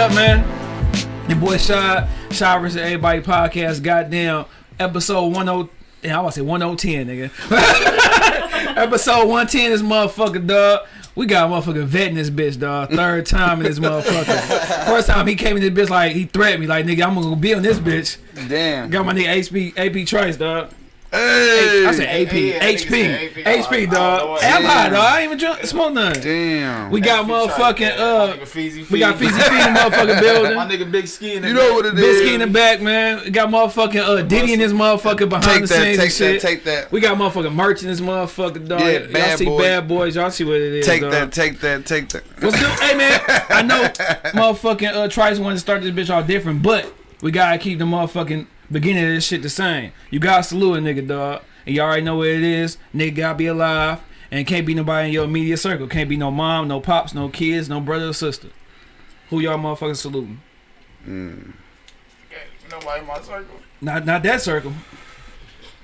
up? Man? Your boy Shy, Shy vs. Everybody podcast. Goddamn, episode 10. Yeah, I want to say 1010, nigga. episode 110, is motherfucker, dog. We got a motherfucker vetting this bitch, dog. Third time in this motherfucker. First time he came in this bitch like he threatened me, like nigga, I'm gonna be on this bitch. Damn. Got my nigga AP AP Trice, dog. Hey. I said AP, Yeah, nigga HP. HP, I dog. what- I'm high, dog. I ain't even drunk, smoke none. Damn. We got motherfucking uh, we got Feezy Fee in the motherfucking building. My nigga Big Ski in the You know what it is. Bisky in the back, man. We got motherfucking uh, Diddy in this motherfucker behind Take the that, scenes take and that, take that. we got motherfucking merch in this motherfucker, dog. Yeah, y'all see Boys. bad boys. Y'all see what it is. Take dog. that, take that, take that. What's good? Hey man, I know motherfucking uh, Trice wanted to start this bitch all different, but we gotta keep the motherfucking beginning of this shit the same. You gotta salute a nigga, dog. And you already know what it is. Nigga gotta be alive. And can't be nobody in your immediate circle. Can't be no mom, no pops, no kids, no brother or sister. Who y'all motherfucking saluting? Mm. Nobody in my circle. Not not that circle.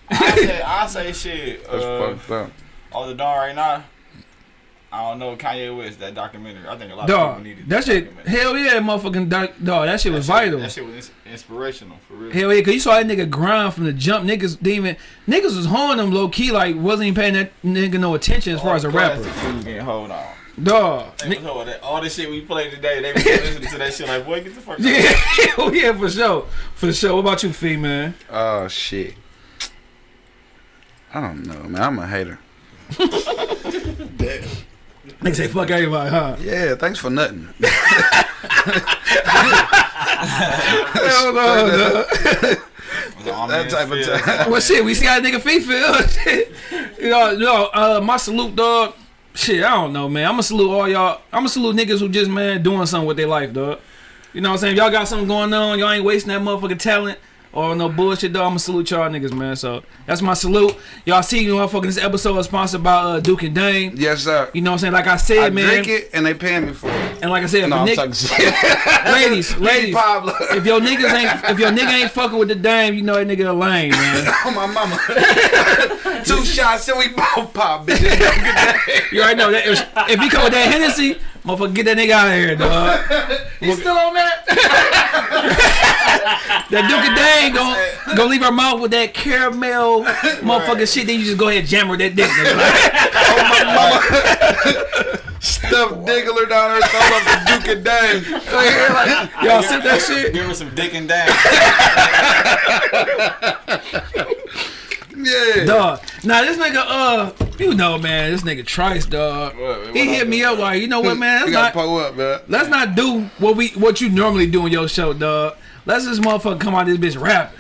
I say, I say shit. That's Uh, fucked up. all the dawn right now. I don't know Kanye West that documentary. I think a lot of people needed it. that shit, hell yeah, motherfucking doc, dog, that shit was That vital. That shit was ins- inspirational for real. Hell yeah, cause you saw that nigga grind from the jump. Niggas didn't niggas was holding him low key, like wasn't even paying that nigga no attention as far as a rapper. Getting hold on. Dog. They was holding that- All the shit we played today, they was listening to that shit like, boy, get the fuck out. Yeah, hell yeah, for sure, for sure. What about you, Fee man? Oh shit. I don't know, man. I'm a hater. Nigga say fuck everybody, huh? Yeah, thanks for nothing. Hell no, dog. that type of time. Well, shit, we see how a nigga Fee feel. Shit. you know, you know, uh, my salute, dog. Shit, I don't know, man. I'ma salute all y'all. I'ma salute niggas who just man doing something with their life, dog. You know what I'm saying? If y'all got something going on, y'all ain't wasting that motherfucking talent or no bullshit, though. I'ma salute y'all niggas, man. So that's my salute. Y'all see, you motherfucking this episode is sponsored by uh, Duke and Dame. Yes, sir. You know what I'm saying? Like I said, I man. drink it and they paying me for it. And like I said, No, I'm ladies, ladies, Pablo. if your niggas ain't, if your nigga ain't fucking with the dame, you know that nigga a lame, man. Oh my mama. Two shots and we both pop, bitch. You already know that. If, if he come with that Hennessy, motherfucker, get that nigga out of here, dog. You still on that? That Duke and Dane gon' gon' leave her mouth with that caramel motherfucking shit. Then you just go ahead and jam her that dick. nigga. Oh Stuff Diggler down her throat up the Duke and Dame. Y'all sip that shit. Give her some dick and dang. Yeah. Dog. Now this nigga, uh, you know, man, this nigga Trice, dog. What- what He hit me up like, you know what, man? Let's not, pull up, man. let's not do what we what you normally do in your show, dog. Let's this motherfucker come out this bitch rapping.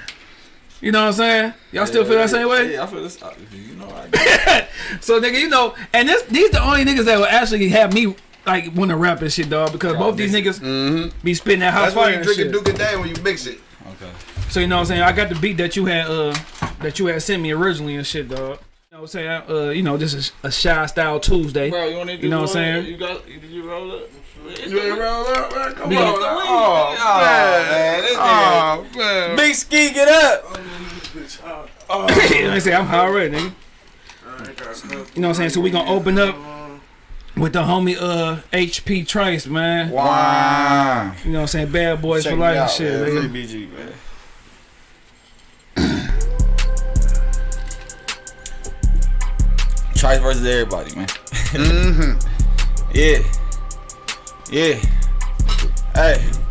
You know what I'm saying? Y'all still feel that same way? Yeah, I feel this. You know, I So nigga, you know, and this these the only niggas that will actually have me like want to rap and shit, dog, because both these niggas Mm-hmm. be spitting that house That's why you and drink a shit. Duke and Dame when you mix it. Okay. So you know what I'm saying? I got the beat that you had uh that you had sent me originally and shit, dog. You know what I'm saying? Uh, you know, this is a shy style Tuesday. Bro, you want to You know what I'm saying? You got? Did you roll up? You ain't roll up, man. Come Nigga. on. Oh, Oh, man. man, Oh, man. Big ski, get up. you know what I'm saying? I'm high already, nigga. You know what I'm saying? So we gonna open up with the homie uh HP Trace, man. Wow. You know what I'm saying? Bad boys Check for me life and shit, man. nigga. Free BG, man. Trice versus everybody, man. Mm-hmm. Yeah. Yeah. Hey.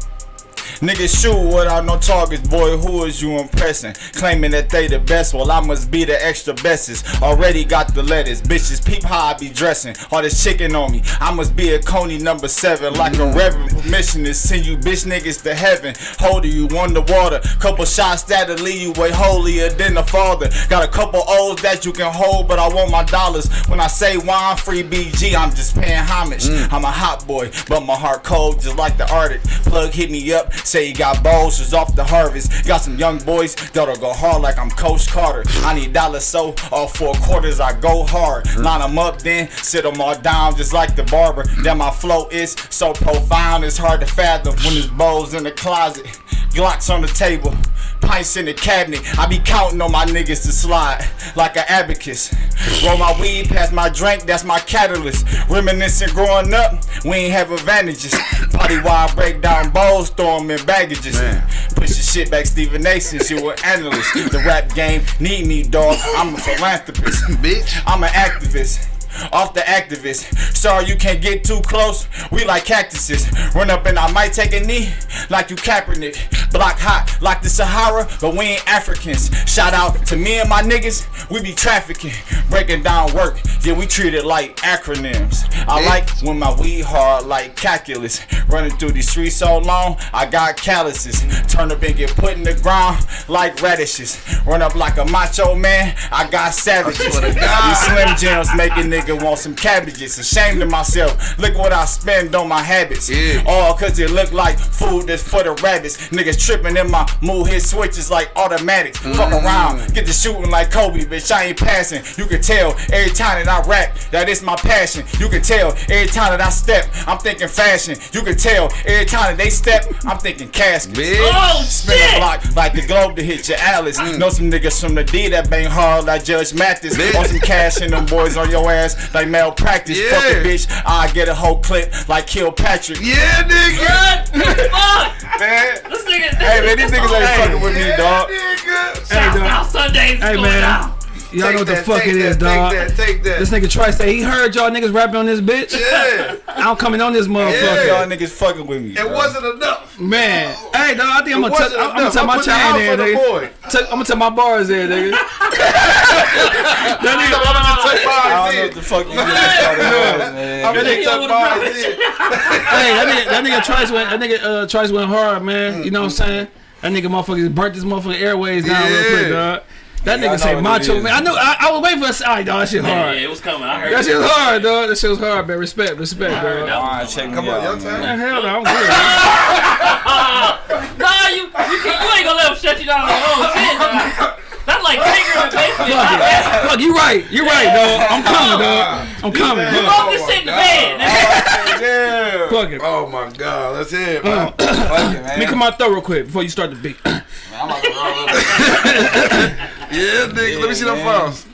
Niggas shoot without no targets, boy, who is you impressing? Claiming that they the best, well I must be the extra bestest. Already got the letters, bitches peep how I be dressing. All this chicken on me, I must be a Coney number seven. Like a reverend permission to send you bitch niggas to heaven. Holder you on the water, couple shots that'll leave you way holier than the father. Got a couple O's that you can hold, but I want my dollars. When I say wine free BG, I'm just paying homage. Mm. I'm a hot boy, but my heart cold just like the Arctic. Plug hit me up, say he got balls just off the harvest. Got some young boys that'll go hard like I'm Coach Carter. I need dollars, so all four quarters I go hard. Line them up, then sit them all down just like the barber. Then my flow is so profound, it's hard to fathom when there's bowls in the closet. Glocks on the table. pints in the cabinet. I be counting on my niggas to slide like an abacus. Roll my weed past my drink, that's my catalyst. Reminiscing growing up, we ain't have advantages. Party while I break down bowls, throw 'em in baggages. Push your shit back, Stephen A, since you an analyst. The rap game need me, dog. I'm a philanthropist. Bitch. I'm an activist. Off the activist. Sorry you can't get too close. We like cactuses. Run up and I might take a knee like you Kaepernick. Block hot like the Sahara, but we ain't Africans. Shout out to me and my niggas. We be trafficking, breaking down work. Yeah, we treat it like acronyms. I like when my weed hard like calculus. Running through these streets so long, I got calluses. Turn up and get put in the ground like radishes. Run up like a macho man, I got savages. swear to God. These Slim Jims making a nigga want some cabbages. Ashamed of myself. Look what I spend on my habits. Yeah. All cause it look like food that's for the rabbits. Niggas tripping in my mood hit switches like automatics. Fuck Mm. around, get to shooting like Kobe, bitch. I ain't passing. You can tell every time that I rap that it's my passion. You can tell every time that I step, I'm thinking fashion. You can tell every time that they step, I'm thinking casket. Bitch. Oh Spin a block like the globe to hit your Alice. Know some niggas from the D that bang hard like Judge Mathis. Bitch. Want some cash in them boys on your ass like malpractice. Fuck a bitch, I get a whole clip like Kilpatrick. Yeah, nigga. What? Fuck! Man. This nigga. Hey man, these niggas ain't fucking with me, dog. Nigga. Hey, dog. South Sundays. Hey, man. down. Y'all know what the fuck take it is, that, dog. Take that, take that. This nigga Tri say he heard y'all niggas rapping on this bitch. yeah. I'm coming on this motherfucker. Yeah. Y'all niggas fucking with me. It dog. wasn't enough. Man, hey dog, I think I'm gonna tuck, I'm gonna enough. tuck my chain out there, the nigga. boy. Tuck, I'm gonna tuck my bars there, nigga. that I'm gonna take I don't know what the fuck you just started with, man. I'm gonna nigga take wanna mine in. hey, that nigga, that nigga Trice went, that nigga uh, Trice went hard, man. You know what I'm saying? That nigga motherfucker burnt this motherfucker airways down real quick, Yeah. dog. That nigga say know what it macho man. I know. I, I was waiting for a side, dog. That shit hard. yeah, it was coming. I heard. That shit was hard, dog. That shit was hard, man. Respect, respect, dog. Alright, check Come on, out, your man. time. Man, hell no, I'm good. Nah, you, you, can't, you ain't gonna let him shut you down on your own shit. Nah. That's like Tigger and basically. Fuck. Fuck, you right. You right, dog. I'm coming, dog. I'm coming. You Fuck, wrote this shit in the bed. nigga. Yeah. fuck it. Oh my god, that's it, uh, man. Fuck it, man. Let me come out throw real quick before you start the beat. I'm about to roll up. Yeah, nigga. Let me see them man. files.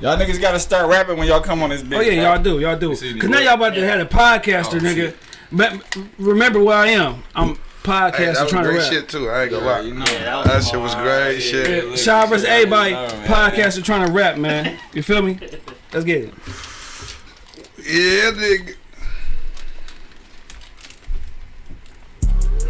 Y'all niggas gotta start rapping when y'all come on this bitch. Oh yeah, y'all do, y'all do. Cause now y'all about to have a podcaster, Oh, nigga. shit. But remember where I am. I'm Hey, podcaster that was trying to great rap. shit too. I ain't gonna lie. You know. Yeah, That shit was great shit. Yeah, Sean versus everybody, podcaster trying to rap, man. You feel me? Let's get it. Yeah, nigga.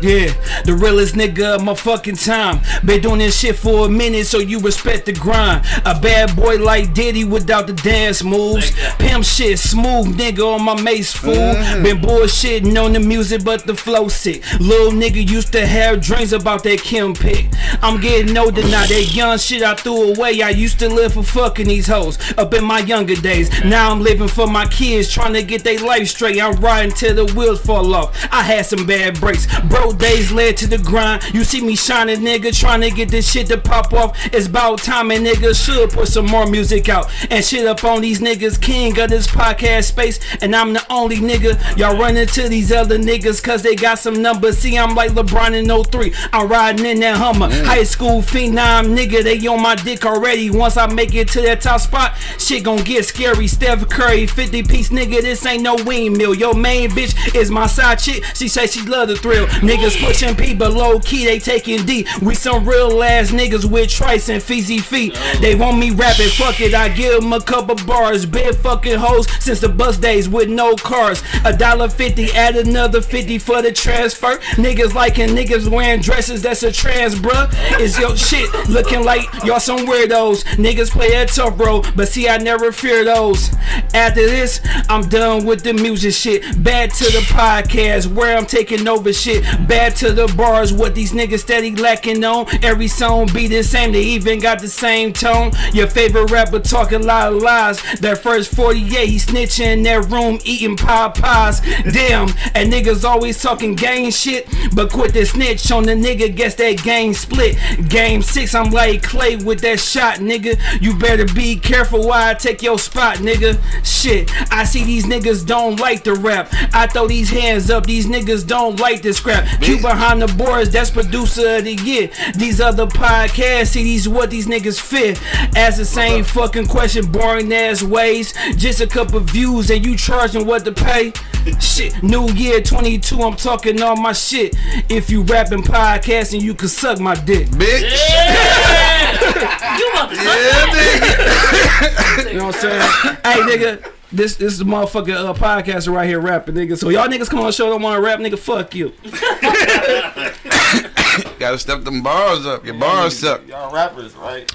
Yeah, the realest nigga of my fucking time. Been doing this shit for a minute, so you respect the grind. A bad boy like Diddy without the dance moves. Pimp shit, smooth nigga on my mace fool. Mm-hmm. Been bullshitting on the music, but the flow sick. Little nigga used to have dreams about that Kim pick. I'm getting older now, that young shit I threw away. I used to live for fucking these hoes up in my younger days. Now I'm living for my kids, trying to get their life straight. I'm riding till the wheels fall off. I had some bad breaks. Bro, days led to the grind. You see me shining, nigga, trying to get this shit to pop off. It's about time, and nigga should put some more music out and shit up on these niggas. King of this podcast space, and I'm the only nigga. Y'all run into these other niggas cause they got some numbers. See, I'm like LeBron in 03. I'm riding in that Hummer. Mm. High school phenom, nigga, they on my dick already. Once I make it to that top spot, shit gon' get scary. Steph Curry, 50 piece nigga, this ain't no windmill. Your main bitch is my side chick. She say she love the thrill. Niggas pushing P, but low key they taking D. We some real ass niggas with Trice and Feezy Fee. Oh. They want me rapping, fuck it. I give them a couple bars. Been fucking hoes since the bus days with no cars. A dollar fifty, add another fifty for the transfer. Niggas liking niggas wearing dresses that's a trans, bruh. Is your shit looking like y'all some weirdos? Niggas play a tough bro, but see I never fear those. After this, I'm done with the music shit. Back to the podcast where I'm taking over shit. Bad to the bars, what these niggas steady lacking on. Every song be the same, they even got the same tone. Your favorite rapper talking a lot of lies. That first 48, he snitching in that room eating pie pies. Damn, and niggas always talking gang shit, but quit the snitch on the nigga, guess that game split. Game six, I'm like Clay with that shot, nigga. You better be careful why I take your spot, nigga. Shit, I see these niggas don't like the rap. I throw these hands up, these niggas don't like this scrap. Q behind the boards, that's producer of the year. These other podcasts, see these what these niggas fit. Ask the same fucking question, boring ass ways. Just a couple views and you charging what to pay. Shit, New Year 22, I'm talking all my shit. If you rapping podcasting, you can suck my dick. Bitch. Yeah! you about to Yeah, nigga. You know what I'm saying? hey, nigga. This this is a motherfucking uh, podcaster right here rapping, nigga. So y'all niggas come on the show don't want to rap, nigga. Fuck you. Gotta step them bars up. Your bars up. Y'all rappers, right?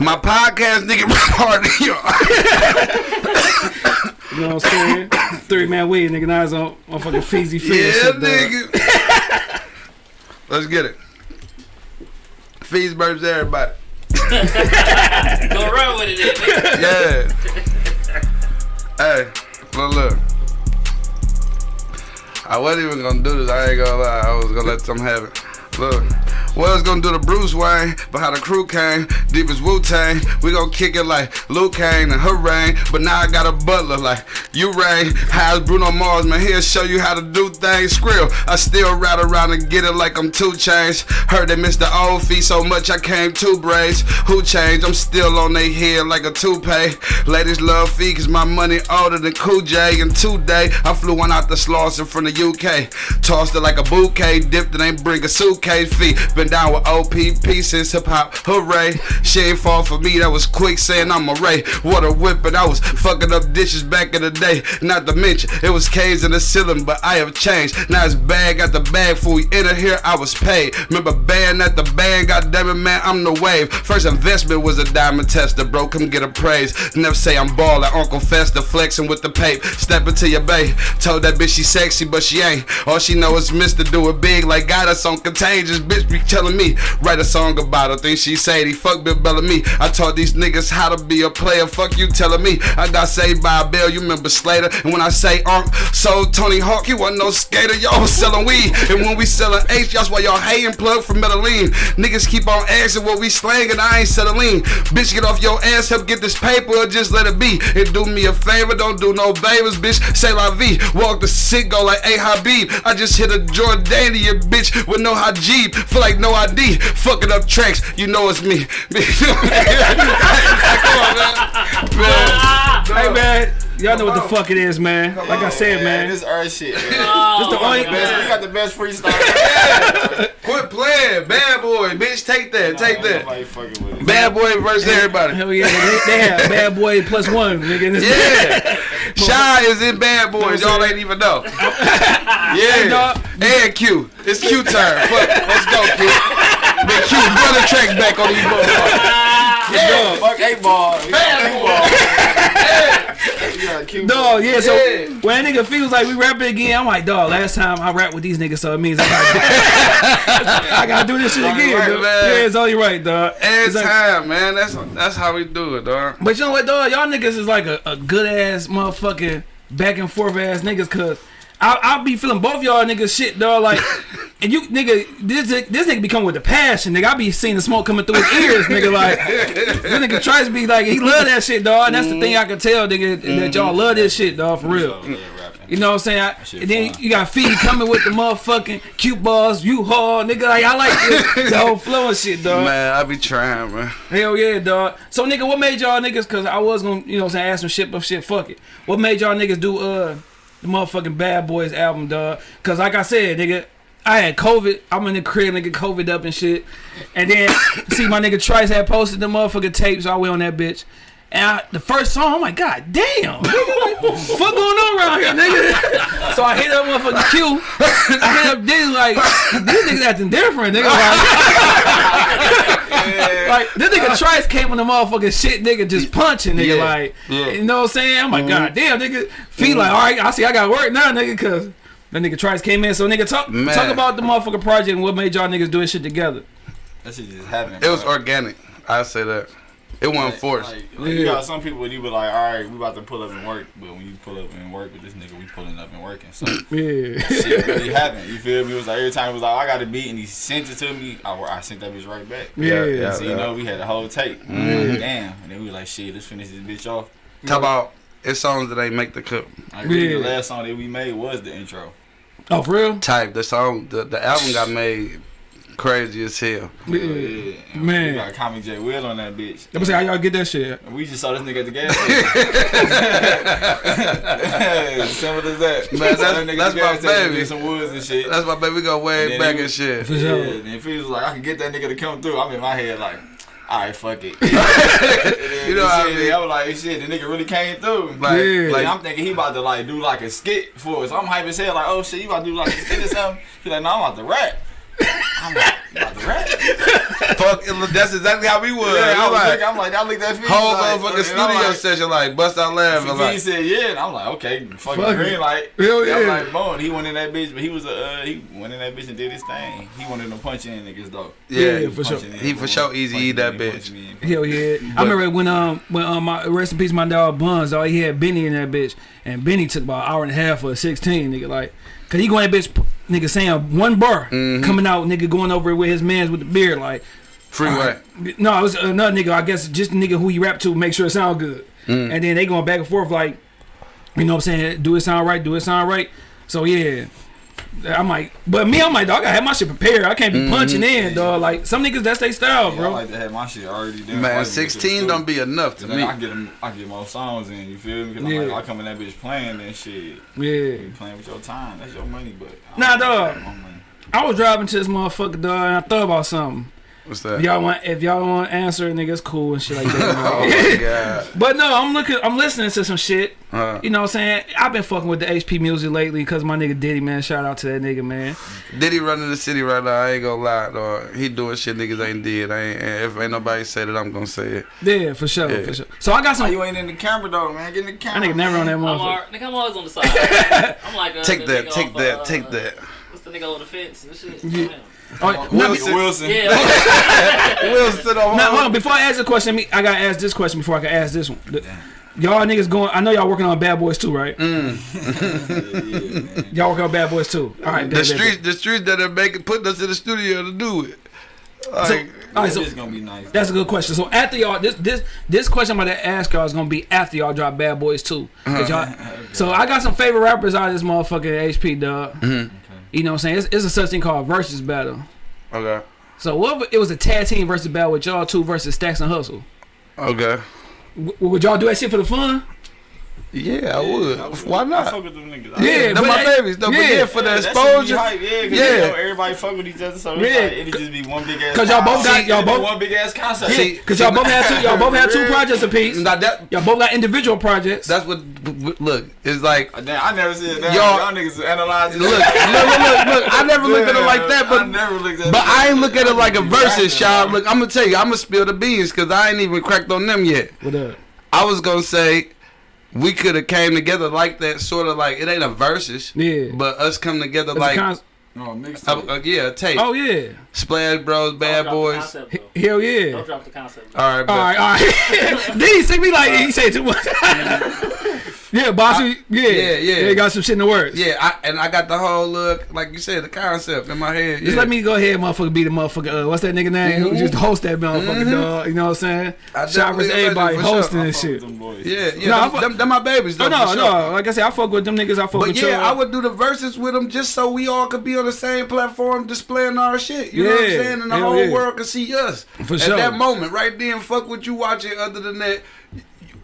My podcast nigga rap hard than you. You know what I'm saying? Three man weed, nigga. Now it's on motherfucking Feezy Fizz. Yeah, shit, nigga. Let's get it. Fees burps everybody. Go run with it, nigga. Yeah. Hey, look, look. I wasn't even gonna do this. I ain't gonna lie. I was gonna let them have it. Look. Was gonna do the Bruce Wayne, but how the crew came, deep as Wu Tang. We gonna kick it like Luke and hooray. But now I got a butler like you, Ray. How's Bruno Mars, man? He'll show you how to do things. Skrill, I still ride around and get it like I'm 2 Chainz. Heard they missed the old fee so much I came two braids. Who changed? I'm still on they head like a toupee. Ladies love fee cause my money older than Cool J. And today I flew one out the Slauson from the UK. Tossed it like a bouquet, dipped it ain't bring a suitcase fee. Been down with OPP since hip hop, hooray. She ain't fall for me, that was quick saying I'm a Ray. Water whipping, I was fucking up dishes back in the day. Not to mention, it was K's in the ceiling, but I have changed. Now it's bag at the bag, before we enter here, I was paid. Remember band at the band, God damn it, man, I'm the wave. First investment was a diamond tester, bro, come get a praise. Never say I'm ballin', Uncle Fester flexing with the pape. Step into your bay, told that bitch she sexy, but she ain't. All she know is Mr. Do It Big, like got us on contagious. Bitch be telling me, write a song about her. Think she Sadie, fuck Bill Bellamy. I taught these niggas how to be a player. Fuck you telling me. I got saved by a bill, you remember Slater. And when I say Unc, so Tony Hawk, he wasn't no skater. Y'all was selling weed. And when we selling H, that's why y'all hating plug for Medellin. Niggas keep on asking what we slanging, I ain't settling. Bitch, get off your ass, help get this paper, or just let it be. And do me a favor, don't do no favors, bitch. Say la vie. Walk the sick, go like A Habib. I just hit a Jordanian bitch with no Hajib. Feel like no ID. Fucking up tracks, you know it's me. Come on, man. Man. Hey man, y'all know what the fuck it is, man. Like I said, man. This earth shit, man. Oh, this the only. Best- we got the best freestyle. Quit playing. Bad boy, bitch. Take that. Take that. Nobody fucking with. Bad boy versus everybody. Hell yeah, they, they have bad boy plus one, nigga. In this Yeah. Shy is in Bad Boys. Y'all ain't even know. Yeah. dog. And Q. It's Q turn. Fuck. Let's go, Q. Big Q. Run the track back on these motherfuckers. Yeah, fuck eight ball. Eight ball. Dog, yeah, so Yeah. when a nigga feels like we rapping again, I'm like, dog, last time I rapped with these niggas, so it means I gotta, I gotta do this shit again, right. Yeah, it's only right, dog. Every like- time, man. That's that's how we do it, dog. But you know what, dog? Y'all niggas is like a, a good ass motherfucking back and forth ass niggas, cause I I be feeling both y'all niggas shit, dog. Like, and you nigga, this this nigga be coming with the passion, nigga. I be seeing the smoke coming through his ears, nigga. Like, this nigga tries to be like, he love that shit, dog. And that's the thing I can tell, nigga, that y'all love this shit, dog, for real. You know what I'm saying? I, and then fun. you got Feed coming with the motherfucking cute balls, you haul, nigga. Like I like this, the whole flow and shit, dog. Man, I be trying, man. Hell yeah, dog. So nigga, what made y'all niggas? Cause I was gonna, you know, what I'm saying, ask some shit, but shit, fuck it. What made y'all niggas do uh the motherfucking Bad Boys album, dog? Cause like I said, nigga. I had COVID. I'm in the crib, nigga, COVID up and shit. And then see my nigga Trice had posted the motherfucking tapes. So I went on that bitch. And I, the first song, I'm like, God damn, the fuck going on around here, nigga? So I hit up motherfucking Q. I hit up Diddy like, these niggas acting different, nigga. Like, like this nigga uh, Trice came on the motherfucking shit, nigga, just punching, nigga. Yeah. Like, Yeah. you know what I'm saying? I'm like, mm-hmm. God damn, nigga. Feel mm-hmm. like, all right, I see, I got work now, nigga, cause that nigga Trice came in. So, nigga, talk Man. talk about the motherfucking project and what made y'all niggas do this shit together. That shit just happened. It was organic. I say that. It wasn't Like- forced. Like, like, You got some people when you be like, all right, we about to pull up and work, but when you pull up and work with this nigga, we pulling up and working. So Yeah. shit really happened. You feel me? It was like every time it was like, oh, I got a beat and he sent it to me, I, I sent that bitch right back. Yeah. yeah. So you know we had the whole tape. Mm-hmm. Like, Damn, and then we were like, shit, let's finish this bitch off. Talk about it's songs that ain't make the cut. Like Yeah. the last song that we made was the intro. Oh, for real? type. The song, the, the album got made crazy as hell. Yeah. Yeah, Man. We got Tommy J. Will on that bitch. Let me say how y'all get that shit. We just saw this nigga at the gas station. Simple as that. Man, Saw that's- that nigga that's at the gas my baby. Some woods and shit. That's my baby. We go way Then back he- and shit. For sure. Yeah, and if he was like, I can get that nigga to come through, I'm in my head like, alright, fuck it. you You know what I shit, mean? I was like, shit, the nigga really came through. Like, Yeah. Like, like I'm thinking he about to like do like a skit for us. I'm hype as hell. Like, oh shit, you about to do like a skit or something? He's like, no, I'm about to rap. I'm like, about to rap? fuck. That's exactly how we was. Yeah, I We was like, thinking, I'm like, I looked at Fee. whole like, motherfucking and studio like, session, like bust out laughing, Fee like. said yeah, and I'm like, okay, fucking Fuck green light. Hell I'm like, boom, he went in that bitch, but he was a, uh, he went in that bitch and did his thing. He wanted to punch in niggas though. Yeah, Yeah, for sure. In, He for sure easy eat that bitch. punching in. Hell yeah! I remember when um when um my rest in peace my dog Buns, all he had Benny in that bitch, and Benny took about an hour and a half for a sixteen nigga like, cause he going that bitch nigga saying one bar Mm-hmm. coming out nigga going over it with his mans with the beard like, Freeway. no it was another nigga I guess just the nigga who he rap to make sure it sound good, Mm. and then they going back and forth like, you know what I'm saying? Do it sound right? Do it sound right? So yeah. I'm like, but me, I'm like, dog, I had my shit prepared. I can't be Mm-hmm. punching in, dog. Like some niggas, that's their style, Yeah, I bro. like to have my shit already done. Man, 16 don't be enough to me. I get them, I get more songs in. You feel me? Cause Yeah. I'm like, I come in that bitch playing and shit. yeah. You playing with your time. That's your money, but Nah, don't dog. take my money. I was driving to this motherfucker, dog, and I thought about something. What's If y'all want, if y'all want to answer, niggas, cool and shit like Oh that. my god. but no, I'm looking, I'm listening to some shit. Uh, You know what I'm saying? I've been fucking with the HP music lately because my nigga Diddy, man. Shout out to that nigga, man. Diddy running the city right now. I ain't gonna lie, dog. He doing shit niggas ain't did. I ain't, and if ain't nobody said it, I'm gonna say it. Yeah, for sure, Yeah. for sure. So I got Why some. you ain't in the camera though, man? Get in the That camera. nigga never on that I'm, motherfucker. nigga, I'm always on the side. I'm like, uh, Take that, take off, that, uh, take that. What's the nigga on the fence and shit? Yeah. Damn. Oh, Wilson. Wilson. Yeah, Wilson now, hold on, before I ask the question, me, I gotta ask this question before I can ask this one. Y'all niggas going? I know y'all working on Bad Boys too, right? Mm. Y'all working on Bad Boys too. All right, The streets, the streets that are making putting us in the studio to do it. So, Like, all right, so It's gonna be nice. That's a good question. So after y'all, this this this question I'm about to ask y'all is gonna be after y'all drop Bad Boys too. Cause uh-huh. y'all, so I got some favorite rappers out of this motherfucking HP dog. Mm-hmm. You know what I'm saying? It's, it's a such thing called versus battle. okay, So what it was a tag team versus battle with y'all two versus Stacks and Hustle? okay. W- would y'all do that shit for the fun? Yeah, I would. Why I not? fuck with them niggas. Yeah, they're my that- babies. Though, yeah. but yeah, for the that shit be exposure. hype, yeah, cause Yeah. You know, everybody fuck with each other, so Yeah. like, it'd just be one big ass. 'Cause y'all both got- y'all both- one big ass concert. See, Cause y'all both had two. Y'all both had two projects apiece. Now that Y'all both got individual projects. that's what. Look, it's like. Uh, Damn, I never see it. Y'all, Y'all- y'all niggas analyzing. Look, look, look, look, look. I never looked at it like that, I but never looked at But I ain't look at it like a Rapping. versus, y'all. Look, I'm gonna tell you, I'm gonna spill the beans because I ain't even cracked on them yet. what up? I was gonna say we could have came together like that, sort of like it ain't a versus, Yeah. but us come together It's a like, con- No, mixed uh, uh, yeah, a tape. oh yeah. Splash Bros, Bad Don't drop the Boys. concept, though. Hell yeah. Don't drop the concept. though. All right, but All right, all right. then he see me like he say too much. yeah, bossy. Yeah, yeah, yeah. They got some shit in the works. yeah, I, and I got the whole look, like you said, the concept in my head. Just yeah. let me go ahead, motherfucker. Be the motherfucker. Uh, what's that nigga name? Who just host that motherfucker, dog? You know what I'm saying? I Shout out to definitely everybody imagine for hosting sure. and Fuck shit. them boys. Yeah, yeah, No, I them, fuck- them, them my babies. Though, Oh no, for no. sure. Like I said, I fuck with them niggas. I fuck But with yeah, y'all. I would do the verses with them just so we all could be on the same platform displaying our shit. You know what I'm saying? And the hell whole yeah. world could see us. For At sure. that moment, right then, fuck what you watching other than that.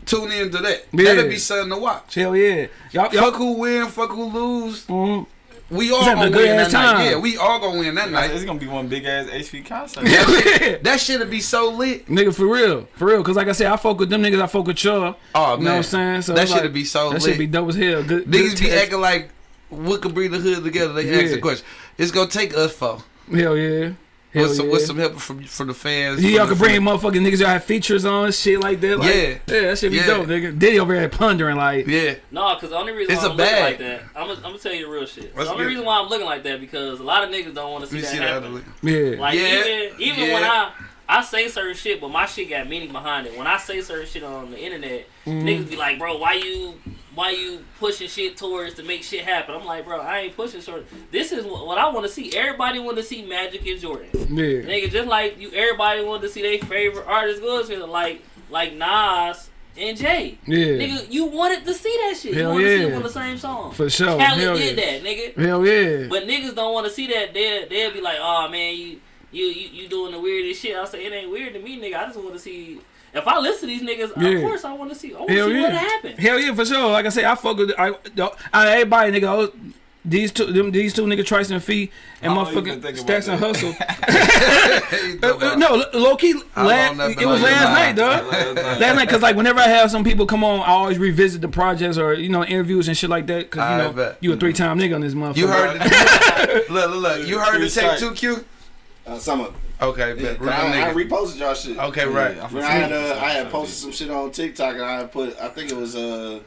Tune in to that. Yeah. That'd be something to watch. Hell yeah. Y'all, y'all. Fuck who win, fuck who lose. Mhm. We all gonna win that ass night. Yeah, we all gonna win that night. It's gonna be one big ass HP concert. that shit'd be so lit. Nigga, for real, for real. Cause like I said, I fuck with them niggas. I fuck with y'all. Oh You man, know what I'm saying? So that it's shit'd like- be so That lit. should be dope as hell. Good. Niggas good be text. acting like what could bring the hood together. They ask the question. It's gonna take us for. Hell yeah. Hell With some, yeah. with some help from from the fans. Yeah, y'all the- can bring motherfucking niggas y'all have features on shit like that. Like, Yeah. yeah, that shit be Yeah. dope. Nigga. Diddy over there pondering like, Yeah, No, because the only reason It's why a I'm looking like that, I'm gonna, I'm gonna tell you the real shit. Let's the only get it. reason why I'm looking like that because a lot of niggas don't want to see that see happen. way. yeah, Like Yeah, even even when. I I say certain shit, but my shit got meaning behind it. When I say certain shit on the internet, Mm-hmm. niggas be like, "Bro, why you why you pushing shit towards to make shit happen?" I'm like, "Bro, I ain't pushing short. This is what, I want to see. Everybody want to see Magic and Jordan. yeah. Nigga, just like you, everybody want to see their favorite artist go to like like Nas and Jay. Yeah. Nigga, you wanted to see that shit. Hell you wanted to see yeah. them on the same song. For sure. Khaled Hell did yeah. that, nigga. Hell yeah. But niggas don't want to see that. They'll they'll be like, oh man, you you you, you doing the weirdest shit. I say it ain't weird to me, nigga. I just want to see. If I listen to these niggas, Yeah. of course I want to see. I want to Hell see yeah. what happened. Hell yeah, for sure. Like I say, I fuck with I, I everybody nigga. I was- these two, them, these two nigga Trice and Fee and I motherfucking Stacks and. Hustle. Uh, uh, no, low key, How la- long that it was last night, mind? dog. Last night, cause like whenever I have some people come on, I always revisit the projects or you know interviews and shit like that. Cause I you know bet. you a three time nigga on this motherfucker. You heard the, look, look, look. You heard the take two Q. Uh, some of it. Okay, Yeah, bet. 'cause Real I, I reposted y'all shit. Okay, right. Yeah, I I had uh, I had posted some shit on TikTok and I had put I think it was uh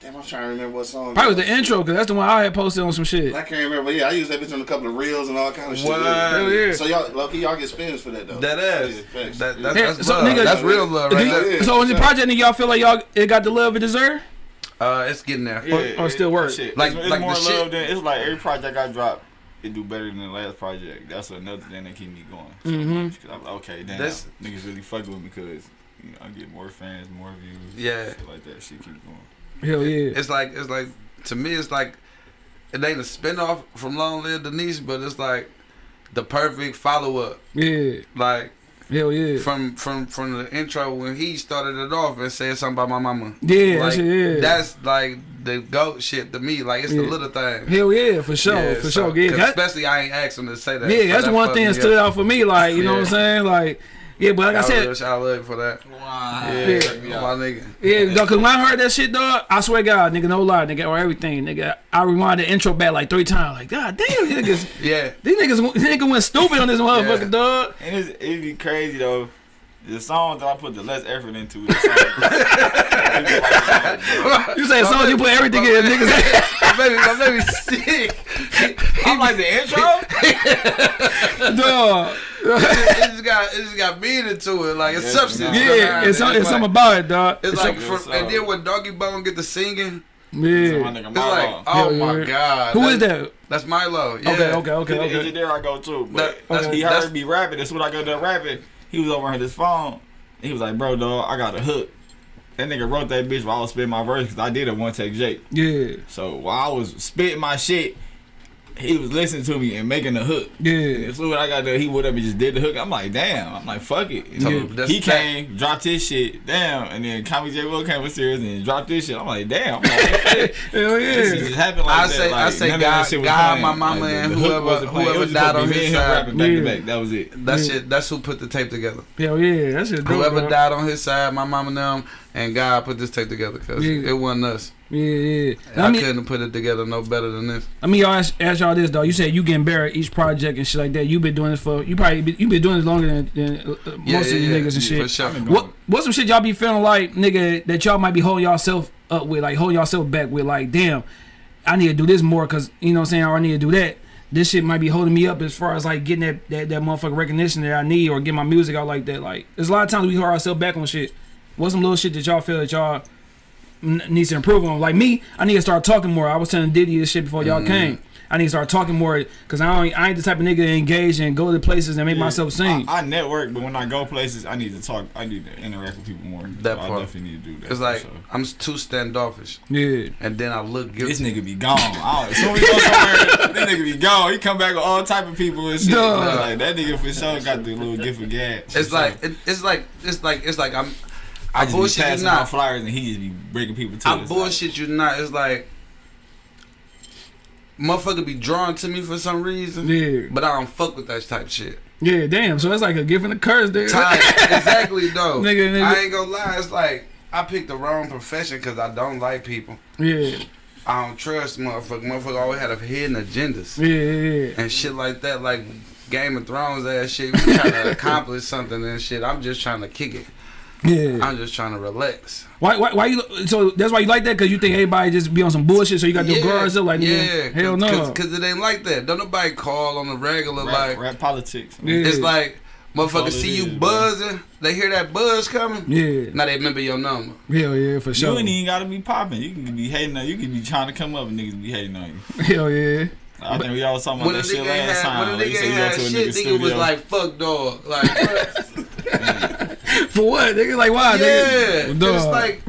damn I'm trying to remember what song. Probably it was the intro, cause that's the one I had posted on some shit. I can't remember, but yeah, I used that bitch on a couple of reels and all kind of shit. What? Hell yeah. So y'all, lucky y'all get spins for that though. That ass. Yeah. That, that's, Yeah, that's so, love. nigga- that's real love right you- Yeah, so on the project, nigga, y'all feel like y'all it got the love it deserve? Uh, it's getting there. Or- or still work. Shit. Like- it's, it's like more the love shit- than it's like every project I drop, it do better than the last project. That's another thing that keep me going. So, Mhm. 'cause I'm like, okay, damn, That's- niggas really fucking with me because you know, I get more fans, more views, Yeah. shit like that. Shit keep going. Hell yeah. It's like it's like to me it's like it ain't a spinoff from Long Live Denise, but it's like the perfect follow up. Yeah. Like Hell yeah. from from from the intro when he started it off and said something about my mama. Yeah, like, shit, yeah. That's like the goat shit to me. Like it's the little thing. Hell yeah, for sure, Yeah, for so- sure. Yeah, especially I ain't asked him to say that. yeah, that's that one thing that stood out for me. Like, you know what I'm saying? Like, yeah, but like I I said, wish I lived for that. Wow. Yeah, my nigga. yeah, dog, cause when I heard that shit, dog, I swear to God, nigga, no lie, nigga, or everything, nigga, I rewind the intro back like three times. Like, God damn, these niggas, Yeah. these niggas, these niggas went stupid on this motherfucker, Yeah. dog. And it's, it'd be crazy though. The song that I put the less effort into is the song. You say song, you put everything in, niggas. my baby, my baby sick. I'm like the intro. no. it just got it just got meaning to it. Like it's Yeah, substance. Yeah, it's, some- it's something about it, dog. It's It's like, some- from, and then uh, when Doggy Bone get the singing, oh My yeah. nigga it's like, oh Hell my yeah. god, Who is that? That's Milo. Yeah. Okay, okay, okay, Is okay. it there I go too? But That- that's- he that's- heard me rapping. That's when I go to rapping. He was over on his phone. And he was like, "Bro, dog, I got a hook." That nigga wrote that bitch while I was spitting my verse because I did a one take Jake. Yeah, So while I was spitting my shit, he was listening to me and making the hook. yeah. As soon as I got there, he would have just did the hook. I'm like, damn. I'm like, fuck it. And So then that's he that- came, dropped his shit, damn. And then Tommy J. Will came with upstairs and dropped this shit. I'm like, damn. I'm like, shit. Hell This yeah. just happened like I that. say- I say none of that God- shit was God, playing. my mama, Like, the- and the hook whoever- wasn't playing. It whoever died on his side. rapping back Yeah. to back. That was it. That Yeah. shit. That's who put the tape together. Hell yeah. That shit dope, Whoever dog. died on his side, my mama and them, and God put this tape together because Yeah. it wasn't us. Yeah, yeah. I, I mean, couldn't put it together no better than this. I mean, y'all ask, ask y'all this though. You said you getting better at each project and shit like that. You been doing this for you probably been, you been doing this longer than, than uh, uh, Yeah, most yeah, of you yeah, niggas and yeah, shit. For sure. I've been doing What what some shit y'all be feeling like, nigga, that y'all might be holding yourself up with, like holding yourself back with, like, damn, I need to do this more because you know what I'm saying, or I need to do that. This shit might be holding me up as far as like getting that that, that motherfucking recognition that I need or get my music out like that. Like, there's a lot of times we hold ourselves back on shit. What's some little shit that y'all feel that y'all n- needs to improve on? Like me, I need to start talking more. I was telling Diddy this shit before y'all Mm. came. I need to start talking more because I don't, I ain't the type of nigga to engage and go to places and make Yeah. myself sing. I, I network, but when I go places, I need to talk. I need to interact with people more. That So I part. definitely need to do that. It's like sure. I'm too standoffish, yeah. and then I look guilty. This nigga be gone. I don't, as soon as we go somewhere, this nigga be gone. He come back with all type of people and shit. Duh. Like that nigga for sure got the little gift of gab. It's like it, it's like it's like it's like I'm. I I just bullshit be you passing out not. flyers and he just be breaking people to I us. bullshit you not. It's like motherfucker be drawn to me for some reason, Yeah. but I don't fuck with that type shit. Yeah, damn. So it's like a gift and a curse, dude. Time, exactly though. Nigga, nigga. I ain't gonna lie. It's like I picked the wrong profession because I don't like people. Yeah, I don't trust motherfucker. Motherfucker always had a hidden agendas yeah, yeah. and shit like that. Like Game of Thrones ass shit. We trying to accomplish something and shit. I'm just trying to kick it. Yeah. I'm just trying to relax. Why, why, why you? So that's why you like that? Cause you think everybody just be on some bullshit. So you got to guard yourself. Like, yeah, nigga, hell no. Because it ain't like that. Don't nobody call on the regular rap, like. rap politics. Yeah. It's like all motherfuckers it see you is, bro. buzzing. They hear that buzz coming. Yeah, Now they remember your number. hell yeah, for sure. You ain't even gotta be popping. You can be hating on you. can be trying to come up and niggas be hating on you. Hell yeah. I think we all was talking about that shit last had, time. when a Like, you nigga say ain't you go had to a shit, nigga nigga was like, "Fuck dog." Like, what? For what? Nigga, like why? Yeah, nigga? it's like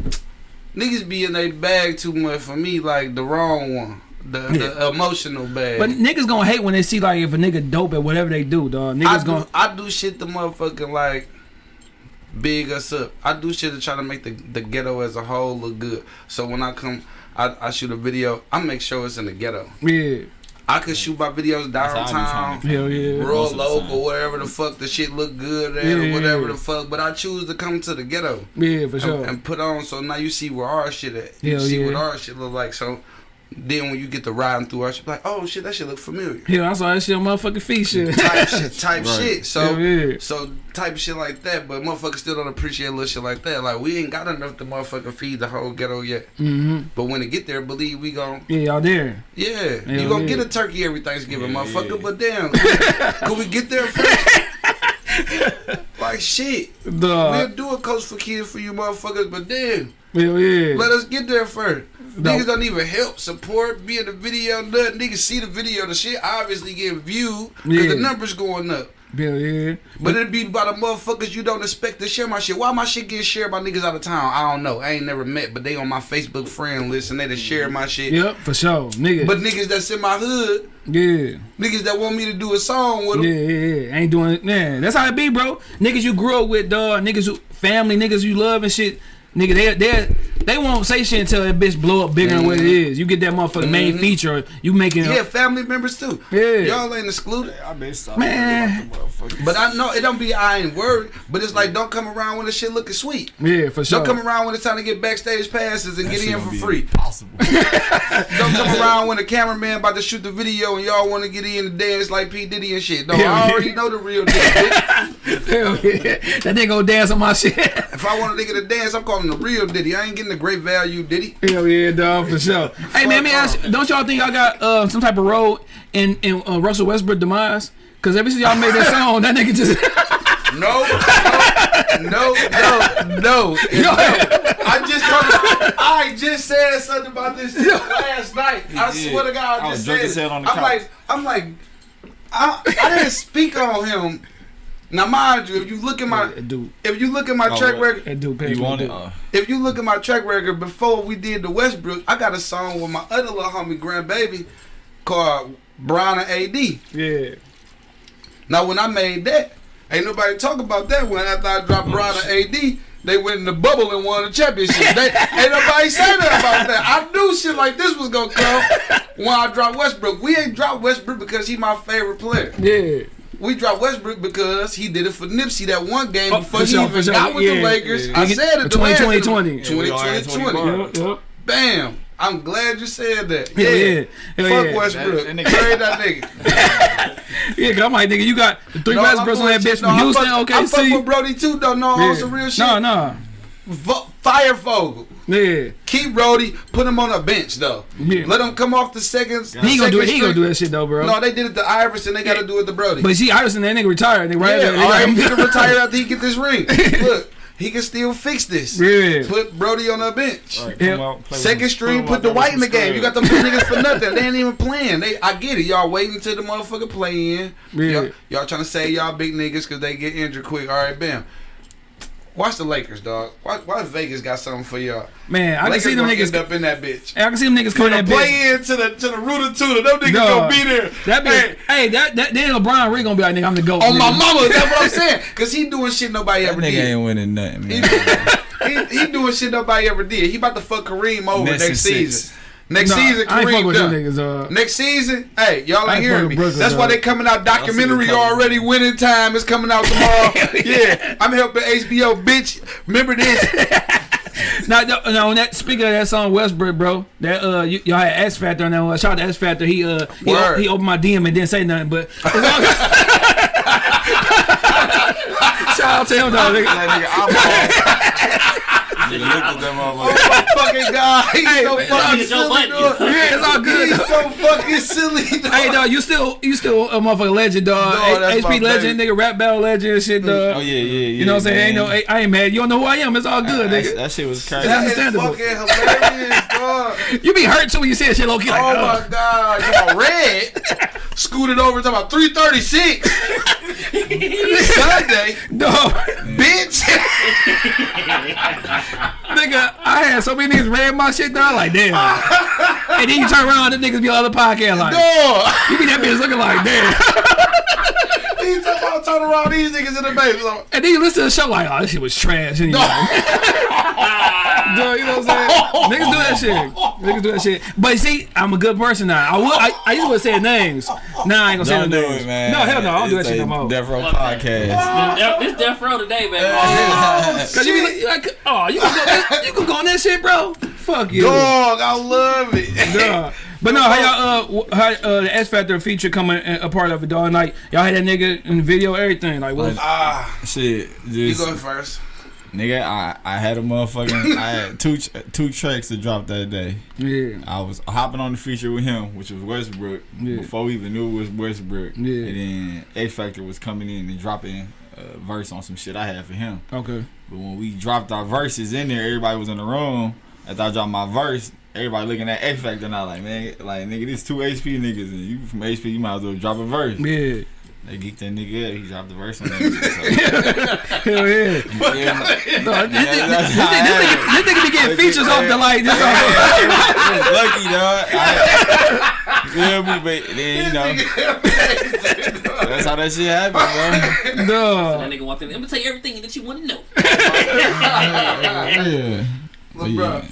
niggas be in their bag too much for me. Like the wrong one, the, the emotional bag. But niggas gonna hate when they see like if a nigga dope at whatever they do, dog. I Niggas do, gonna I do shit the motherfucking like big us up. I do shit to try to make the, the ghetto as a whole look good. So when I come, I, I shoot a video. I make sure it's in the ghetto. yeah, I could shoot my videos That's how I be downtown. trying to- hell yeah. Rural, Most the local, time. wherever the fuck the shit look good at, Yeah, or whatever yeah. the fuck. But I choose to come to the ghetto Yeah, for and, sure. and put on. So now you see where our shit at. You Hell see yeah. what our shit look like. So then when you get to riding through our shit, like, oh shit, that shit look familiar. Yeah, I saw that shit on motherfucking feet shit. type shit, type Right. shit. So, Hell yeah. so type of shit like that. But motherfuckers still don't appreciate little shit like that. Like we ain't got enough to motherfucking feed the whole ghetto yet. hmm But when it get there, believe we gon' Yeah, y'all there. yeah, Hell you gonna yeah. get a turkey every Thanksgiving, Yeah, motherfucker. yeah. But damn, could we get there first? like shit, we'll do a coach for kids for you motherfuckers. But then Hell yeah. let us get there first. No. Niggas don't even help, support, be in the video, nothing. Niggas see the video, the shit obviously getting viewed because Yeah. the numbers going up. Hell yeah. But it'd be by the motherfuckers you don't expect to share my shit. Why my shit getting shared by niggas out of town? I don't know. I ain't never met, but they on my Facebook friend list and they just share my shit. Yep, for sure. Nigga. But niggas that's in my hood, yeah. niggas that want me to do a song with Yeah, them, yeah, yeah. yeah. Ain't doing it. Man, that's how it be, bro. Niggas you grew up with, dog. Niggas who family, niggas you love and shit. Nigga, they they they won't say shit until that bitch blow up bigger than what it is. You get that motherfucking main Mhm. feature. You making it. yeah, family members too. Yeah. Y'all ain't excluded. I been stop Man. But I know it don't be I ain't worried. But it's like don't come around when the shit looking sweet. yeah, for sure. Don't come around when it's time to get backstage passes and get in for free. Possible. Don't come around when the cameraman about to shoot the video and y'all want to get in and dance like P Diddy and shit. No, Yeah. I already know the real deal. bitch. Hell yeah. That nigga go dance on my shit. If I want a nigga to dance, I'm calling the real Diddy. I ain't getting the great value Diddy. Hell yeah, dog, for sure. hey man, let me ask you, don't y'all think y'all got uh, some type of role in in uh, Russell Westbrook demise? Cause ever since y'all made that song, that nigga just No, no, no, no, no. no. I just told I just said something about this last night. I did. swear to God, I I was just said as it. on the I'm couch. like, I'm like, I, I didn't speak on him. Now, mind you, if you look at my, That dude, if you look at my Oh, track record, that dude, You want it? Uh, if you look at my track record before we did the Westbrook, I got a song with my other little homie, Grandbaby, called Bron and AD. Yeah. Now, when I made that, ain't nobody talk about that when after I dropped Bron and AD. They went in the bubble and won the championship. They, ain't nobody say that about that. I knew shit like this was gonna come when I dropped Westbrook. We ain't dropped Westbrook because he my favorite player. Yeah. We dropped Westbrook because he did it for Nipsey that one game Oh, before he sure, even sure. got with Yeah, the Lakers. yeah. I said it. the last 2020. interview. Yeah, we all had 2020. Yep, yep. Bam. I'm glad you said that. Hell yeah. Hell Fuck yeah. Westbrook. That- that nigga- Trade that nigga. Yeah, cause I'm like, nigga, you got the three No, Westbrooks I'm on that bitch from No, I Houston, fuck- I fuck OKC. with Brody too, though. No, on some real shit. No, no. Vo- Fire Vogel. Yeah. Keep Brody. Put him on a bench though. Yeah. Let him come off the second. He ain't gonna do it. He ain't gonna do that shit though, bro. No, they did it to Iverson. They got to do it to Brody. But see, Iverson, that nigga retired. Nigga, right? yeah, They all got right, him- he retire after he get this ring. Look, he can still fix this. Yeah. Put Brody on a bench. Alright, Yeah. out, Second string, put the white in the game. You got scrubs. them niggas for nothing. They ain't even playing. They, I get it. Y'all waiting until the motherfucker play in. Yeah. Y'all, y'all trying to say y'all big niggas because they get injured quick. All right, bam. Watch the Lakers, dog. Why, why Vegas got something for y'all? Man, I can see them gonna niggas. end up in that bitch. I can see them niggas coming Gonna bitch. play into the to the rooter tutor. Them niggas Dog. gonna be there. That Hey. Hey, that that then LeBron really gonna be like, nigga, I'm the goat. on my mama, that's what I'm saying. Cause he doing shit nobody That ever nigga did. ain't winning nothing, He, man. he, he doing shit nobody ever did. He about to fuck Kareem over Nets next and season. Six. Next Nah, season, I Kareem with done. niggas. Uh, Next season, hey, y'all I ain't ain't hearing fuck me. Brooklyn, That's why they coming out documentary see already. Winning time is coming out tomorrow. yeah, I'm helping HBO, bitch. Remember this? now, no, no, on that speaking of that song Westbrook, bro, that uh, you, y'all had X Factor on that one. Shout out to X Factor. He uh, he, Word. he opened my DM and didn't say nothing, but shout out to him though. nigga. That nigga, I'm off. Nigga, look at that Oh my fucking god, he's Hey, so man, fucking Joe silly. Dog. Yeah, it's all good. He's so fucking silly. Dog. Hey, dog, you still you still a motherfucking legend, dog. Dog, that's HP legend, baby. nigga, rap battle legend and shit, dog. Oh yeah, yeah, yeah. You know what I'm saying? Ain't no. I ain't mad. You don't know who I am. It's all good, That, nigga. that shit was crazy. That is understandable. fucking hilarious, dog. You be hurt too when you see that shit low key like, Oh oh my god, you know, red scooted over to about 336 Sunday, no. bitch. Nigga, I had so many niggas read my shit down like damn. and then you turn around and niggas be on other podcast like Dog. you be that bitch looking like damn. He talking about turn around these niggas in the base. Like, And then you listen to the show like, oh, this shit was trash. And you like, Dude, you know what I'm saying? Niggas do that shit. Niggas do that shit. But see, I'm a good person now. I would, I, I used to say names. Now I ain't gonna say Don't no names. it, man. No, hell no, I don't do that It's shit no more. Death Row podcast. This, this death row today, baby. Cause you be like, oh, you can you can go on that shit, bro. Fuck you. dog, I love it. Duh. But no, how y'all uh, how uh, the X Factor feature coming uh, a part of it, dog? Like y'all had that nigga in the video, everything. Like what? Ah, Shit, you just go first. nigga, I I had a motherfucking I had two two tracks to drop that day. Yeah, I was hopping on the feature with him, which was Westbrook, Yeah. before we even knew it was Westbrook. Yeah. And then X Factor was coming in and dropping a verse on some shit I had for him. okay. But when we dropped our verses in there, everybody was in the room. After I dropped my verse, everybody looking at X Factor and I like, man, like nigga, this two HP niggas and you from HP, you might as well drop a verse. Yeah, They geeked that nigga up. He dropped the verse on that. shit, hell yeah. So, yeah, No, this, this, this, this, nigga, this nigga be getting features off the like this. Off I was lucky, dog. I, you feel me? But then, you know, that's how that shit happened, the, That nigga walked in. Let me tell you everything that you want to know. bro. Yeah. But yeah.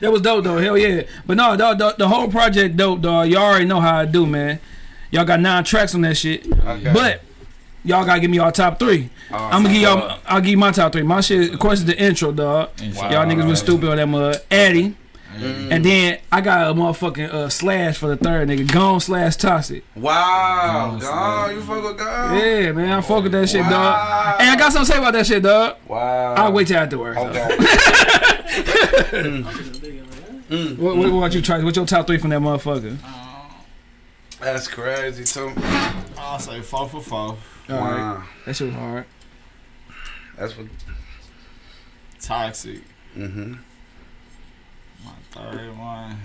that was dope though. Hell yeah. But no, dog, the, the whole project dope, dog. Y'all already know how I do, man. Y'all got nine tracks on that shit. Okay. But y'all gotta give me y'all top three. I'm gonna give y'all. I'll give you my top three. My shit, of course, is the intro, dog. Y'all niggas was stupid on that mud. Addy. And then I got a motherfucking uh, slash for the third nigga. Gone slash toxic. Wow, God, you fuck with God? Yeah, man. I fuck with that shit, Wow. dog. And I got something to say about that shit, dog. Wow. I'll wait till afterwards. dog. Okay. What, what, what you try? What's your top three from that motherfucker? That's crazy too. I'll say four for four. All right. Wow. That shit was hard. That's what. Toxic. Mm-hmm. My third one.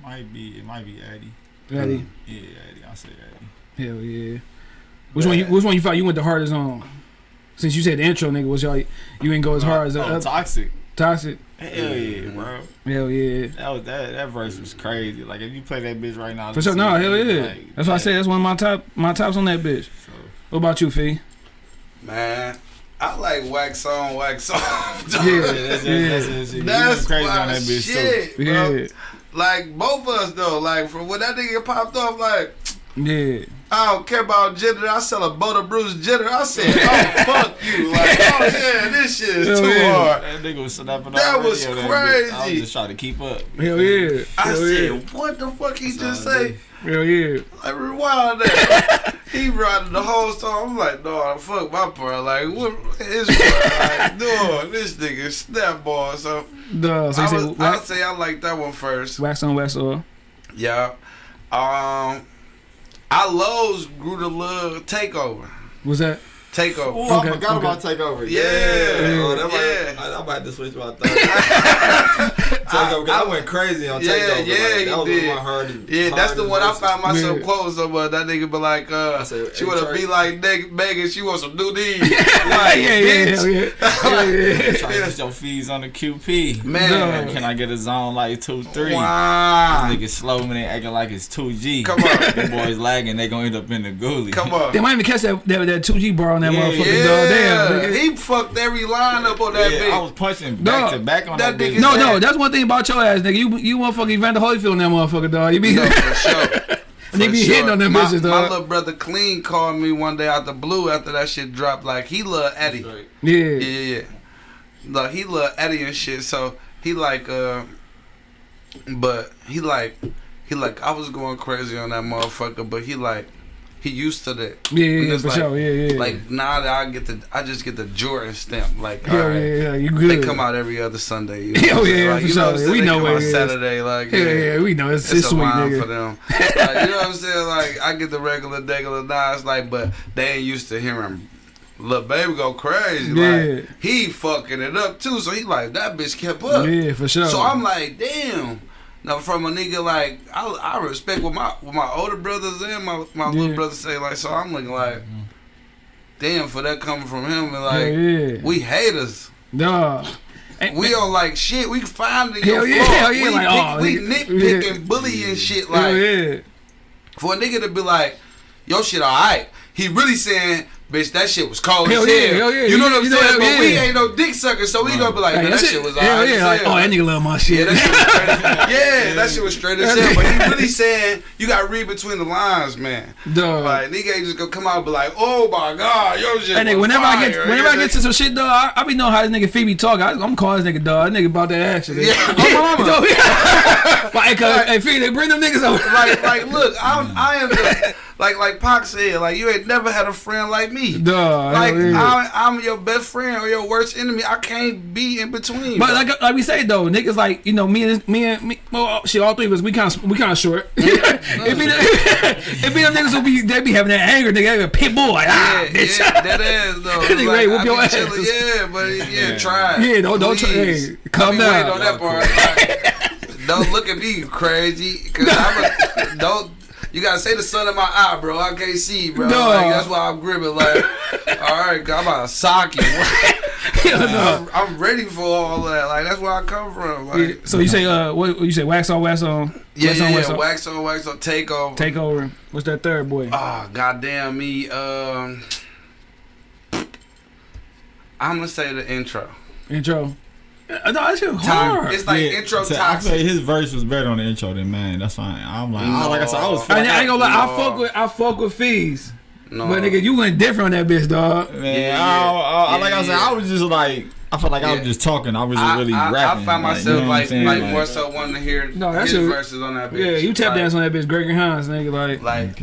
hmm. Might be it might be Eddie. Ready? Yeah, Eddie. I'll say Eddie. Hell yeah. Which one? You, which one you felt you went the hardest on? Since you said the intro, nigga, was y'all you didn't go as hard as the oh, other toxic. toxic. Hell yeah, bro. Hell yeah. That was that that verse was crazy. Like if you play that bitch right now, For sure. No, hell yeah. like, That's why I like, said that's one of my top my tops on that bitch. So, What about you, Fee? Man, I like wax on, wax off. Yeah. yeah, that's, Yeah. that's, that's, that's, That's crazy on that bitch shit, bro. Yeah. Like both of us though. Like from when that nigga popped off, like Yeah. I don't care about gender. I sell a boat of Bruce Jenner. I said, oh fuck you. Like oh yeah, this shit is Hell too yeah. hard. That nigga was snapping That already was on that bitch. I crazy. was just trying to keep up. Hell yeah. I Hell said, yeah. what the fuck he just say? Hell yeah. Like rewind that. he riding the whole song. I'm like, dog, fuck my part. Like, what is his part? Like, dog, this nigga snap ball. So, Duh. So I you said was, I'd wax, say I like that one first. wax on wax off. Yeah. Um, I Lowe's grew the little takeover. Was that? Takeover. Ooh, Okay, I forgot okay. about takeover. Yeah, oh, that yeah. I, I might have to switch my thought. takeover, 'cause I, went crazy on Yeah, takeover. yeah, like, he that was did. one of my hardest. Yeah, that's the hardest one I verses. found myself Yeah. quoting somewhere. That nigga be like, uh, said, she hey, wanna Trey. be like Neg- Megan, she wants some new D's. yeah, like, yeah, bitch. hell yeah. Yeah. Trying to get your fees on the QP. Man. Can I get a zone like two three? Wow. Niggas slow when they acting like it's two G. Come on. the boys lagging, they gonna end up in the goolie. Come on. They might even catch that that, that 2G bar on that Yeah, motherfucker, Yeah, dog. Damn, nigga. he fucked every line up on that Yeah, I was punching back Dog, to back on that that, nigga. No, no, that's one thing about your ass, nigga. You you motherfucking Evander Holyfield on that motherfucker, dog. You be No, for sure. and they be sure. hitting on them my, bitches, My little brother Clean called me one day out the blue after that shit dropped. Like he love Eddie. Right. Yeah. Yeah, yeah, yeah. Like he love Eddie and shit. So he like, uh, but he like, he like, I was going crazy on that motherfucker, but he like, he used to that. Yeah, And yeah, for like- sure. Yeah, yeah. Like now that I get the, I just get the Jordan stamp. Like, yeah, yeah, yeah, you good. They come out every other Sunday. You know I'm oh, yeah, like, for you know sure. what I'm saying? We know it is. Saturday. Like, Yeah, yeah, we know it's, it's, it's a sweet, line for them. Like, you know what I'm saying? Like I get the regular, regular Nas, like, but they ain't used to hearing Lil baby go crazy. Yeah. Like he fucking it up too. So he like that bitch kept up. Yeah, for sure. So I'm like, damn. Now from a nigga like I, I respect what my what my older brothers and my my Yeah. little brothers say. Like so I'm looking like, damn for that coming from him and like yeah. we haters. Dog. And- We don't like shit. We find it Hell your yeah, hell yeah, We, like, pick- oh, we nitpicking, yeah. bullying shit. Like yeah. for a nigga to be like, yo shit alright. He really saying, bitch, that shit was cold Hell as yeah, hell. hell yeah. You know what I'm you saying? that- but we ain't no dick suckers, so we gonna be like, Hey, that that shit- shit was hell yeah. as Like, hell. oh, that nigga love my shit. Yeah, that shit was straight. yeah, that shit was straight as hell. But he really saying you got to read between the lines, man. Dog. Like nigga ain't just gonna come out and be like, oh my god, yo shit. And nigga, whenever I get whenever I get to some shit, dog, I, I be knowing how this nigga Phoebe talk. I, I'm calling this nigga dog. That nigga about that action. Yeah, oh, mama. like, uh, hey, Phoebe, bring them niggas over. like, like, look, I'm, I am the, like, like Pac said, like, you ain't never had a friend like me. Like. I'm, I'm your best friend or your worst enemy. I can't be in between. But bro. like like we say though, niggas like you know me and me and me, well shit, all three of us we kind of we kind of short. it be the, it be them niggas who be they be having that anger, nigga, they be a pit bull like ah, yeah, bitch. yeah, that is though. Nigga Like, whoop I your ass. chilling, Yeah, but yeah, try. Yeah, don't- don't try- hey, calm down. on that part. Like, don't look at me crazy, cause I'm a, don't. You gotta say the sun in my eye, bro. I can't see, bro. No. Like, that's why I'm gripping. Like, all right, I'm about to sock you. Hell no. I'm, I'm ready for all that. Like, that's where I come from. Like, Yeah, So you say uh what you say wax on wax on yeah, wax yeah, on yeah. wax on Wax on, wax on, take over. take over. What's that third boy? Oh, goddamn me. Um, I'm gonna say the intro. Intro. Uh, No, that shit hard. It's like Yeah, intro so I feel like his verse was better on the intro than mine. That's fine. I'm like, I, like I said, I was. I, ain't- I ain't gonna lie, I fuck with I fuck with fees, No, but nigga, you went different on that bitch, dog. Man, Yeah, I, I, I- yeah, like I said, yeah. I was just like, I felt like I was just talking. I wasn't I, really I, rapping. I found like, myself you know like, like, Like, more so wanting to hear No, that his shit- verses on that bitch. Yeah, you tap like, dance on that bitch, Gregory Hines, nigga, like. Like,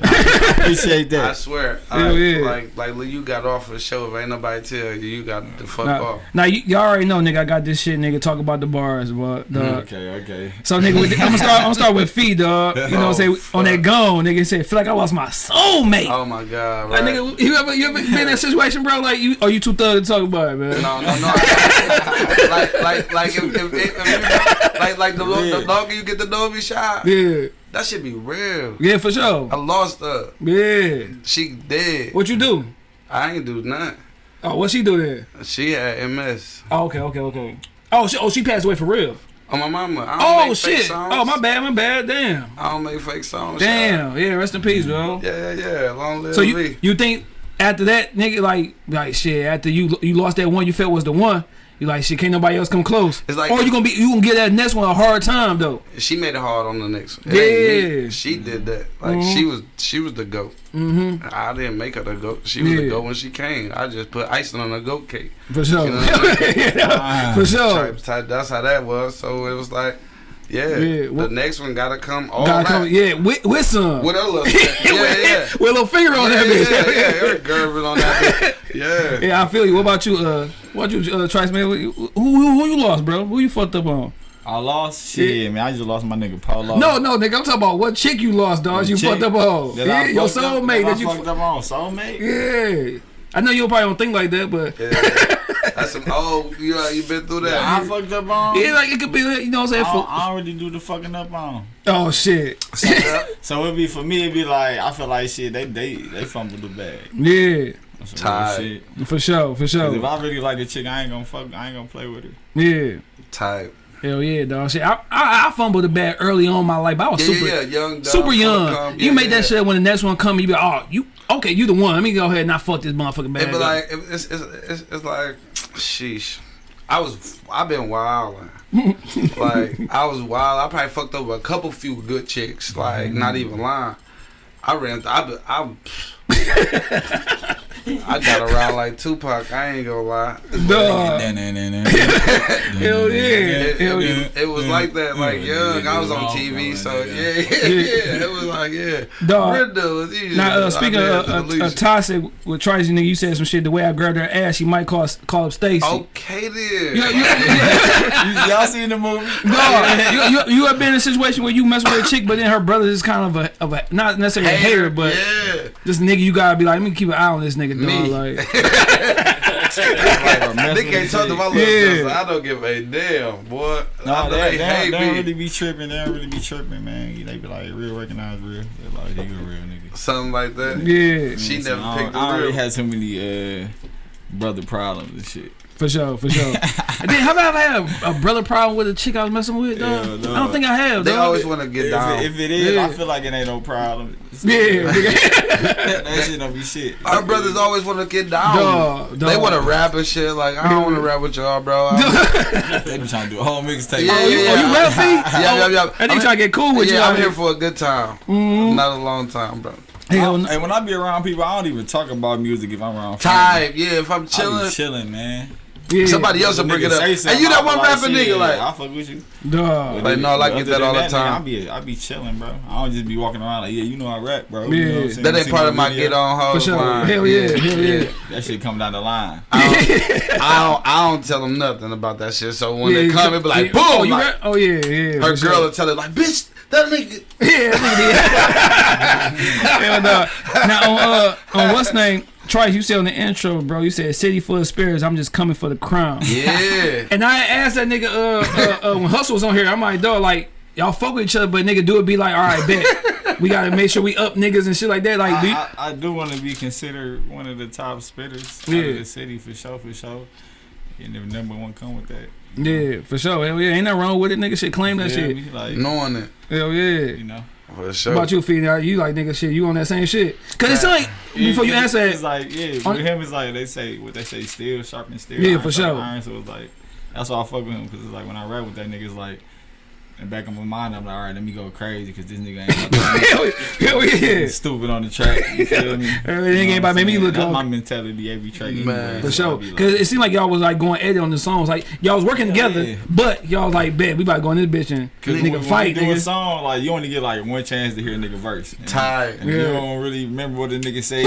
appreciate that. I swear, Hell like, yeah. like, like, Lil, you got off of the show. If ain't nobody tell you, you got the fuck Now, off. now you, y'all already know, nigga. I got this shit, nigga. Talk about the bars, but dog. Mm, okay, okay. So, nigga, with, I'm gonna start. I'm gonna start with Fee, dog. You know, what I'm Oh, saying on that fuck. gone, nigga. Say, feel like I lost my soulmate. Oh my god, Like, right? nigga, you ever you ever been in that situation, bro? Like, you, or you too thug to talk about it, man? No, no, no. Like, like, like, if, if, if, if you, like, like the, lo- the longer you get to know me, shot, Yeah, that should be real. yeah, for sure. I lost her. Yeah. She dead. What you do? I ain't do nothing. Oh, what she do there? She had MS. Oh, okay, okay, okay. Oh, she, oh, she passed away for real. Oh my mama. I don't Oh shit. Oh my bad, my bad. Damn. I don't make fake songs. Damn. Yeah. Rest in peace, bro. Yeah, yeah, yeah. Long live So you me. you think after that, nigga, like like shit, after you you lost that one you felt was the one, you like shit, can't nobody else come close. It's like- or you gonna be you gonna get that next one a hard time though. She made it hard on the next one. It. Yeah. She did that. Like Mhm. she was she was the goat. Mm-hmm. I didn't make her the goat. She was Yeah. the goat when she came. I just put icing on a goat cake. For sure. You know what Ah. For sure. That's how that was. So it was like, yeah, Yeah, the next one gotta come all Gotta right. come, yeah, with, with some. With her little yeah, yeah. with a little finger on yeah, that bitch. yeah, yeah, her girl on that bitch. Yeah. Yeah, I feel you. What about you? Uh, what you, uh, Trice man? Who, who who you lost, bro? Who you fucked up on? I lost shit, man. I just lost my nigga Polo. No, no, nigga. I'm talking about what chick you lost, dog. You Chick fucked up on. That Yeah, I your fucked soulmate that that you. fucked up on soulmate. Yeah. I know you probably don't think like that, but Yeah. That's some old. You know, you been through Yeah, I that. fucked up on. yeah, like it could be, you know what I'm saying? I, For, I already do the fucking up on. oh shit. Yeah. So it'd be for me. It'd be like I feel like shit. They they they fumbled the bag. Yeah, That's some Tired. real shit. for sure, for sure. If I really like the chick, I ain't gonna fuck. I ain't gonna play with her. Yeah. Type. Hell yeah, dog. Shit, I, I, I fumbled the bag early on in my life. but I was Yeah, super, yeah. Young, dumb, super young. you Yeah, make that shit when the next one come, you be like, oh, you okay? You the one. Let me go ahead and not fuck this motherfucking bag. It be like it's, it's, it's, it's like, sheesh. I was I've been wilding. like I was wild. I probably fucked over a couple few good chicks. Like not even lying. I ran. I be- I. I got around like Tupac. I ain't gonna lie. Dog. Hell Hell yeah. It, Hell it, yeah. it was like that, like young. I was on TV, so yeah, yeah, yeah. It was like yeah. Dog. Brenda was easy. Now, uh, speaking of the uh, uh, toxic with Tracy, nigga, you said some shit. The way I grabbed her ass, she might call call up Stacy. okay then. You, you, you, Y'all seen the movie? dog, you, you, you have been in a situation where you mess with a chick, but then her brother is kind of a of a not necessarily a hater, but yeah. This nigga, you gotta be like, let me keep an eye on this nigga, dog. Me. Like, They can't talk to my little Yeah. sister. I don't give a damn, boy. No, I they, they, they, they don't really be tripping. They don't really be tripping, man. They be like, real recognize real. They like, they a real nigga. Something like that. yeah, She You know never what I'm picked I, I already real. had so many uh, brother problems and shit. For sure, for sure. and then, have I ever had a, a brother problem with a chick I was messing with, dog? Yeah, no. I don't think I have, They dog. always want to get If, down. it- if it is, Yeah. I feel like it ain't no problem. yeah, nigga. that shit don't be shit. Our brothers always want to get down. Dog, They want to rap and shit. Like I don't want to rap with y'all, bro. They be trying to do a whole mixtape. Yeah, Oh, you, yeah, oh, you yeah. rap, Fee? Yeah, yeah, yeah. And I they mean- try to get cool with you. yeah, I'm here for a good time. Mhm. Not a long time, bro. Hell no. Hey, when I be around people, I don't even talk about music if I'm around. Type, yeah. If I'm I chilling, be chilling, man. Yeah. somebody else will bring it up. And you that one like, rapping nigga, like I fuck with you. Dog. Like, no, I But get that all the time. I be I be chilling, bro. I don't just be walking around like, yeah, you know I rap, bro. You know what I'm Yeah. that ain't part of my get on For line. Hell yeah, hell yeah. That shit come down the line. I don't, I don't, tell them nothing about that shit. So when they come, you- it be like, boom. Oh, you like, rap? Oh, yeah, yeah. her girl will tell her like, bitch, that nigga. Yeah, that nigga. Hell no. Now, on, uh, on what's name? Trice, you said on the intro, bro, you said city full of spirits, I'm just coming for the crown. Yeah. And I asked that nigga uh, uh, uh, when Hustle was on here, I'm like, dog, like, y'all fuck with each other, but nigga do it be like, all right, bet. We gotta make sure we up niggas and shit like that. Like, do I, I, I do want to be considered one of the top spitters out Yeah. of the city for sure, for sure. And the number one come with that. yeah, for sure. Hell yeah, ain't nothing wrong with it, nigga. Shit, claim that Yeah, shit. me, Like, Knowing it. Hell yeah. you know. For sure. What about you, Fee? Now, You like nigga shit? You on that same shit? Cause it's like before you It- answer it's like yeah, On- with him it's like they say what they say steel sharpen steel. Yeah, iron for sharpen sure. Iron, so it's like that's why I fuck with him because it's like when I rap with that nigga, it's like in the back of my mind I'm like, all right, let me go crazy because this nigga ain't about to hell, hell yeah. stupid on the track. You feel me? It ain't about make me look That's my mentality every track. Man. For sure, be like- cause it seemed like y'all was like going edit on the songs. Like y'all was working together, but y'all was like, bet we about to go in this bitch and nigga fight, you do a song, like you only get like one chance to hear a nigga verse. And, Tight. and you don't really remember what the nigga said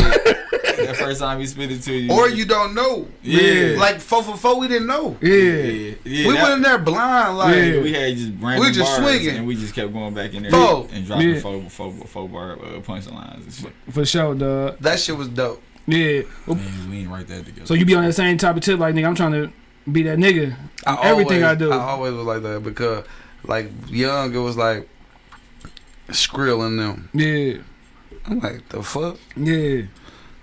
that first time he spit it to you. Or you don't know. Yeah. Like four for four, we didn't know. Yeah, yeah, yeah. we that- went in there blind, like Yeah. We had just random We just bars swinging. and we just kept going back in there Four. and dropping Yeah. four, four, four bar uh, punchlines and shit. for sure, dog. that shit was dope. Yeah. Well, Man, we ain't write that together. So you be on that same type of tip, like nigga, I'm trying to be that nigga. on everything always, I do. I always was like that because, like, young, it was like Skrill in them. Yeah, I'm like, the fuck? yeah.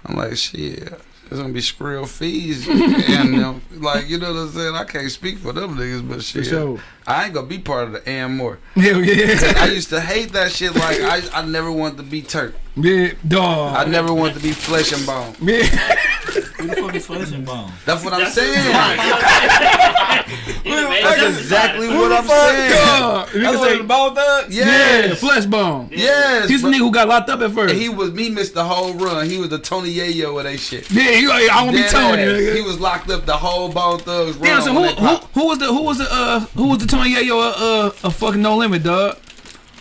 I'm like, shit. It's gonna be Skrill fees and them. Like, you know what I'm saying? I can't speak for them niggas, but For shit. sure. I ain't gonna be part of the and more. Yeah, yeah. I used to hate that shit. Like, I, I never wanted to be Turk. Yeah, dog. I never wanted to be flesh and bone. Yeah. Who the fuck is Flesh and Bone? That's what I'm saying. He done made That's exactly what I'm saying. Dog. That's Nigga what say, the bone thugs? yeah, Yes. flesh bone. Yes. He's the nigga who got locked up at first. And he was me missed the whole run. He was the Tony Yayo of that shit. yeah, he I won't be Dead telling you. ass. nigga. He was locked up the whole Bone Thugs run. Damn, so who, who who was the who was the uh who was the Tony Yayo uh, uh a fucking no limit dog?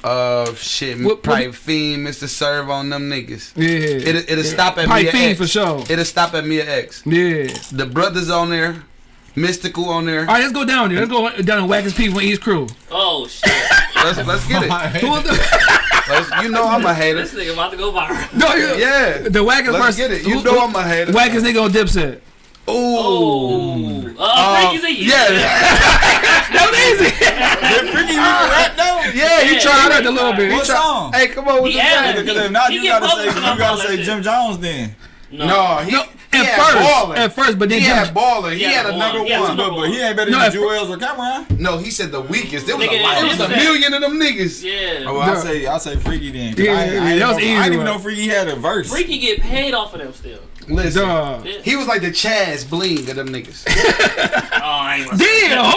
Uh, shit, What- Pipe what- Fiend, Mr. Serv-On them niggas. Yeah, It'll, it'll stop at Pipe Mia Fiend X. for sure. It'll stop at Mia X. Yeah. The brothers on there, Mystikal on there. All right, let's go down there. Let's go down and whack his people in East Crew. Oh shit! Let's let's get it. Who the Let's, you know I'm a hater. this nigga about to go viral. no, yeah. Yeah. the wackest Let's person? get it. You who- know who- I'm a hater. wackest nigga on Dipset. Ooh. Oh, uh, Uh, Freaky Z. yeah. That was easy. Did Freaky even rap though? Yeah, he Yeah, tried I it. a little bit. What song? Hey, come on with He the added- Because if not, you gotta say you public on all gotta say shit. Jim Jones then. No. No, he, No, he at had first, baller. at first, but then he Jim, had baller. He, He had had a number one. He one. But, but he ain't better No, than at Juelz or Cam'ron. No, he said the weakest. There was Nigga, lot. It was a million of them niggas. Yeah. Oh, I say I say Freaky then. Yeah, I, I, yeah, ain't that was know- easy I didn't even know Freaky had a verse. Freaky get paid off of them still. Listen, dog. Yeah. he was like the Chaz Bling of them niggas. Oh, I ain't Damn.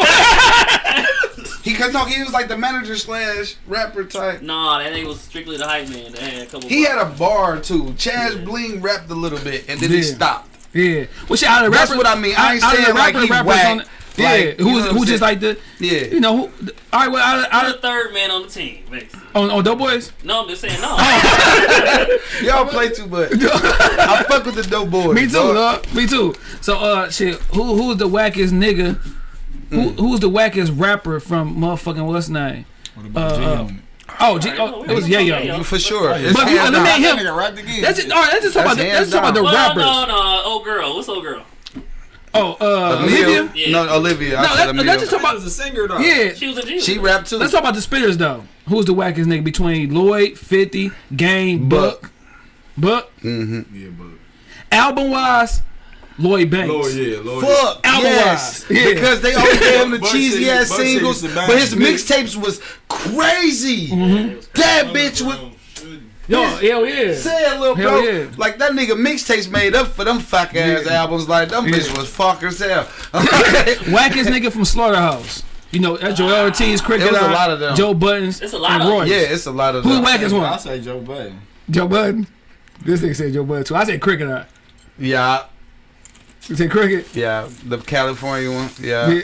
he could no, he was like the manager slash rapper type. Nah, that nigga was strictly the hype man. Had a couple. He had a bar too. Chaz Bling rapped a little bit and then he stopped. Yeah. Well, shit, out of the That's rappers, what I mean. I ain't out of the saying like rapper- he rappers whack, on the- Yeah, like, you who was who just like the Yeah. you know who? All right, well, out of, I'm of, the third man on the team, basically. on on boys? No, I'm just saying no. Y'all play too much. I fuck with the dope boys. Me too, dog. dog. Me too. So, uh, shit. Who who's the wackest nigga? Who Mm. who's the wackest rapper from motherfucking what's name? What about Uh, G-Unit? All Oh, G, oh, it was yeah, yo. For sure. It's But you hands eliminate down. him. That nigga. That's it. all right. Let's just talk about the, let's talk about the Well, rappers. no, no, old girl. What's old girl? Oh, uh, Olivia. Yeah. No, Olivia. No, said let, Emil. let's just talk about was a singer though. yeah. She was a G. She rapped too. Let's talk about the spitters though. Who's the wackest nigga between Lloyd, Fifty, Game, Buck, Buck? Mm-hmm. Yeah, Buck. Album wise, Lloyd Banks. Lord, yeah, Lord. Fuck Album yes, wise. Yeah. because they always gave him the cheesy ass singles, used to bang. but his mixtapes was crazy. Mm-hmm. That bitch was Yo, hell yeah. say it, little Hell bro. yeah. Like that nigga mixtapes made up for them fuck ass albums. Like them Yeah. bitch was fuck as hell. Wackest nigga from Slaughterhouse. You know, that's Joel Ortiz, Crooked It a lot of them. Joe Budden, It's a lot and of them. Royce. yeah, it's a lot of Who the them. wackest I one? say Joe Budden. Joe Budden. This nigga said Joe Budden too. I said Crooked I. Yeah, You said Crooked? yeah, the California one. Yeah, you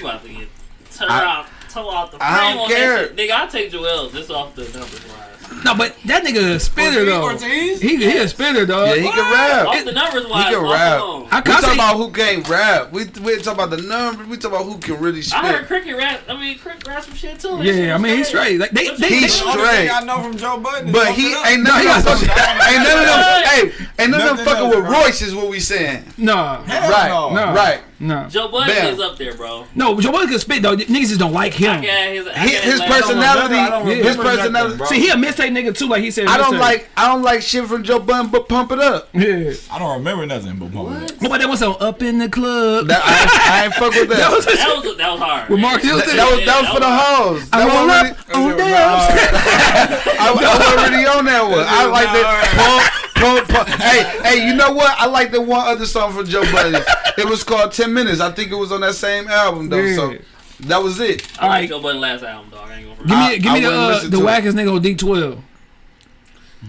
about to get tore I- out, tore out the frame I don't on care. that shit. Nigga, I take Joel just off the numbers wise. No, but that nigga a spinner though. Ortiz? He, he a spinner dog. yeah, he can rap. Off the numbers wise, He can rap. alone. I We can talking say, about who can't rap. We we talking about the numbers. We talking about who can really I heard. Crooked rap. I mean, Crooked rap some shit too. That shit yeah, I mean he's straight. Like they, they, your- they He's The only straight. I know from Joe Budden. But he ain't No, he of them. got some- fucking- Ain't none of them. Hey, ain't none of them Nothing fucking with. Royce is what we saying. nah, Right, no. no, Right. No, Joe Budden Bam. is up there, bro. no. Joe Budden can spit though. Niggas just don't like him. can't his, His, his personality. I His personality. bro. See, he a mistake nigga too. Like he said, I don't like. I don't like shit from Joe Budden, but pump it up. Yeah. I don't remember nothing but Bump It Up. But that was so up in the club. That I, I ain't fuck with that. That was, That was that was hard. with Mark That, Houston. that was that was for the hoes. I That roll wasn't up on dance. I, I wasn't on that one. I like that. Pump, pump, pump. Hey, hey, you know what? I like the one other song from Joe Budden. It was called Ten Minutes. I think it was on that same album though. So that was it. I like Alright. Joe Budden last album, dog. I ain't gonna Give me, I- give I me the wouldn't uh, the wackest nigga on D twelve.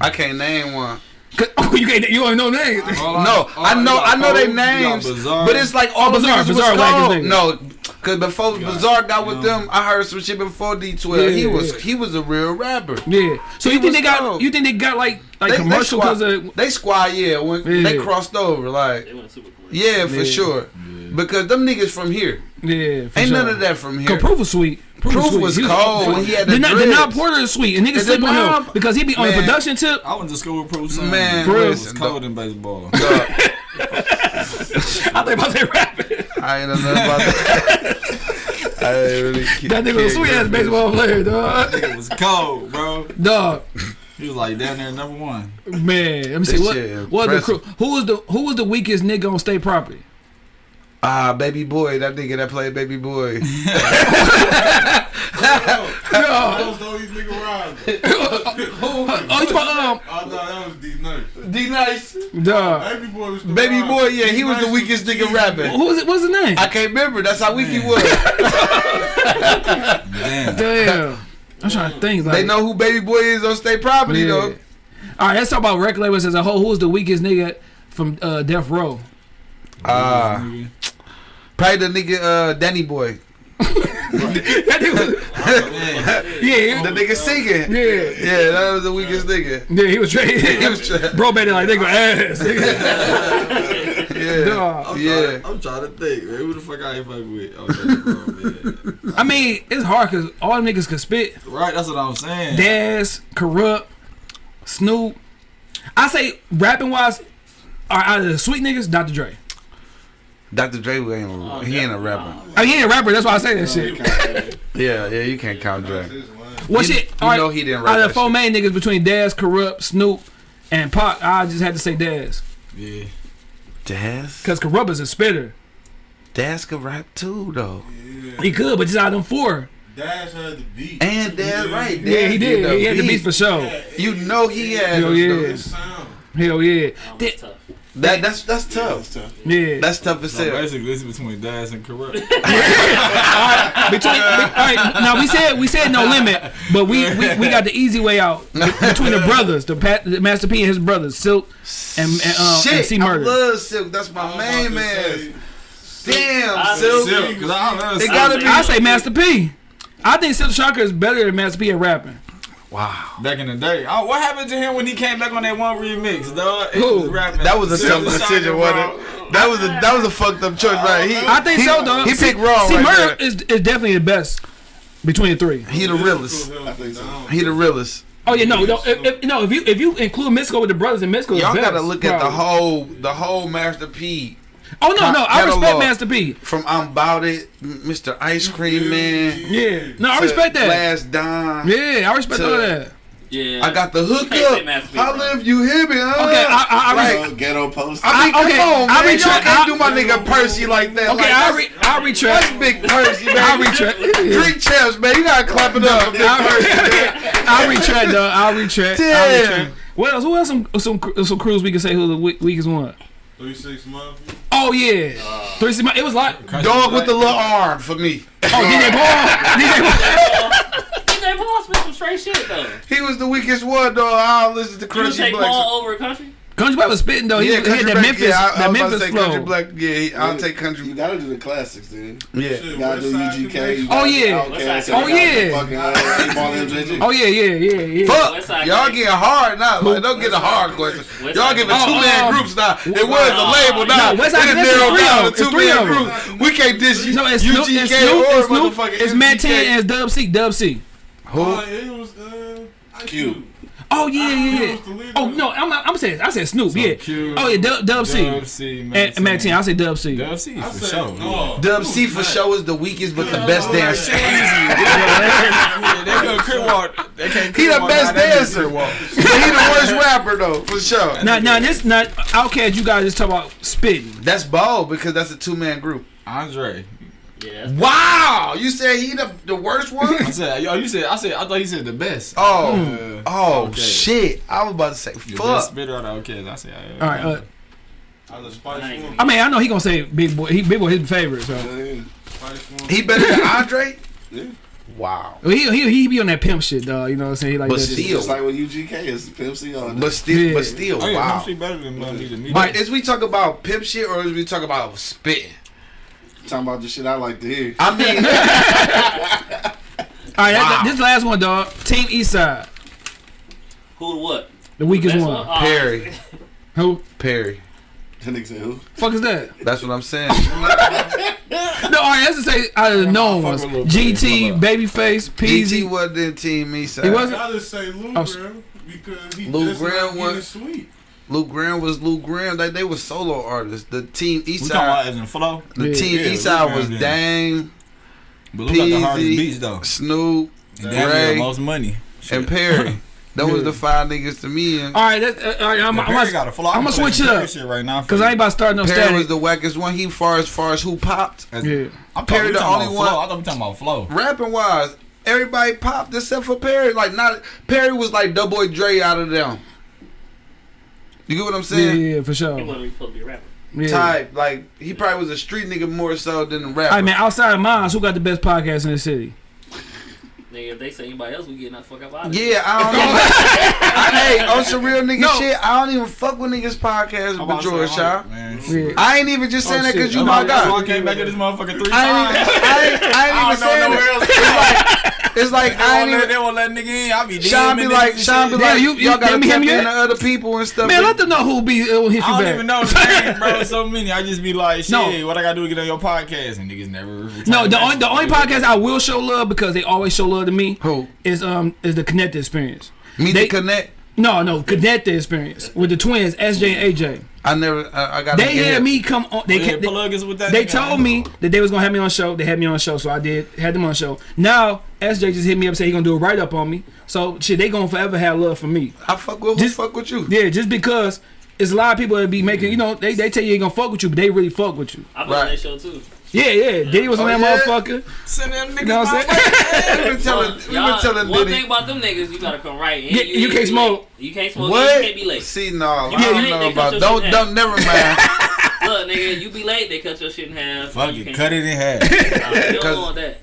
I can't name one. Oh, you can't. You don't know names. All No, all I know, got I know their Poe, names, but it's like all oh, the Bizarre, was Bizarre wackest cold. nigga. No, cause before Bizarre got with them, I heard some shit before D12. Yeah, he was yeah. he was a real rapper. Yeah. So He you think they got? cold. You think they got like like They, commercial they because squad, they squad, yeah, when they crossed over, like They went super cool. yeah, for Yeah. sure. Because them niggas from here, yeah? For ain't sure. none of that from here. Cause Proof was sweet. Proof sweet. was He cold when he had the Denaun Denaun dreads. Porter is sweet, and niggas sleep on him because he be on the Man. production tip. I went to school with Pro Son. Man, it was cold dog. in baseball. Dog, I think about that rapping. I ain't know nothing about that. I ain't really ke- That nigga was a sweet ass baseball player, dog. Nigga was cold, bro. Dog, He was like down there number one. man. Let me see what. What the crew? Who was the Who was the weakest nigga on state property? Ah, baby boy, that nigga that played baby boy. I was the only nigga around. Oh, you talking um, I thought that was D Nice. D nice. dog. Baby boy was the Baby rhyme. boy, yeah, he was the D-Nice weakest nigga rapping. Who was it? What's his name? I can't remember. That's how weak he was. Damn. Damn. I'm trying to think. Like, they know who baby boy is on state property Yeah. though. All right, let's talk about record labels as a whole. Who's the weakest nigga from uh, Death Row? Ah, probably the nigga uh, Danny Boy. That nigga was- yeah, The nigga singing. yeah, Yeah, that was the weakest nigga. yeah. He was straight. He was tra- Bro, made it like nigga ass. Yeah, Dog. yeah. I'm trying to think, man. Who the fuck I ain't fuck with? That's bro, man. I mean, it's hard because all them niggas can spit. Right, that's what I'm saying. Daz, Kurupt, Snoop. I say rapping wise, are out of the sweet niggas, Dr. Dre. Dr. Dre ain't oh, he ain't a rapper. I mean, oh, he ain't a rapper. That's why I say that shit. Yeah, yeah, you can't count Dre. What You- shit? you all right, know he didn't Out of the four shit. main niggas between Daz, Kurupt, Snoop, and Pac, I just had to say Daz Yeah. Daz, because Kurupt is a spitter. Daz could rap too though. Yeah. He could, but just out of them four. Dash had the beat. And Daz, right? Yeah, he did. the He had the beat. beats for sure. You know he had. Hell yeah. those- His sound. Hell yeah. That Did- was tough. That that's that's Yeah, tough. that's tough. Yeah. That's tough as So hell. basically, it's between Daz and Kurupt. Between, all right, now we said we said no limit, but we, we, we got the easy way out between the brothers, the, Pat, the Master P and his brothers, Silkk and and, uh, and Shit, C I Murder. love Silkk. That's my I was main man. say, Damn, I- Silkk. Silkk, cause I love It gotta be. I say Master P. I think Silkk Shocker is better than Master P at rapping. Wow. Back in the day. Oh, what happened to him when he came back on that one remix, dog? Who? That was a Silkk tough decision, wasn't it? That was a that was a fucked up choice, right? He, I think he, so, though. He picked wrong See, right Murder there. is, is definitely the best. between the three. He the realest. I think so. He the realest. Oh yeah, no, no, if, if, no. If you if you include Mystikal with the brothers and Mystikal, is Y'all gotta look at the whole the whole Master P Oh no, no, I respect. Master P. from I'm About It, Mr. Ice Cream mm. Man. Yeah, no, I respect that. Last Dime. Yeah, I respect all that. Yeah. I got the can't hookup. Master P, Holla bro. if you hear me. Huh? Okay, I- I- I Like, Ghetto, ghetto post. I mean, I- come okay, on, I man. Y'all retract- can't I- do my nigga Percy like that. Okay, like, I re, I That's big Percy, man. I retract. Three champs, man. You gotta clap it up. Big Percy. I retract, though. I retract. I Damn. retract. What else? Who else? Some some some crews we can say who the weakest one? Three six months. Oh yeah, three six. It was like Dog with the little arm for me. oh DJ Paul. DJ Paul. DJ Paul spit some straight shit though. He was the weakest one, though. I don't listen to You would Crunchy take Paul over Crunchy? Crunchy Black was spitting though. He, yeah, was- he had that Black. Memphis, yeah, I, I that was about to Memphis say flow. Crunchy Black. Yeah, I'll take Crunchy. You gotta do the classics, dude. Yeah. You gotta do UGK. you Oh, gotta do yeah. Outkast, Oh, you gotta do yeah. Fucking uh, eight ball MJG. Oh yeah, yeah, yeah, yeah. Fuck, y'all Gang. getting hard now. Like, don't get a hard question. Y'all Side giving Gang. two Oh, man groups now. It was a label now. no, West it Side is Gang, it's narrowed down to two man groups. We can't diss No, it's UGK or it's motherfucking it's Matt MGK. 10 and Dub C, Dub C. Who? It was Q. Cube. Oh yeah, yeah, He yeah. was the leader. Oh no, I'm I'm saying I said Snoop, yeah. Q, Oh yeah, Dub, Dub C. Dub C, And Mack 10, I say Dub C. Dub C for said, sure. no. Dub C for sure is the weakest but the best dancer. Yeah, they go crip walk. They can't He the best now they just dancer. crip walk. But he the worst rapper though, for sure. Now, now this not Outkast. You guys just talk about spitting. That's bold because that's a two man group. Andre. Yeah. Wow, you said he the, the worst one? I said, yo, you said, I said, I thought you said the best. Oh, Uh, oh okay. shit! I was about to say The best fuck. spitter out of okay. I said, All right. Uh, I was Spice Nice. One. I mean, I know he gonna say Big Boi. He Big Boi his favorite. So Yeah. He better than Andre? Yeah. Wow. Well, he he he be on that pimp shit, dog. You know what I'm saying? He like But that still- shit. Like with UGK, it's Pimp C on But still, Yeah. but still, Oh, yeah, wow. wow. better than Money to me. But is we talk about pimp shit or is we talk about spitting? Talking about the shit I like to hear. I mean, All right, Wow. that, this last one, dog. Team Eastside, Who what? the weakest Best one. Oh, Perry, Who? Perry. That nigga said who? Fuck is that? That's what I'm saying. No, all right, let's just say uh, out of the known fuck ones: GT, Baby. Babyface, PZ Peezy. wasn't in Team Eastside. He wasn't? I just say Lou Oh, Graham because he Lou just Graham not was- sweet. Luke Graham was Luke Graham. Like they were solo artists. The Team we talking about Eastside, as in flow. the Yeah. Team Yeah, Luke Eastside was did. Dame, But look at the hardest Peezy, beats though. Snoop, And damn Ray, the most money. and Perry. That was the five niggas to me. And All right, that's, uh, all right. I'm, Yeah, I'm, I'm, got a flow. I'ma switch playing it up. shit right now Cause I ain't about to start no Perry static. was the wackest one. He far as far as who popped. As- yeah. I'm Perry Perry the the only only one- Flow. I thought we talking about flow. Rapping wise, everybody popped except for Perry. Like not Perry was like Doughboy Dre out of them. You get what I'm saying? yeah, yeah, for He sure. wasn't really supposed to be a rapper. Yeah. Type like he probably was a street nigga more so than a rapper. All right, mean, Outside of mine, who got the best podcast in the city? Nigga, if they say anybody else, we getting that fuck up out of here. Yeah, I don't know. I, hey, on some real nigga No. shit, I don't even fuck with niggas podcasts I'm but about George say, Shaw. Yeah. I ain't even just oh, saying Oh, that because you my about- That's why guy. I came back to this motherfucker three I ain't, times. even, I ain't, I ain't I even don't saying know nowhere else. that. It's like They I won't ain't let, even. they won't let nigga in. I be Sean be like, niggas Sean be and Yeah, like, you- you, you- y'all gotta let me tap hear me into yet? other people and stuff. Man, let them know who be who hit you I don't back. even know name, bro. So many. I just be like, shit, No. what I gotta do to get on your podcast? And niggas never. No, the messages. only the only podcast I will show love because they always show love to me Who? is um is the Connected Experience. Me They- to connect. No, no, Connected Experience with the twins SJ and AJ. I never. I, I got. They had me come on. They Yeah, ca- they, with that they told me that they was gonna have me on show. They had me on show, so I did had them on show. Now SJ just hit me up and said he gonna do a write up on me. So shit, they gonna forever have love for me. I fuck with. Just- Who fuck with you? Yeah, just because it's a lot of people that be making, you know, they, they tell you they gonna fuck with you, but they really fuck with you. I've been on that show too. Yeah, yeah. Diddy was on Oh, that yeah? motherfucker. Send them niggas You know what I'm saying? we been telling. We been telling one Diddy. thing about them niggas, you gotta come right. And Yeah, you can't smoke. late. You can't smoke. What? You can't be late. See, no, You I be don't know about. Don't, don't, never mind. Look, nigga, you be late, they cut your shit in half. Fuck You it, cut it in half. Nah, you Cause- don't want that.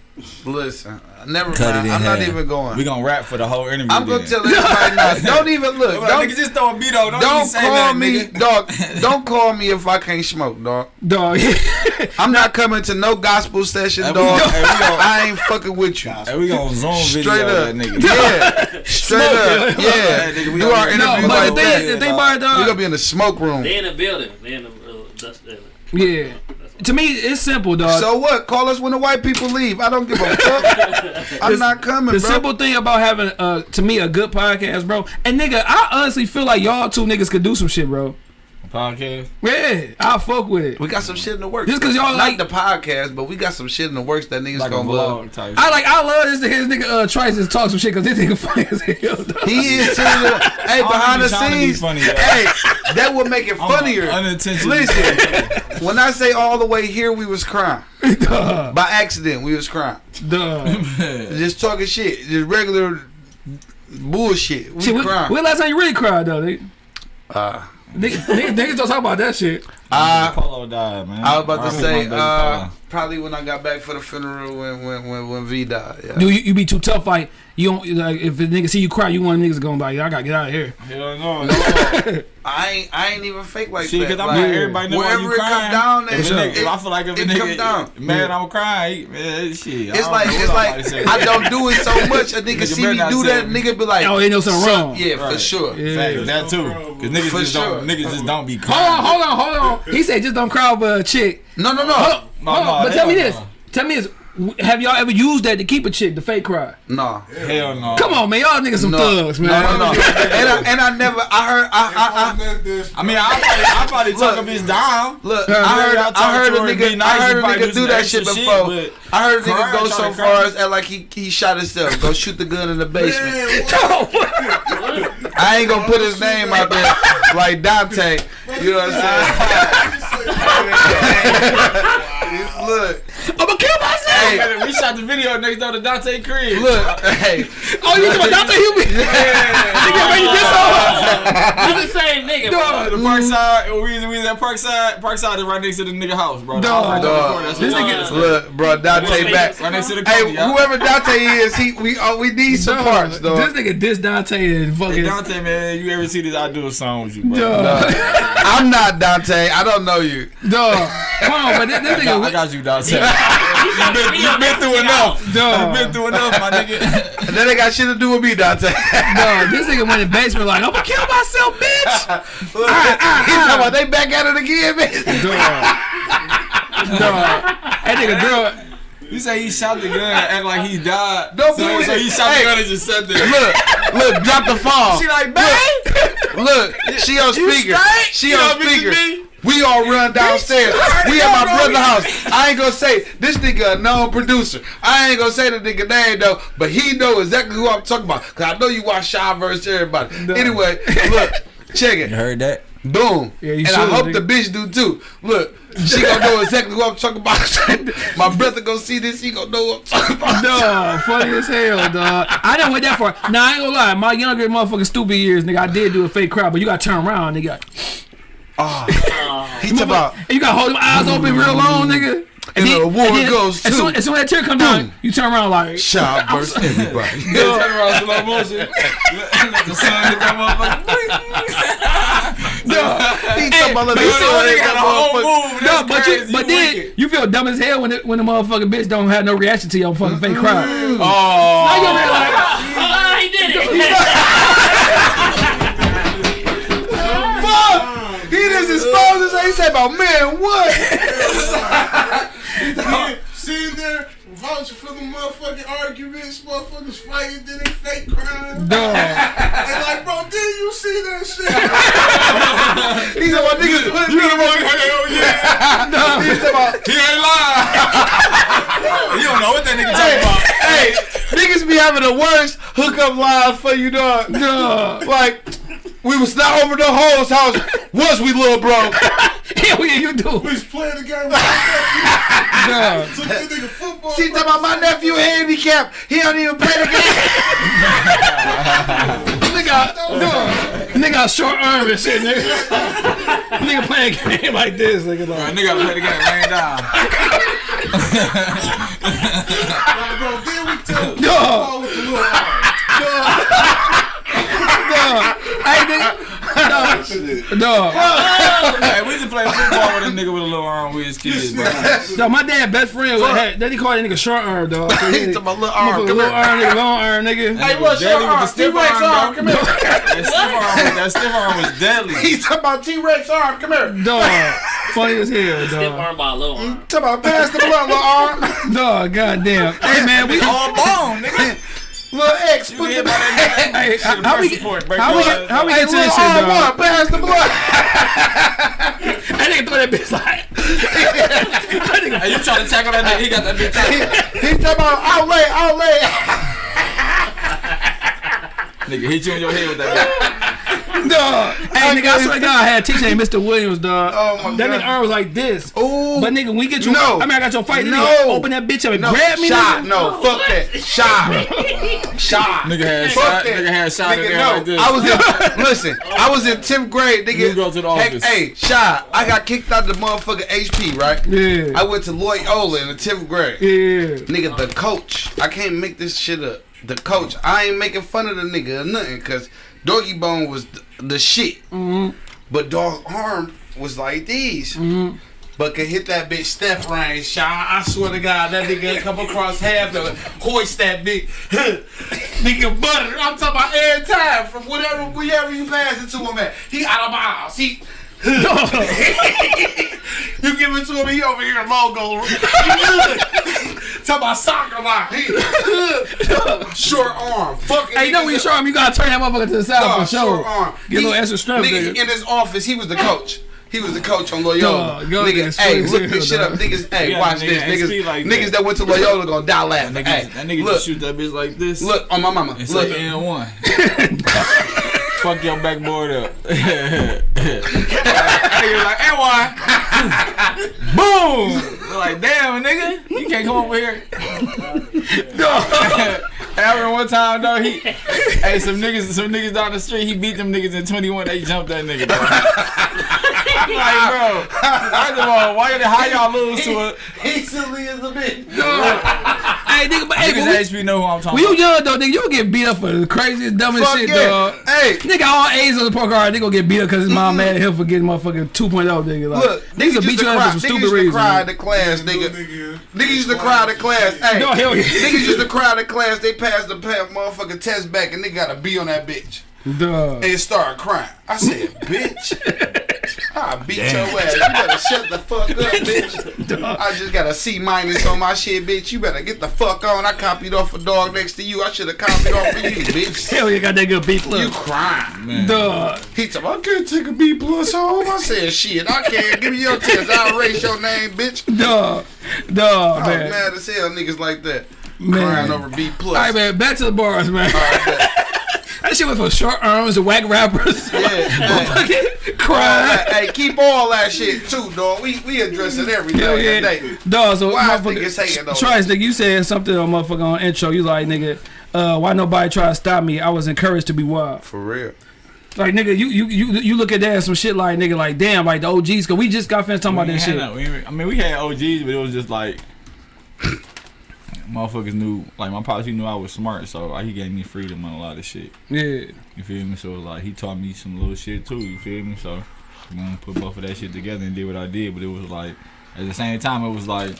Listen, never Cut mind. it in I'm not even going. We gonna rap for the whole interview. I'm gonna then. tell everybody now. Don't even look. Like, Don't, nigga, just throw a beat on. Don't, don't say call nothing, me, nigga. dog. Don't call me if I can't smoke, dog. Dog. I'm not coming to no gospel session, Hey, we dog. go- hey, we go- I ain't fucking with you. Hey, we gonna zoom Straight up. that nigga. Yeah, straight up. Hey, Yeah, nigga, we do gonna our be- no, like the that. thing, the thing about it, We gonna be in the smoke room. They in the building. They in the uh, dust. Uh, Yeah. That's to me, it's simple, dog. So what? Call us when the white people leave. I don't give a fuck. I'm not coming, the bro. simple thing about having, uh, to me, a good podcast, bro. And nigga, I honestly feel like y'all two niggas could do some shit, bro. Podcast. Yeah, I fuck with it. we got some shit in the works. Just cause y'all not like- the podcast, but we got some shit in the works that niggas Like gonna love. type. I like, I love this. His nigga uh, tries to talk some shit because this nigga funny as hell. Dog. He is too. hey, don't behind the trying be scenes, funny, hey, that would make it funnier. Unintentionally. Listen, when I say all the way here, we was crying Duh, by accident. We was crying, duh. just talking shit, just regular bullshit. We Shit, when, crying. when last time you really cried though? Nigga? Uh, Niggas, niggas, niggas don't talk about that shit. uh, Polo died, man. I was about to R.I.P. say, uh, probably when I got back for the funeral when when when, when V died. Yeah. Do you, you be too tough? Like you don't like if a nigga see you cry, you want niggas going like, I gotta get out of here. Hell no, no. I ain't I ain't even fake like Shit, that. cause I'm like, like, everybody know wherever you it crying. come down, if, a nigga, it- if I feel like if a it nigga come down. mad, I'm crying. Man, shit. It's like it's like I'm about to say. I don't do it so much. A nigga Nigga see me do that, it. nigga be like, Oh, they know something wrong. Yeah, for sure. Yeah. Facts, that too. Cause niggas just don't, sure. niggas just don't be Hold on, hold on, hold on. He said just don't cry over a chick. No, no, no, Hold on, No, hold on. no, but tell me this. Tell me this. W- Have y'all ever used that to keep a chick to fake cry? no. Hell no. Come on, man. Y'all niggas some No, thugs, man. no, no, no. and, I, and I never, I heard, I, I, I, I mean, I probably, I probably talk a Look. bitch down. look, I heard, y'all I heard a nigga, nice, I heard a nigga do do that shit shit, before. but I heard a nigga go so far as like he he shot himself, go shoot the gun in the basement. What? I ain't gonna put his name out there like Dante. You know what I'm saying? Look, I'm gonna kill myself. hey, we shot the video next door to Dante crib. look, hey. Oh, you talking about Dante Hubie? Nigga, man, you did so It's the same nigga, bro. Uh, the Parkside, we was, we was at Parkside. Parkside is right next to the nigga house, bro. The Dog. right Dog. This what- nigga- Look, bro, Dante back. right next to the Hey, y'all. whoever Dante is, he we oh, we need some Dog, parts, though. This nigga diss Dante and Hey, fucking. Dante, man, you ever see this? I do a song with you, bro. Dog. I'm not Dante. I don't know you. Dog. Come on, but this, this I, got, I nigga. got you, Dante. You've been, you been through enough. You've Dog. been through enough, my nigga. And that ain't got shit to do with me, Dante. Dog. This nigga went in the basement like, I'm gonna kill myself, bitch. Look, ah, he ah, talking ah. about they back at it again, man. Dog. Dog. That nigga girl. You say he shot the gun and act like he died. Don't so, believe so he shot Hey. the gun and just sat there. Look, look, drop the phone. She like, babe. Look, she on speaker. straight? She You on know, bitch, speaker. Me? We all run downstairs. We at my know brother's house. I ain't gonna say this nigga a known producer. I ain't gonna say the nigga name though, but he know exactly who I'm talking about. Cause I know you watch Shy versus everybody. Anyway, look, check it. heard that? Boom. Yeah, you and I hope nigga. the bitch do too. Look, she gonna know exactly who I'm talking about. my brother gonna see this, he gonna know what I'm talking about. Dog, funny as hell, dog. I didn't went that far. Nah, I ain't gonna lie. My younger motherfucking stupid years, nigga, I did do a fake crowd, but you gotta turn around, nigga. He talking about And you gotta hold them eyes open real long, nigga. And the award and then goes as soon, as soon as that tear come down, you turn around like, Shy versus everybody. Yeah, turn around slow motion. Let the sun hit that motherfucker. He talking about the sun what hit nigga that got a whole motherfucker. move. no, That's but crazy. you, but then wicked. you feel dumb as hell when it, when the motherfucking bitch don't have no reaction to your fucking fake crowd. Oh. Now you over there like, Ah, he did it. Exposed us. He about man, what? Sitting there vouching for the motherfucking arguments, motherfuckers fighting, then they fake crying. dog. And like, bro, did you see that shit? He said about niggas putting me in yeah. He said about He ain't lying. you don't know what that nigga talking about. hey, niggas be having the worst hookup lines for you, dog. Dog. Like, we was not over the hoes house. Was we, little bro? Hell yeah, you do. We was playing the game. Dog. Took the nigga football. She talking about my nephew handicapped. He don't even play the game. Nigga, dog. Nigga short arm and shit, nigga. nigga playing a game like this, nigga. Right, nigga play the game laying down. Like, bro, then we tell the dog. football with the little arm. Dog. Hey, nigga. Dog. Dog. hey, we used to play football with a nigga with a little arm with his kids, bro. Dog, my dad best friend was had, then he called that nigga short arm, dog. So He he- talking about little arm. Motherfucker, Come little here. arm, nigga, long arm, nigga. Hey, what's your deadly with the arm? T-Rex arm, arm, come here. That stiff arm, was- that stiff arm was deadly. He talking about T-Rex arm. Come here. Dog. Funny as hell, dog. Stiff arm by low arm. Talk about pass the blunt, little arm. Dog, goddamn. Hey man, we All bone, nigga. Little X, You put hit the by that Hey, nigga. Shit, how we press support, break how we get how we get to little this shit, arm dog? one, pass the blunt. I nigga throw that bitch like. Hey, you trying to tackle that nigga? He got that bitch tackled. He talking about outlay, outlay. Nigga hit you in your head with that Dog. Hey, nigga, I swear to God, I had a teacher named Mr. Williams, dog. Oh, my that God. nigga arm was like this. Ooh. But nigga, we get you, No. I mean, I got your fight. No. Nigga, open that bitch up and No, grab me, shot. nigga. No, fuck that. Shot. Shot. Nigga had Fuck shot. that. Nigga had shot in Nigga, there no. like this. I was in, listen, I was in 10th grade, nigga. You go to the Hey, office. Hey, shot. I got kicked out of the motherfucking HP, right? Yeah. I went to Loyola in the 10th grade. yeah. Nigga, the coach. I can't make this shit up. The coach. I ain't making fun of the nigga or nothing, cause Doggy Bone was the, the shit. Mm-hmm. But Dog Arm was like these. But could hit that bitch Steph range shot. I swear to God, that nigga come across half of it, hoist that bitch. nigga butter. I'm talking about every time from whatever wherever you pass it to him at. He out of bounds. He you give it to him, he over here logo. Talk about soccer line. He short arm. Fucking Hey, you know when you show him, you gotta turn that motherfucker to the side Dog, for sure. short arm. Get a He- little extra strength, nigga, nigga. in his office, he was the coach. He was the coach on Loyola. Dog, y'all nigga, niggas hey, sweet as look this shit up. Niggas, hey, Yeah, watch nigga, this. Niggas, like niggas that. that went to Loyola gonna die laughing. Nigga, Hey, that nigga look, just shoot that bitch like this. look on my mama. And Look, say and one. Fuck your backboard up. nigga like, and one. Boom. They're like, damn, nigga, you can't come over here. After one time though, he, hey, some niggas, some niggas down the street, he beat them niggas in 21. They jumped that nigga. Bro. I'm like, bro, first of all, why the how y'all lose to it? he silly as a bitch. Hey, nigga, but hey, Niggas when, HP know who I'm we, talking when you young though, nigga, you would get beat up for the craziest, dumbest Fuck shit, yeah. dog. Hey, Nigga, all A's on the poker card, they gonna get beat up because his mom mm-hmm. mad at him for getting motherfucking 2.0, nigga. Like, look, niggas niggas will used beat to you up cry. for some Niggas stupid used to reasons. cry in the class, nigga. Niggas used to cry in the class. Hey, No, hell yeah. niggas used to cry in the class. They passed the pa- motherfucking test back, and they got a B on that bitch. Dog. and started crying. I said, bitch, I beat your ass. You better shut the fuck up, bitch. I just got a C minus on my shit, bitch. You better get the fuck on. I copied off a dog next to you. I should have copied off of you, bitch. Hell you got that good B plus. You crying. Man. Dog. He told me, I can't take a B plus home. I said, shit, I can't. Give me your test. I'll erase your name, bitch. Dog. Dog, I'm man. mad as hell, niggas like that. Man. Crying over B plus. All right, man. Back to the bars, man. that shit was for short arms and whack rappers. Yeah, yeah. Fucking All crying. hey, keep all that shit too, dog. We we address it every Hell yeah. day. Dog, so Why motherfucker, niggas hating on Trice, nigga, you said something on motherfucker on intro. You like, nigga, uh, why nobody try to stop me? I was encouraged to be wild. For real. Like, nigga, you you you you look at that and some shit like, nigga, like, damn, like the OGs, cause we just got finished talking about that shit. no- we I mean, we had OGs, but it was just like motherfuckers knew. Like my pops, he knew I was smart, so like, he gave me freedom on a lot of shit. Yeah. You feel me? So like he taught me some little shit too. You feel me? So I'm gonna put both of that shit together and did what I did. But it was like at the same time, it was like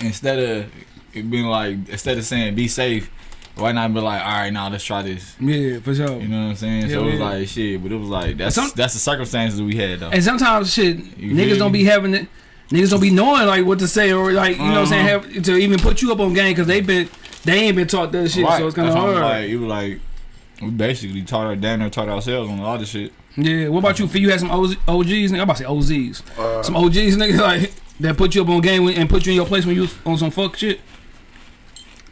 instead of it being like instead of saying be safe. Why not be like, all right, now let's try this. Yeah, for sure. You know what I'm saying? Yeah, so it was yeah. like shit, but it was like that's Some- that's the circumstances we had though. And sometimes shit, You niggas don't be having it. Niggas don't be knowing like what to say or like you know what I'm saying Uh-huh. have to even put you up on game because they been they ain't been taught that shit, Right. so it's kind of That's why I'm hard. Like, it was like we basically taught our damn near taught ourselves on a lot of shit. Yeah. What about you? Phil? You had some OZ, OGs? Nigga, I'm about to say OZs. Uh, Some OGs, nigga, like that put you up on game and put you in your place when you was on some fuck shit.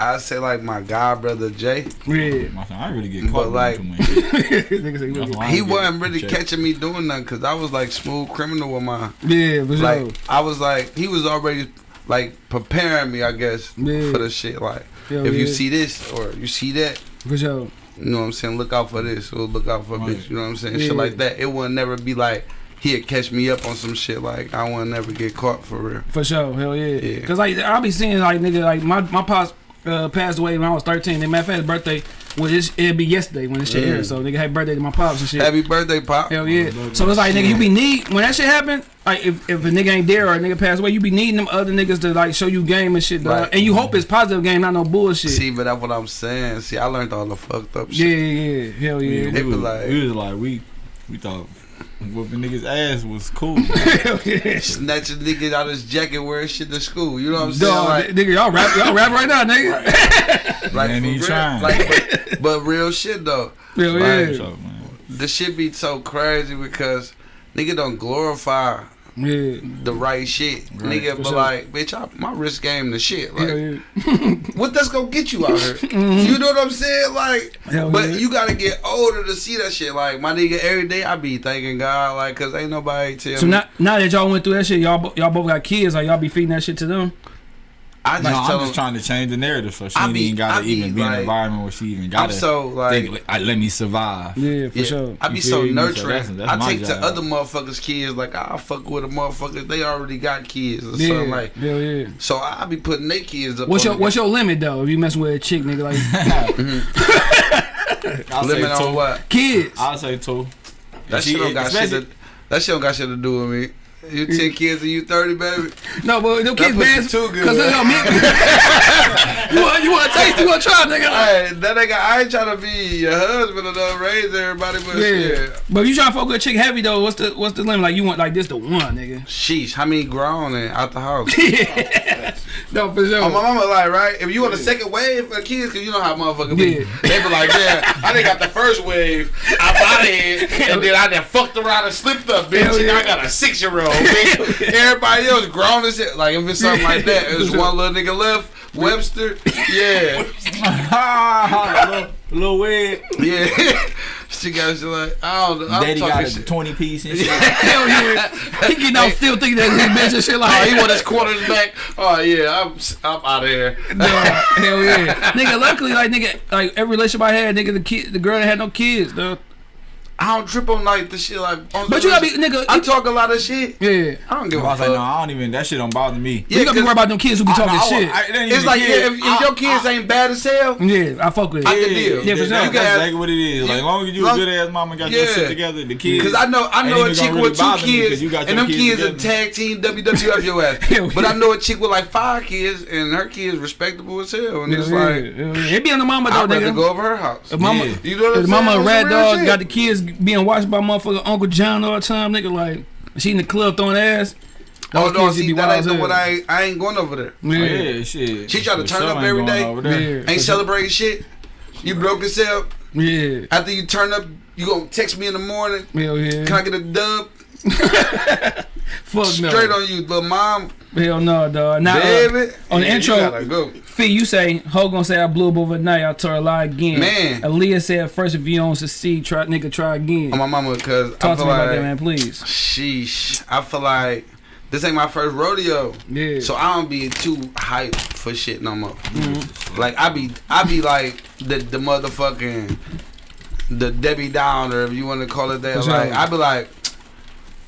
I say like my god brother Jay. Yeah. My son, I really get caught like- like, too much. shit. Nigga say, That's why I He wasn't really checked. catching me doing nothing because I was like smooth criminal with my yeah, for sure. like I was like he was already like preparing me I guess Yeah. for the shit like Hell if you see this or you see that for sure. you know what I'm saying look out for this or look out for Right. bitch you know what I'm saying Yeah. shit like that it would never be like he'd catch me up on some shit like I would never get caught for real For sure, hell yeah. Yeah. Cause like I'll be seeing like nigga like my my pops uh, passed away when I was thirteen. And matter of fact, his birthday was this, it'd be yesterday when this shit Mm. aired. So nigga, happy birthday to my pops and shit. happy birthday pop Hell yeah. So it's like nigga, you be need when that shit happen. Like if, if a nigga ain't there or a nigga pass away, you be needing them other niggas to like show you game and shit, dog. Right. And you hope it's positive game, not no bullshit. see but that's what I'm saying see I learned all the fucked up yeah, shit yeah, yeah, hell We, yeah. we, They be was, like- we was like we we thought Whooping niggas ass was cool. Hell yeah. Snatch a nigga out his jacket wearing shit to school. You know what I'm saying? Dog, like, nigga, y'all rap, y'all rap right now, nigga. like, Man, for he real. trying. Like, but, but real shit though. Hell Like, yeah. The shit be so crazy because nigga don't glorify Yeah. the right shit. Right, nigga for be sure. like, bitch, I, my wrist game the shit. Like, yeah. what that's gonna get you out here? You know what I'm saying? Like, Mm-hmm. Hell but yeah. you gotta get older to see that shit. Like, my nigga, every day I be thanking God, like, cause ain't nobody tell So me. now, now that y'all went through that shit, y'all y'all both got kids. Like y'all be feeding that shit to them. I just No, tell I'm just trying to change the narrative so she I ain't be- even gotta I be even be in like- an environment where she even I'm gotta so like. think, like, let me survive. Yeah, for Yeah, sure. I be You so feel me? So nurturing. that's- that's I my take to other motherfuckers' kids like I fuck with a motherfuckers. They already got kids or Yeah, something like. hell yeah. So I be putting their kids up. What's your What's your limit though? If you messing with a chick, nigga, like I'll limit say on two. what? kids. I'll say two. That And shit she- don't got shit. To, that shit don't got shit to do with me. You ten kids and you thirty, baby. No, but them kids bad. too good. Cause they don't mean. you want you want to taste? You want to try, nigga? Hey, that nigga, I ain't trying to be your husband or to raise everybody, but Yeah. But you trying to fuck with a chick heavy though, what's the what's the limit? Like you want like this the one, nigga. Sheesh, how many grown and out the house? No, for sure. Oh, my mama like, right? If you want a second wave for the kids, cause you know how motherfuckers be. Yeah. They be like, yeah, I done got the first wave, I bought it, and then I done fucked around and slipped up, bitch, Hell and yeah. I got a six year old, Everybody else grown as shit. Like, if it's something like that, there's one little nigga left, Webster, yeah, little, little weird. yeah. she got shit like, I don't know, I'm Daddy got a shit. 20 piece and shit. Hell yeah. He getting out still thinking that he bitch and shit Oh, like. he want his quarters back. Oh yeah, I'm I'm out of here. Dog, hell yeah, nigga. Luckily, like nigga, like every relationship I had, nigga, the kid, the girl had no kids, dog. I don't trip on like the shit like. on But you gotta be, nigga. I it- talk a lot of shit. yeah. I don't give I a was like, no. I don't even. That shit don't bother me. Yeah, you gotta be worried about them kids who be talking I- I- shit. I- it It's like yeah, if, if I- your kids ain't bad as hell, yeah, I fuck with it. I Yeah, can deal. Yeah, for sure. That's have- exactly what it is. Like, as long as you Long- a good ass mama got your Yeah. shit together, the kids. Cause I know I know a chick with two kids, and them kids are tag team WWF your ass. But. I know a chick with like five kids, and her kids respectable as hell, and it's like yeah, yeah. It be on the mama though, I'd rather nigga. go over her house. Mama, You know what I'm saying? a It's rat dog got the kids being watched by motherfucker Uncle John all the time, nigga. Like she in the club throwing ass. Oh no, see be that wild ain't the what I ain't, I ain't going over there. Oh, Yeah, yeah, shit. She try to turn up ain't every going day. over there. yeah, Ain't for sure. celebrating shit. You broke yourself. Yeah, After you turn up, you gonna text me in the morning. hell yeah. Can I get a dub? Fuck no. Straight on you, little mom. Hell no, dog. Now, uh, Baby. on the Yeah, intro- You go. Fee, you say Ho gonna say I blew up overnight. I told her lie again. Man. Aaliyah said first if you don't succeed, try nigga try again. On my mama, cause I Talk to me like, about that, man, please. sheesh. I feel like this ain't my first rodeo. Yeah. So I don't be too hyped for shit no more. Mm-hmm. Like I be, I be like the the motherfucking the Debbie Downer, if you want to call it that. Like I be like,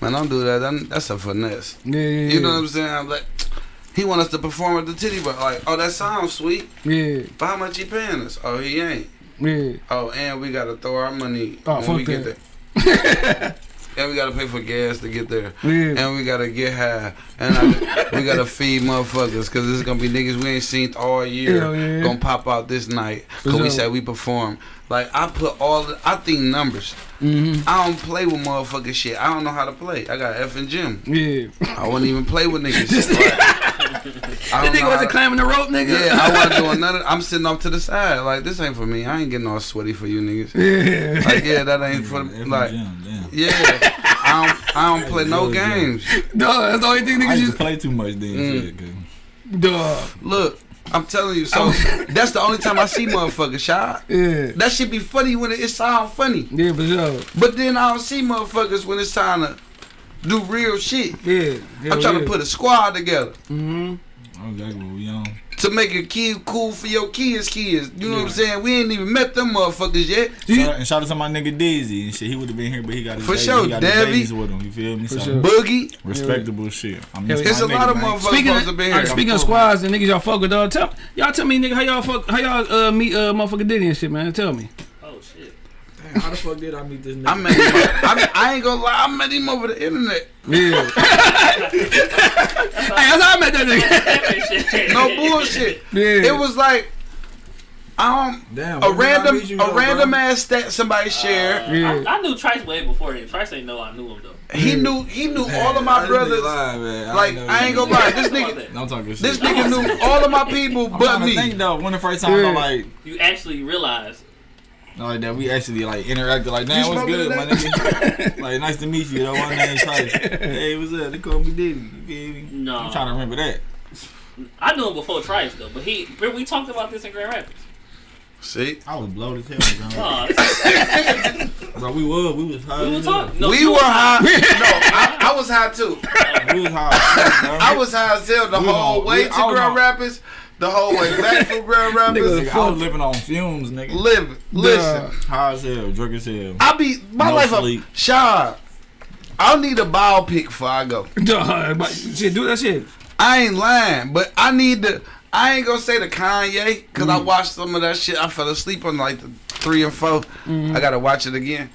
man, don't do that. That- That's a finesse. yeah, yeah, You know what. I'm saying? I'm like, he want us to perform at the titty bar. Like, oh, that sounds sweet. yeah, But how much he paying us? Oh, he ain't. yeah. Oh, and we gotta throw our money Oh, when we get there. and we gotta pay for gas to get there. Yeah. And we gotta get high. And I, we gotta feed motherfuckers. Cause this is gonna be niggas we ain't seen all year. Yeah. Gonna pop out this night. For Cause we said we perform. Like I put all the, I think numbers. Mm-hmm. I don't play with motherfucking shit. I don't know how to play. I got F and Jim. Yeah. I wouldn't even play with niggas. Like, I That don't nigga wasn't to- climbing the rope, nigga. yeah, I wasn't doing nothing. I'm sitting off to the side. Like, this ain't for me. I ain't getting all sweaty for you niggas. yeah. Like, yeah, that ain't for, Every like, gym, yeah. I don't, I don't play no games. Dog, that's the only thing I niggas used used. to play too much then. Mm. Shit, 'cause- Dog. Look, I'm telling you. So, that's the only time I see motherfuckers shot. Yeah. That should be funny when it, it sound funny. Yeah, for sure. But then I don't see motherfuckers when it's time to do real shit. Yeah. I'm trying to put a squad together. Mm-hmm. I was like, what we on? To make a kid cool for your kids' kids. You know what I'm saying? We ain't even met them motherfuckers yet. Shout out, and shout out to my nigga Dizzy and shit. He would have been here, but he got his For babies. sure, he got his babies with him. You feel me? For so sure. Boogie. respectable shit. I mean, Hell yeah. It's a lot of motherfuckers Speaking supposed to of, be uh, here. speaking of squads and niggas y'all fuck with, dog, tell y'all tell me nigga how y'all fuck how y'all uh, meet uh motherfucker Diddy and shit, man. Tell me. Shit. How the fuck did I meet this nigga? I met him. I, I ain't gonna lie. I met him over the internet. Yeah. hey, that's how I met that nigga. No bullshit. Yeah. It was like Um, Damn. a where did I random, meet you, a though, random bro? ass stat somebody shared. Yeah. I, I knew Trice way before him. Trice ain't know I knew him though. He knew, he knew all of my brothers. lying, man. Like know I ain't gonna lie, this nigga, that? No, I'm talking shit. this nigga knew all of my people I'm but trying to think me. though. When the first time, Yeah. though, like, You actually realize. Like that we actually like interacted. Like, You damn, what's smoking good, my nigga? like, nice to meet you. Though my name's Trice. Hey, what's up? They call me Diddy. You feel? No. I'm trying to remember that. I knew him before Trice though, but he. We talked about this in Grand Rapids. See, I was blowed as hell, bro. Oh, this- bro we were, we was high. we were as No, we you were was high. no, I, I was high too. We was high. I was high as hell the We whole on- way we- to Grand on- Rapids, the whole way back from Grand Rapids. Nigga, I was living on fumes, nigga. Live, listen. High as hell, drunk as hell. I be my No life sleep. up. Shaw, I'll need a biopic before I go. Duh, but shit, do that shit. I ain't lying, but I need to. I ain't gonna say the Kanye because I mm. watched some of that shit. I fell asleep on like the three and 4 mm-hmm. I gotta watch it again,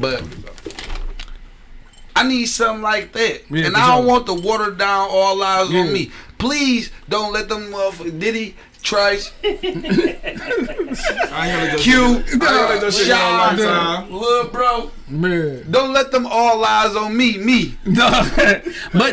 but I need something like that, Yeah, and I don't want the watered down all eyes Yeah. on me. Please don't let them motherfuckers Diddy, Trice, I ain't heard Q, that shit in a long Sean. Lil Bro. Man. Don't let them all lies on me. Me. Duh. but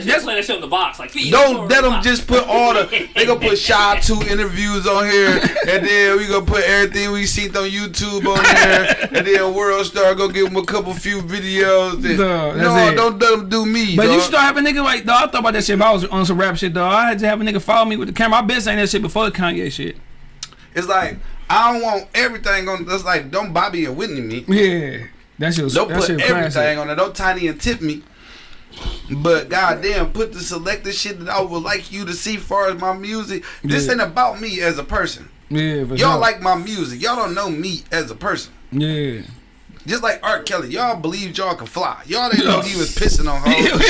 Just that's play that shit in the box, like Don't let them the just put all the. They gonna put Shy two interviews on here, and then we gonna put everything we seen on YouTube on there, and then World Star go give them a couple few videos. And, Duh, that's no, don't let them do me. But dog. you should have a nigga like, dog, I thought about that shit if I was on some rap shit, dog. I had to have a nigga follow me with the camera. I've been saying that shit before the Kanye shit. It's like I don't want everything on. That's like don't Bobby and Whitney me. Yeah. That shit was, Don't that put was everything classic. on it. Don't tiny and tip me. But goddamn, put the selected shit that I would like you to see far as my music. This Yeah. ain't about me as a person. Yeah, Y'all sure. like my music. Y'all don't know me as a person. Yeah. Just like R. Kelly, y'all believed y'all could fly. Y'all didn't know he was pissing on hoes. and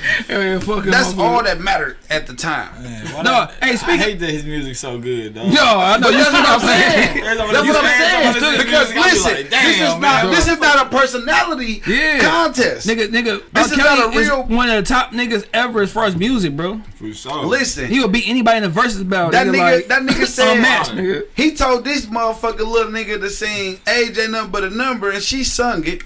shit. yeah, fucking That's all that mattered at the time. Man, No, not- hey, I speaking- hate that his music's so good, though. Yo, I know you That's what what I'm I'm saying. saying. That's That's what I'm saying. Because listen, this is not this is not a personality Yeah. contest. Nigga, nigga, This R. is Kelly not a is real- one of the top niggas ever as far as music, bro. For sure. Listen, He will beat anybody in the verses battle. that nigga, nigga, like, that nigga said unmatched, nigga. he told this motherfucker little nigga to sing AJ nothing but a number, and she sung it.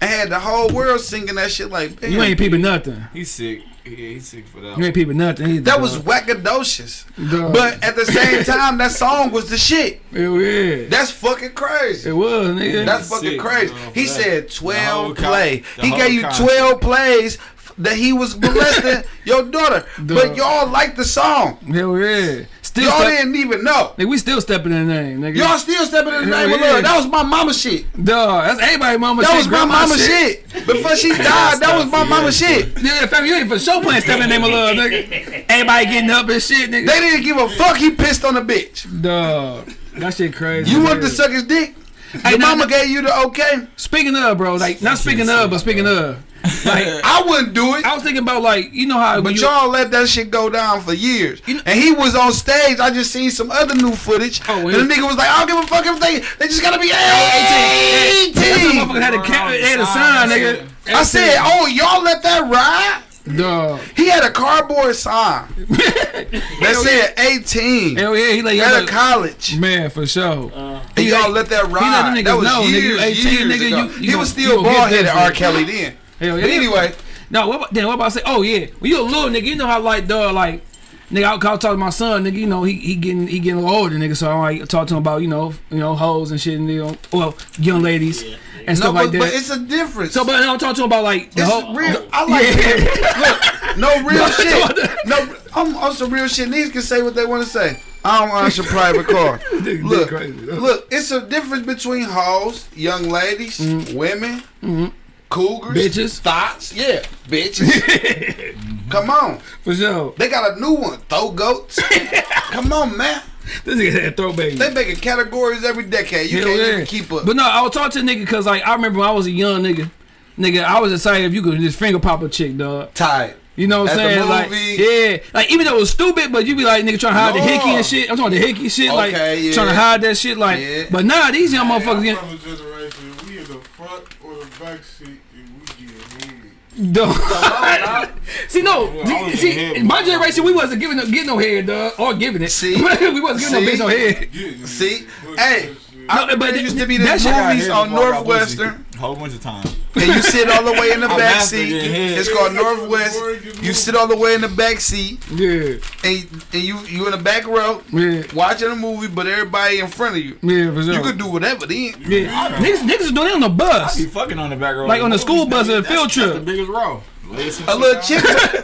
And had the whole world singing that shit like, You ain't peeping nothing. He's sick. Yeah, he's sick for that. You ain't peeping nothing. Either, that was dog. wackodocious. Dog. But at the same time, that song was the shit. Hell yeah. That's fucking crazy. It was, nigga. That's fucking sick, crazy. bro, He said 12 The whole play. con- he gave you concept. 12 plays that he was molesting your daughter. But y'all liked the song. Hell yeah. Still Y'all step- didn't even know. Nigga, we still stepping in the name, nigga. Y'all still stepping in the Hell name of yeah. love. That was my mama shit. Dog, that's everybody mama That shit. was my mama shit. Before she died, that was my mama shit. Yeah, fam, you ain't for sure playing stepping in the name of love, nigga. Everybody getting up and shit, nigga. They didn't give a fuck. He pissed on the bitch. Dog, that shit crazy. You wanted nigga. to suck his dick. Hey, Your nah, mama nah. gave you the okay. Speaking of, bro, like not speaking of, but speaking of, like I wouldn't do it. I was thinking about like you know how But you, y'all let that shit go down for years. You know- and he was on stage. I just seen some other new footage. Oh, and he- the nigga was like, I don't give a fuck if they they just gotta be 18. That's when motherfucker had a cap, they had a sign, nigga. I said, oh, y'all let that ride? dog. He had a cardboard sign that said 18. Hell yeah, he like At y'all college. man for sure. Uh, And y'all like- let that let them ride. That was know, nigga, years, 18, years nigga, ago. you- you he gon- was still gon' get bald headed R. Kelly then. Hell yeah. But anyway, No, what about, then what about I say? Oh yeah, when you a little nigga, you know how like dog like nigga, I'll, I'll talk to my son, nigga. You know he he getting he getting a little older, nigga. So I like talk to him about you know you know hoes and shit, and you know well young ladies Yeah, and no, stuff but, like that. but it's a difference. so but I'm talking to him about like the It's whole real. I like Yeah. Look, no real No, shit. No, I'm on some real shit. Niggas can say what they want to say. I don't answer private car. Look, crazy. look, it's a difference between hoes, young ladies, mm-hmm. women, mm-hmm. Cougars, Bitches. thoughts. Yeah, bitches. Come on, for sure. they got a new one. Throw goats. Come on, man. This nigga said throw baby. They making categories every decade. You Hell can't yeah. even keep up. But no, I was talking to nigga because like I remember when I was a young nigga. Nigga, I was excited if you could just finger pop a chick, dog. Tight. You know what I'm At the saying? Like, yeah, like even though it was stupid, but you be like, nigga, trying to hide the No. hickey and shit. I'm talking the hickey shit, like yeah. trying to hide that shit, like. Yeah. But nah, these young motherfuckers, I'm from a generation, we in the front or the back seat and we get head. Dog. see, no, I was see, head my generation, we wasn't giving no, getting no head, dog, or giving it. See? we wasn't giving no See? bitch no head. See, hey, I No, remember but there used to be that these movies on before I got Northwestern. pussy. Whole bunch of times. And you sit all the way in the back seat. your. It's called Northwest. You sit all the way in the back seat, Yeah, and and you you in the back row yeah, watching a movie, but everybody in front of you. yeah, for sure. You could do whatever then. yeah. Niggas, niggas is doing it on the bus. I bus. be fucking on the back row. Like on the school bus or a That's- field That's trip. the biggest row. A little chick,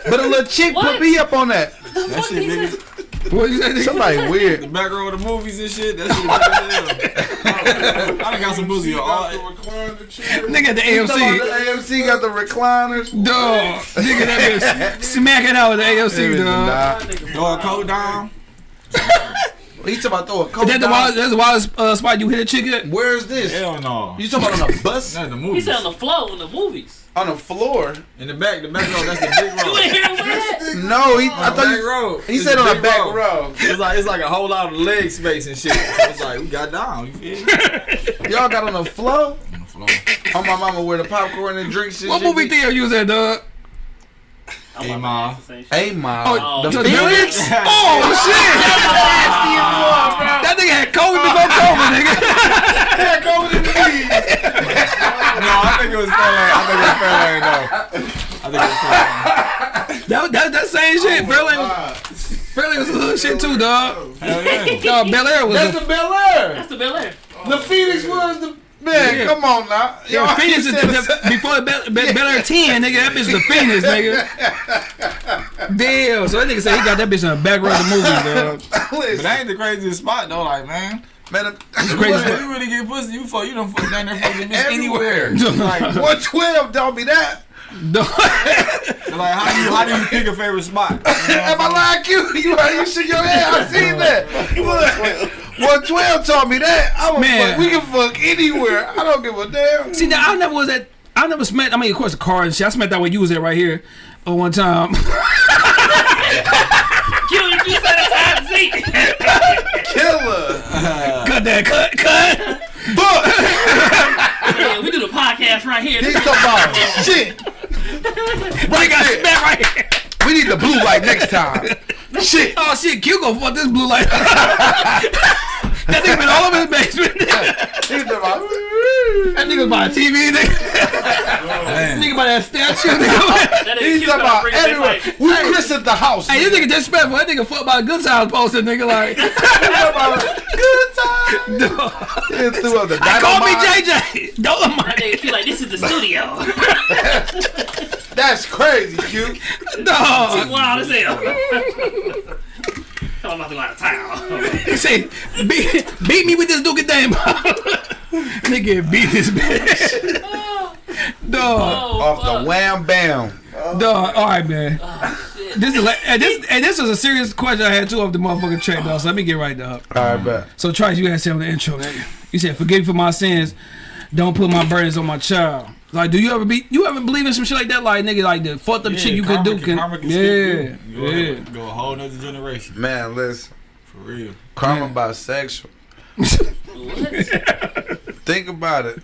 but a little chick What? put me up on that. That shit biggest. What you say? nigga? Somebody The weird. back row of the movies and shit. That shit big as hell. I done got some pussy. All, Nigga at the Talking about AMC. The AMC got the recliners. Dog. Nigga that bitch smacking out with the AMC, dog. Nah. throw a coat down. He talking about throw a coat Is that the down. wild, that's the wildest uh, spot you hit a chick at? Where's this? Hell no. You talking about on the bus? That's the He movies. said on the floor in the movies. on the floor? In the back, the back row. That's the big You row. ain't hear him that? No, he. I the thought back you, row. he said on the back row. It's like it's like a whole lot of leg space and shit. It's like we got down. You feel me? Y'all got on the floor? On the floor. On my mama where the popcorn and drinks and What movie be- theater you was at, dog? I'm Hey, about Ma. ask the same shit. Hey, ma. Oh, the to the Phoenix? Oh, shit! That nigga had COVID before COVID, nigga. Yeah, go with the lead. No, I think it was Fairlane. I think it was Fairlane though. I think it was Fairlane. That, that, that same shit. Oh, Fairlane was, Fairlane was a hood shit too, dog. Hell yeah. Dog, Bel Air was That's a the Bel Air. That's the Bel Air. The Phoenix was the. Man, Yeah. come on now. Yeah, Y'all Phoenix is the, saying the, before Bel, Bel, Bel Air 10, nigga. That bitch is the Phoenix, nigga. Damn. So that nigga said he got that bitch in the back row of the movie, dog. But Listen, that ain't the craziest spot though. Like man, man, crazy Boy, spot. if you really get pussy, you fuck. You don't fuck down there fucking bitch anywhere. Like, One twelve don't be that. Dog. like how do you how do you pick a favorite spot? You know Am I I'm lying, Q? You you shake your head. I seen that. One twelve taught me that. I was Man. fuck, we can fuck anywhere. I don't give a damn. See, now I never was at. I never smacked. I mean, of course, the car and shit. I smacked that where you was at right here. Uh, one time. Q, if you said it's hot seat. Killer. cut that. Cut. Cut. Fuck. Yeah, we do the podcast right here. He's talking about shit. Right got smacked right here. We need the blue light next time. Shit. Oh shit, Q gonna fuck this blue light. that nigga been all over his basement. He's talking that nigga buy a TV, nigga. saying? nigga buy that statue, nigga. That nigga He's Q about bring it back everywhere. like, We christened the house. hey, this nigga disrespectful. That nigga fuck by a good time poster, nigga. Like, Good time. He threw up the call me. JJ. Don't that mind. nigga Q like, this is the studio. That's crazy, Q. Dog. Wild as hell. I'm about to go out of town. He say, beat, beat me with this Duke Dame. nigga beat this bitch. Dog. Oh, Off fuck. the wham bam. Dog. All right, man. Oh. This is like, and this and this was a serious question I had too off the motherfucking track, dog. So let me get right up. All right, bet. So Trice, you had said on the intro, nigga. You said, "Forgive me for my sins. Don't put my burdens on my child." Like, do you ever be? You ever believe in some shit like that? Like, nigga, like the fucked up Yeah, shit you karma could do can, karma can yeah, skip you. Go, yeah. ahead, go a whole nother generation. Man, listen. For real. Karma Man. bisexual. What? Think about it.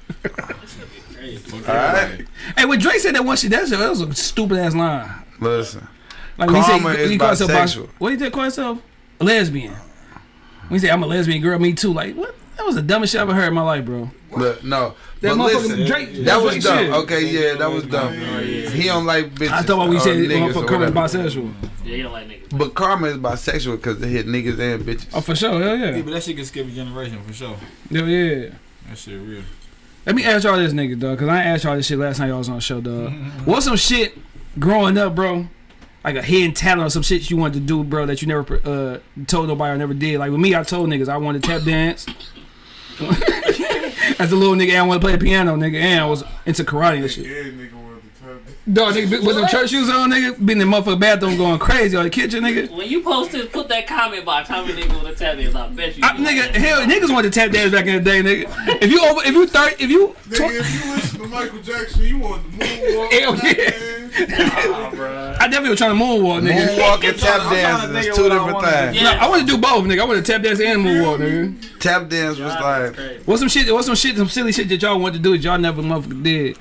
Crazy. All right. Hey, when Drake said that one shit, that's that was a stupid ass line. Listen. Like when he said Karma is he called himself bisexual. What did he call himself? A lesbian. When he said I'm a lesbian girl, me too. Like what? That was the dumbest shit I ever heard in my life, bro. Look, no. That but motherfucker listen, Drake. that Drake was dumb. shit. Okay, yeah, that was dumb. He don't like bitches. I thought what we or said, niggas or motherfucker, Kermit whatever. bisexual. Yeah, you don't like niggas. But karma is bisexual because they hit niggas and bitches. Oh, for sure, hell Yeah, yeah, but that shit can skip a generation for sure. hell yeah. That shit real. Let me ask y'all this, nigga, dog, because I asked y'all this shit last time y'all was on the show, dog. What's some shit growing up, bro? Like a hidden talent or some shit you wanted to do, bro, that you never uh, told nobody or never did. Like with me, I told niggas I wanted to tap dance. As a little nigga, I want to play the piano, nigga, and I was into karate and shit. Dog, nigga, with them church shoes on, nigga, be in the motherfucking bathroom going crazy on the kitchen, nigga. When you posted, put that comment box. How many niggas would have tapped in? I bet you. I, nigga, hell, niggas wanted to tap dance back in the day, nigga. If you over, if you thirty, if you, Nigga, if you listen to Michael Jackson, you want the moonwalk. Hell yeah. goddamn. I definitely was trying to moonwalk, nigga. Moonwalk and tap I'm trying to dancing think is two different wanna do. things. No, I want to do both, nigga. I want to tap dance and moonwalk, nigga. Tap dance was like What's some shit? What's some shit? Some silly shit that y'all want to do that y'all never motherfucker did?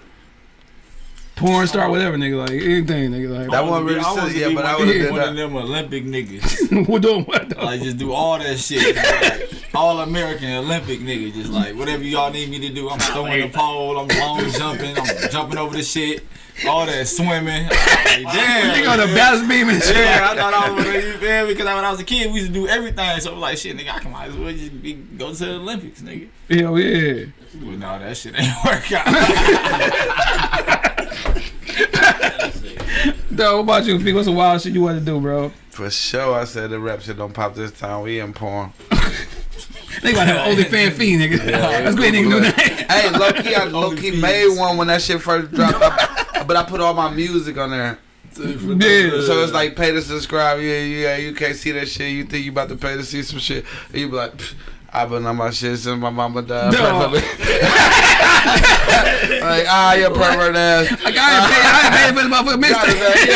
Porn star, whatever, nigga. Like anything, nigga. Like That one really I want yeah, but I one, would of- have one of them Olympic niggas. we're doing what? Though? Like just do all that shit. Like, all American Olympic nigga. Just like whatever y'all need me to do. I'm throwing the pole. I'm long jumping. I'm jumping over the shit. All that swimming. Like, damn. Nigga on the balance beam and shit. Yeah, I thought I was gonna you feel me? Because when I was a kid, we used to do everything. So I was like, shit, nigga, I can might as well just be, go to the Olympics, nigga. Hell yeah. But no, that shit ain't work out. Dog, what about you, Fee? What's the wild shit you want to do, bro? For sure, I said the rap shit don't pop this time. We in porn. They gotta have only fan fee, nigga. That's great, nigga. Do that. hey, low key, I low key made one when that shit first dropped. I- but I put all my music on there. Yeah. So it's like pay to subscribe. Yeah, yeah. You can't see that shit. You think you about to pay to see some shit. And you be like, "Pfft, I've been on my shit since my mama died. No. like, ah, you pervert ass. Like, I ain't paying, I ain't paying for the motherfucking Got mistake. his.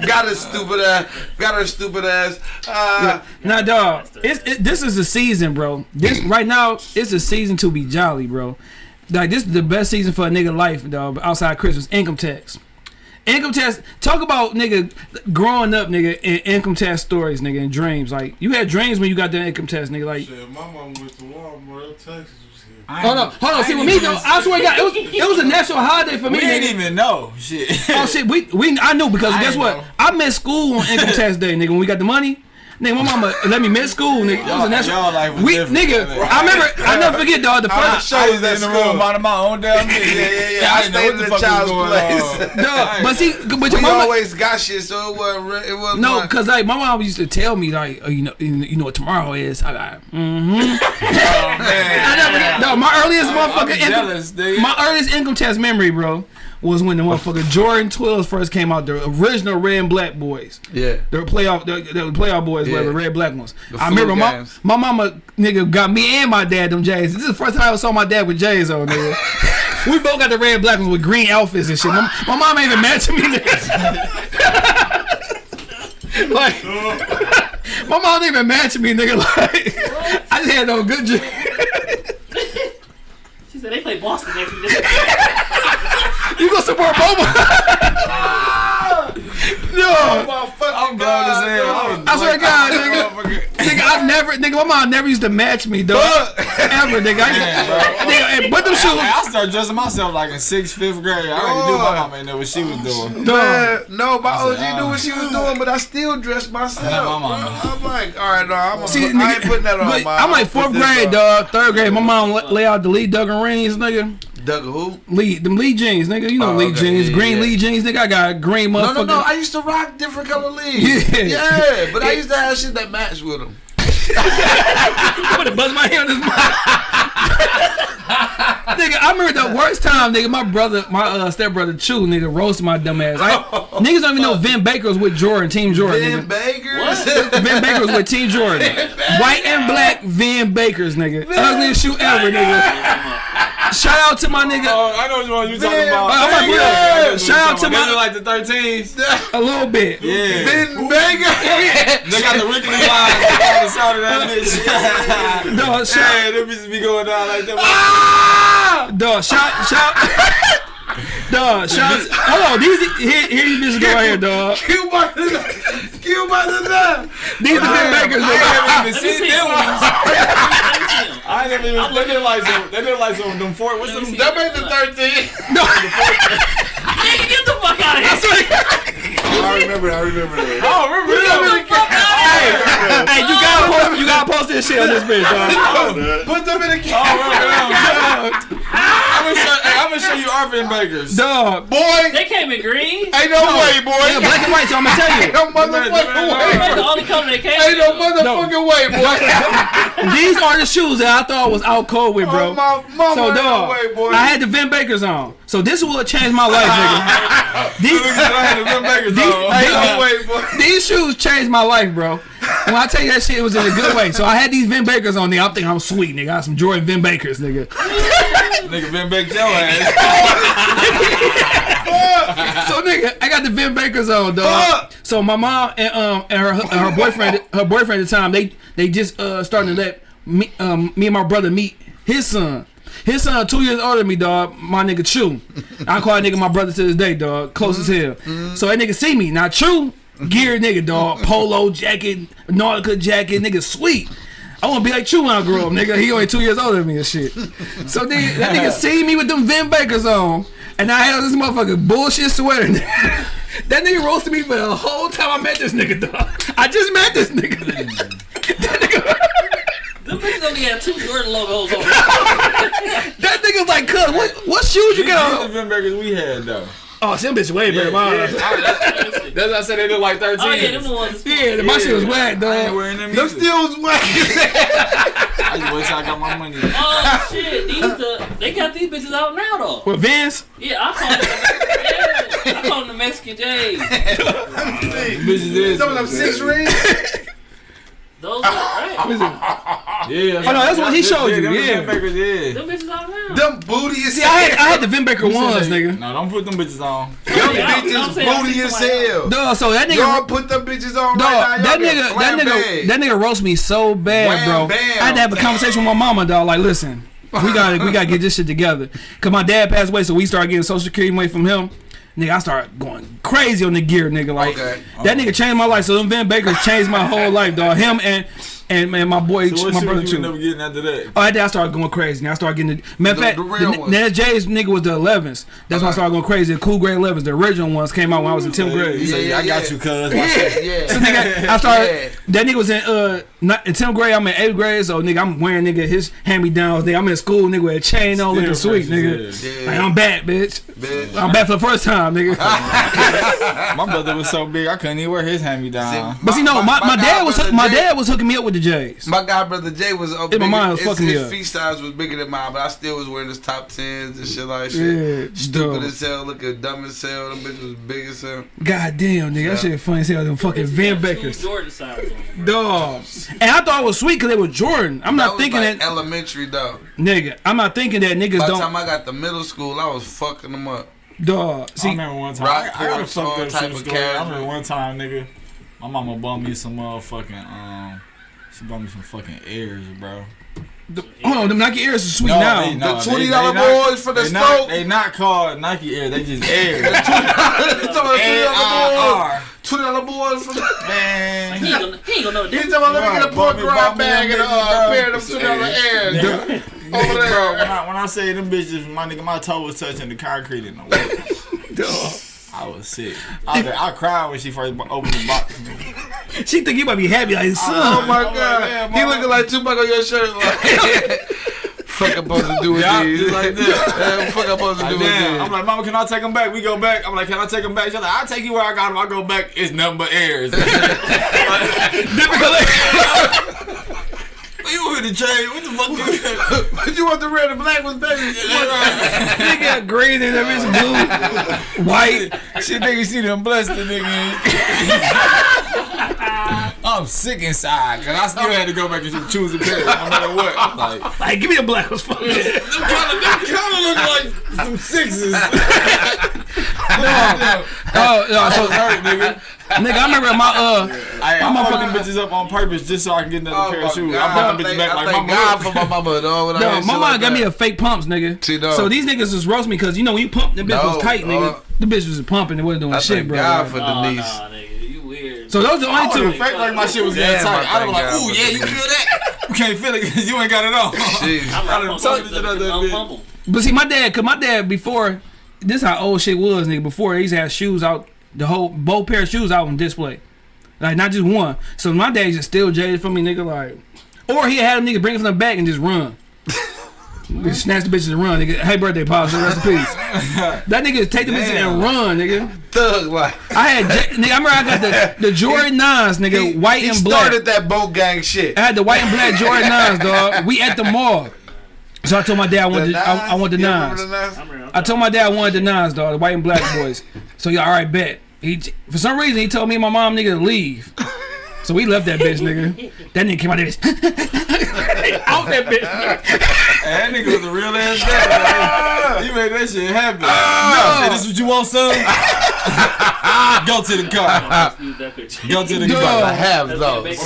Yeah. Got his stupid ass. Got her stupid ass. Uh, Nah, dog. It's, it, this is the season, bro. This right now, it's a season to be jolly, bro. Like this is the best season for a nigga life, dog. Outside Christmas, income tax. Income tax. Talk about nigga growing up, nigga, in income tax stories, nigga, and dreams. Like you had dreams when you got that income tax, nigga. Like Shit, my mom went to Walmart. Texas was here. hold on, hold on. See with me though, I swear to God, it was it was a national holiday for me. we ain't nigga. even know shit. Oh shit, we we I knew because I guess what? know. I missed school on income tax day, nigga. When we got the money, nigga, my mama let me miss school, nigga. It was a national. was we nigga, man. I remember. I never forget, dog. The first. show was that in the room minding my own damn business. Yeah, yeah, yeah. I I know stayed what in the the fuck child's was going place. on. Dog, but see, but your we mama. always got shit, so it wasn't. It wasn't. No, cause like my mom used to tell me like, oh, you know, you know what tomorrow is. I got, mm-hmm. Oh, man. I never. No, my earliest motherfucking income, my earliest income tax memory, bro, was when the motherfucker Jordan 12s first came out. The original red and black boys. yeah. The playoff, the, the playoff boys, Yeah. whatever, red black ones. The I remember my, games. my mama nigga got me and my dad them J's. This is the first time I ever saw my dad with J's on nigga. we both got the red black ones with green outfits and shit. My, my mom ain't even matching me. Nigga. like my mom ain't even matching me, nigga. Like I just had no good dream. She said they play Boston next week. You gonna support Boba? no. I'm blown as hell. I swear to God, nigga. Nigga, I've never, nigga, my mom never used to match me, dog. Ever, nigga. I, Man, bro. nigga, and put them shoes. I started dressing myself like in sixth, fifth grade. I already knew my mama ain't know what she was doing. Dog. Man, no, my I OG said, knew uh, what she was doing, but I still dressed myself. My bro. mama. I'm like, all right, no, I'm See, put, I ain't putting that on. but my, I'm like fourth grade, dog. Third grade, my mom lay out the Lee dungarees, nigga. Doug who? Lee, them Lee jeans, nigga. You know Oh, Lee okay. jeans, Yeah, green yeah. Lee jeans, nigga. I got green No, motherfucker. no, no. no. I used to rock different color leaves. Yeah. yeah, but I used to have shit that matched with them. I'm gonna buzz my hair on this mic. nigga, I remember the worst time, nigga. My brother, my uh, stepbrother Chew, nigga, roasted my dumb ass. I, niggas don't even know Vin Baker was with Jordan, Team Jordan. Ben nigga. Bakers. Vin Baker was with Team Jordan. White and black Vin Bakers, nigga. Ugliest shoe ever, nigga. Shout out to my nigga. Oh, I know which one you talking Man, about. I'm like, yeah. Shout out to my- look like the 13s. A little bit. Yeah. Vin Baker. They got the wrinkly lines on the side of that bitch. Dog, shout, hey, them bitches be going down like that. Ah! dog, shout, shout. Dog, shots. Hold on, these here, here these bitches go right here, dog. Q by the Q by the left. These the Vin Bakers, I nigga. ain't never even Let me seen them ones. Let me see 'em. I ain't never even. They look like some. They look like some. Them four. What's them? me. That made the 13. No, Nigga, get the fuck out of I here. swear to God. I remember. I remember that. I don't remember them. Hey, you gotta post, you gotta post this shit on this bitch, dog. Put them in a I can. don't remember them. I'm gonna show. Hey, I'm gonna show you Arvin Bakers. Dog. Boy, They came in green. ain't no way, boy. Yeah, black and white, so I'm gonna tell Ain't you. no motherfucking way. That's the only color they came Ain't no in. motherfucking way, boy. These are the shoes that I thought was out cold with, bro. Oh, my mama, So ain't no dog, way, boy. I had the Vin Bakers on. So this will change my life, nigga. These, Look at I had the Arvin Bakers These- on. Ain't no way, boy. these shoes changed my life, bro. When I tell you that shit, it was in a good way. So I had these Vin Bakers on there. I'm thinking I'm sweet, nigga. I got some Jordan Vin Bakers, nigga. Nigga been back your ass. So nigga, I got the Vin Bakers on, dog. So my mom and um and her and her boyfriend her boyfriend at the time they they just uh starting to let me um me and my brother meet his son. His son two years older than me, dog. My nigga Chew. I call that nigga my brother to this day, dog. Close as hell. So that nigga see me. Now Chew, gear nigga, dog. Polo jacket, Nautica jacket, nigga sweet. I want to be like Chew when I grow up, nigga. He only two years older than me and shit. So nigga, that nigga see me with them Vin Bakers on, and I had this motherfucking bullshit sweater. that nigga roasted me for the whole time I met this nigga, dog. I just met this nigga. That nigga. Them bitches only had two Jordan logos on. That nigga's like, cuz, what, what shoes you These got the on? Vin Bakers we had though. Oh, some bitches way better. Yeah, mine. yeah. That's what I said they look like 13. Oh yeah, them the ones. Yeah, my shit was whack, I ain't wearing them Them either. still was whack. I just wish I got my money. Oh shit, these the they got these bitches out now though. With Vince? Yeah, I call them. Yeah, I call them the Mexican J's. Bitches is. Some of them six rings. Those are right. Yeah. Oh, no, that's what he showed you, them yeah. Vin yeah. Them bitches out now. Them booty as See, I had, I had the Vin Baker ones, nigga. No, don't put them bitches on. Them Yeah, bitches booty see as hell. Dog, so that nigga, Y'all put them bitches on dog, right now. that nigga, that nigga, that nigga roast me so bad, Wham, bro. bam. I had to have a conversation with my mama, dog. Like, listen, we gotta, we gotta get this shit together. Cause my dad passed away, so we started getting social security money from him. Nigga, I started going crazy on the gear, nigga. Like, Okay. that nigga changed my life. So them Vin Bakers changed my whole life, dog. Him and and man, my boy, So my brother too. up getting after that? Oh, that I started going crazy. Now I started getting the matter of fact, the the, real the, that J's nigga was the 11s. That's when I started going crazy. The Cool Grey 11s, the original ones came out when I was in 10th He grade. said, Yeah, I got you, cuz. Yeah, yeah. So nigga, I started. Yeah. That nigga was in uh not, in 10th grade. I'm in 8th grade, so nigga, I'm wearing nigga his hand me downs. Nigga, I'm in school, nigga, with a chain on, looking sweet, nigga. yeah. Like I'm back, bitch. Bitch. I'm back for the first time, nigga. My brother was so big, I couldn't even wear his hand me down. But see, no, my, my, dad was my dad was hooking me up with the J's. My guy brother Jay was up. Yeah, my bigger- mind was his, fucking me his up. feet size was bigger than mine, but I still was wearing his top tens and shit like shit. Yeah, Stupid dog. as hell, looking dumb as hell. Them bitches was big as hell. God damn, nigga, that shit funny as hell. Them fucking Van Two Bakers, Jordan size on dog. And I thought it was sweet because they were Jordan. I'm That not was thinking like that, elementary though. nigga. I'm not thinking that niggas By the don't, time I got to middle school, I was fucking them up. dog. I See, remember one time. Rock I, I got a porch, fucked up type shit of story. I casual. remember one time, nigga, my mama bought me some motherfucking um. She bought me some fucking airs, bro. the, hold on, them Nike Airs are sweet No, now. they- no, The $20 boys for the they not, Stoke. They not called Nike Air. They just Air. You talking about A I $20 boys? Twenty dollar boys for the. Man. He ain't gonna, he ain't gonna know the difference. talking about let me get a pork bought rind bag and a uh, bro. pair of them two dollar airs Nigga, over Bro, when. I, when I say them bitches, my nigga, my toe was touching the concrete in the way. Dog. I was sick. I, I cried when she first opened the box. She think you might be happy, like oh, son. Oh my I'm like, god, oh, man, he mama. looking like Tupac on your shirt. Like, fuck I'm supposed to do with Yeah, these? like this. Yeah, fuck I'm supposed to do Like, with damn. these? I'm like, Mama, can I take them back? We go back. I'm like, can I take them back? She's like, I'll take you where I got them. I go back. It's nothing but airs. You with the change? What the fuck? You But you want the red and black ones, baby? got green and that bitch blue, white. She think you see them blessed the nigga. I'm sick inside because I still had to go back and choose a pair no matter what. I'm like, Like, give me the black ones. Fuck it. them kind of them kind of look like some sixes. no, no. Oh, no, so, hurt, nigga. Nigga, I remember my uh, I, My I'm motherfucking- fucking bitches up on purpose just so I can get another Oh pair of shoes. God. I bought them I bitches thank- back I like thank my God for my mama, dog. when no, my shit mom like got me a fake pumps, nigga. See, dog. So these niggas just roast me because you know when you pump, the bitch No, was tight, nigga. uh, the bitch was pumping, it wasn't doing I shit, bro. God Like- for Oh, Denise. nah, nigga, you weird. so those are the I only would two. fake like my shit was getting Damn, tight. I I was like, ooh, yeah, you feel that? You can't feel it because you ain't got it on. Jeez. I'm I like, done pump told them, you that other I'm bitch. pump 'em. But see, my dad, cause my dad before, this how old shit was, nigga. Before they used to have shoes out, the whole both pair of shoes out on display, like not just one. So my dad just still jaded from me, nigga. Like, or he had a nigga bring it from the back and just run. Just snatch the bitches and run, nigga. Hey, birthday, pops, rest in peace. That nigga take the bitches and run, nigga. Thug life. I had, nigga. I remember I got the the Jordan nines, nigga, He- white he and black. started that boat gang shit. I had the white and black Jordan nines, dog. We at the mall. So I told my dad I wanted, the, I, I want the You remember nines. the nines? I'm real. I told my dad I wanted the nines, dog, the white and black boys. So yeah, all right, bet. He for some reason he told me and my mom nigga to leave. So we left that bitch, nigga. That nigga came out of there, out that bitch. And that nigga was a real ass guy. You made that shit happen. Ah. Say, this what you want, son? Go to the car. Use that picture. Go to the Dog. I have those.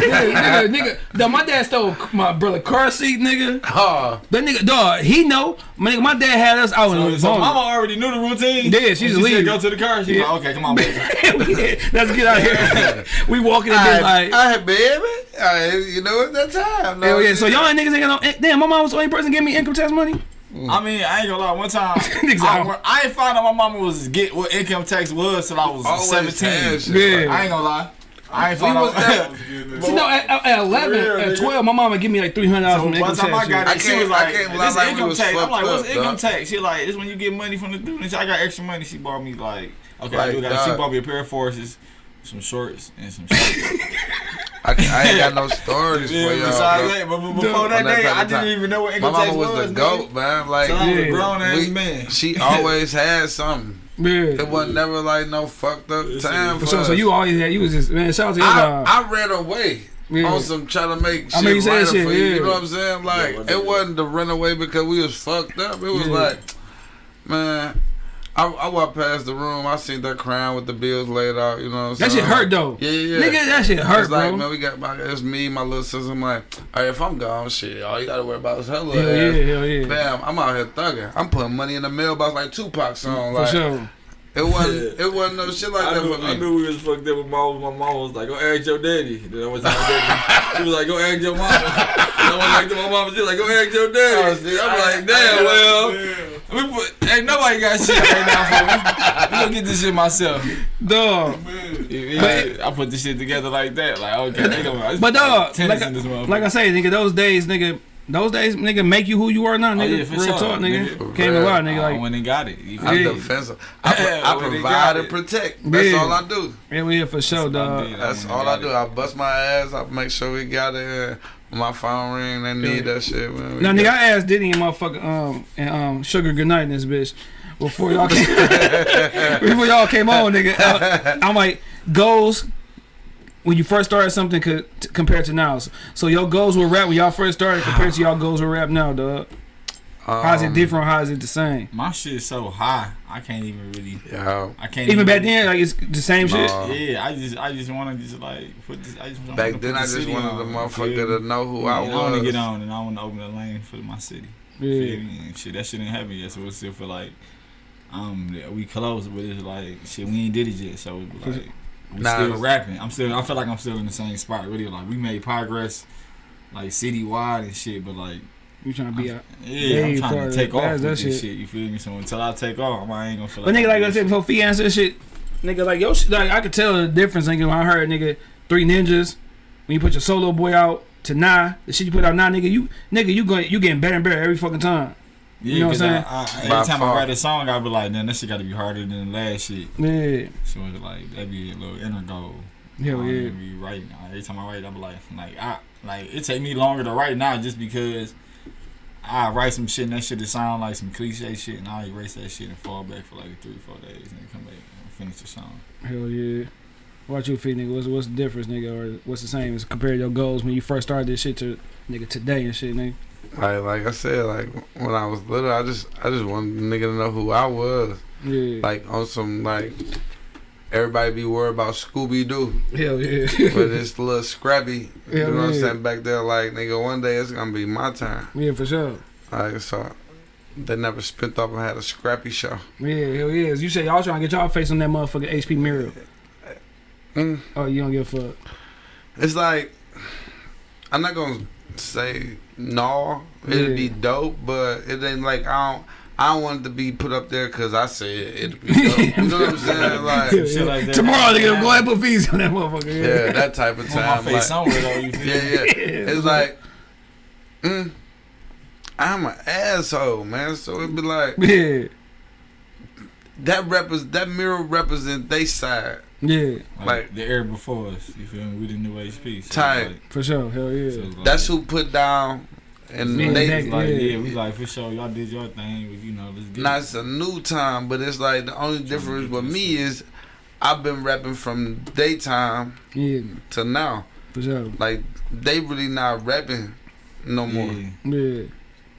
Basically- That nigga, nigga, dog, my dad stole my brother car seat, nigga. Oh, That nigga, dog, he know. My nigga, my dad had us out So, in so the mama already knew the routine. Yeah, she's When she leaving. said go to the car. She's Yeah. like, okay, come on, baby. Let's get out here. we walking in all there right, like, all right, baby. All right, you know it's that time. hell yeah. So y'all ain't niggas ain't got no. Damn, my mom was the only person giving me income tax money. I mean, I ain't gonna lie. One time, Niggas I. I ain't find out my mama was get what income tax was till I was Always seventeen. Yeah. I ain't gonna lie. I ain't We find was out. that- See, no, at, at- at 11, real, at 12, my mama give me like $300 So from income the time I tax. got. I it, she was like, can't "This like, income tax." I'm like, "What's up, income dog. tax?" She like, "This when you get money from the students." I got extra money. She bought me like, okay, Like, I do got. She bought me a pair of forces, some shorts, and some shirts. I, I ain't got no stories yeah, for y'all. besides bro. that, but but before that that day, I didn't even know what My income tax mama was was. the goat, man. Like, Till was Yeah. a grown ass we- man. she always had something. Yeah. It wasn't never like no fucked up Yes, time For for sure. So you always had, you was just, man, shout out to your I. Uh, I ran away Yeah. on some trying to make shit I mean, you said right shit, for you. yeah. You know what I'm saying? Like Yeah, it wasn't to run away because we was fucked up. It was Yeah. like, man, I, I walked past the room. I seen that crown with the bills laid out. You know what I'm That shit hurt though. Yeah, yeah, yeah. Nigga, that shit hurt, it's like, bro. man, we got my, it's me, my little sister. I'm like, all right, if I'm gone, shit, all you gotta worry about is her little ass. yeah, hell yeah. Bam, I'm out here thugging. I'm putting money in the mailbox like Tupac song. For Like, sure. It wasn't, it wasn't no shit like I that knew, for me. I knew we was fucked up with mom. My mom was like, "Go ask your daddy." Then I my daddy. She was like, "Go ask your mama." And I went back to my mama. She was like, "Go ask your Oh, daddy." see, I'm I- like, "Damn, well." We put, ain't nobody got shit right now for me. We gonna get this shit myself. Dog. Yeah, I put this shit together like that. Like, okay, they gonna, But dog, like, in this motherfucker. like I say, nigga, those days, nigga, those days, nigga, make you who you are now, Oh, nigga. yeah, for Real sure, talk, nigga. nigga. Can't even lie, nigga. Like, went and got it. You feel I'm? Yeah. defensive. I, Yeah, I provide and protect. That's Yeah. all I do. yeah, we here for sure, That's what I dog. That's when all I do. it. I bust my ass. I make sure we got it. My phone ring, they need Yeah. that shit. Man. We Now, got- nigga, I asked Diddy and motherfucker, um, and um, Sugar Goodnight in this bitch before y'all came, before y'all came on, nigga. I, I'm like, goals when you first started something co- t- compared to now. So, so your goals were rap when y'all first started compared to y'all goals with rap now, dog. How's it Um, different? How is it the same? My shit is so high. I can't even really. Yeah. I can't Even back then, like it's the same shit. Yeah, I just, I just want to just like put this. I just wanna Back put then, the I just city wanted the on, you motherfucker feel me? to know who Yeah, I I want to get on and I want to open a lane for my city. Yeah. And shit, that shit ain't happen yet, so it still feel like um we close, but it's like shit we ain't did it yet, so it's like we Nah, still rapping. I'm still, I feel like I'm still in the same spot. Really, like we made progress, like citywide and shit, but like you trying to be out. yeah, I'm trying to take off past with that this shit. shit. You feel me? So until I take off, I ain't gonna feel But like. nigga, like I I'm said before, Fee answered shit. Nigga, like yo, shit, like I could tell the difference. Nigga, when I heard nigga Three Ninjas, when you put your solo boy out to nah, the shit you put out now, nigga, you nigga, you going, you getting better and better every fucking time. Yeah, You know what I'm I, I, every time far. I write a song, I be like, man, that shit got to be harder than the last shit. Yeah, So it's like that be a little inner goal. yeah. don't Be writing. Every time I write, I be like, like I like it take me longer to write now just because I write some shit and that shit to sound like some cliche shit, and I erase that shit and fall back for like three, four days, and then come back and finish the song. Hell yeah. Watch you, Fee, nigga. What's what's the difference, nigga, or what's the same as compared to your goals when you first started this shit to nigga today and shit, nigga. Like, like I said, like when I was little, I just, I just wanted the nigga to know who I was. Yeah. Like on some like, everybody be worried about Scooby Doo, hell yeah. but it's a little scrappy. Hell You know what I'm saying? Back there, like nigga, one day it's gonna be my turn. yeah, for sure. Like so, they never spent off and had a scrappy show. Yeah, hell yeah. You say y'all trying to get y'all face on that motherfucking HP mirror. Mm. Oh, you don't give a fuck. It's like I'm not gonna say no. It'd be dope, but it ain't like I don't. I don't want it to be put up there because I said it'd be dope. You know what I'm saying? Like, Yeah, Shit like that. Tomorrow they're gonna go ahead and put fees on that motherfucker. yeah, that type of Put my time. face Like, somewhere though. You feel yeah, yeah. It's like, mm, I'm an asshole, man. So it'd be like Yeah, that repres that mirror represent they side. Yeah, Like, Like- the era before us. You feel me? We the new HP. So Tight. Like, for sure. Hell yeah. so like- That's who put down, and Me they. Beck, Like, Yeah. yeah, we like for sure. Y'all did your thing. but, You know, let's get. Now it. it's a new time, but it's like the only difference with me is I've been rapping from daytime Yeah, to now. for sure. Like they really not rapping no more. Yeah. Yeah,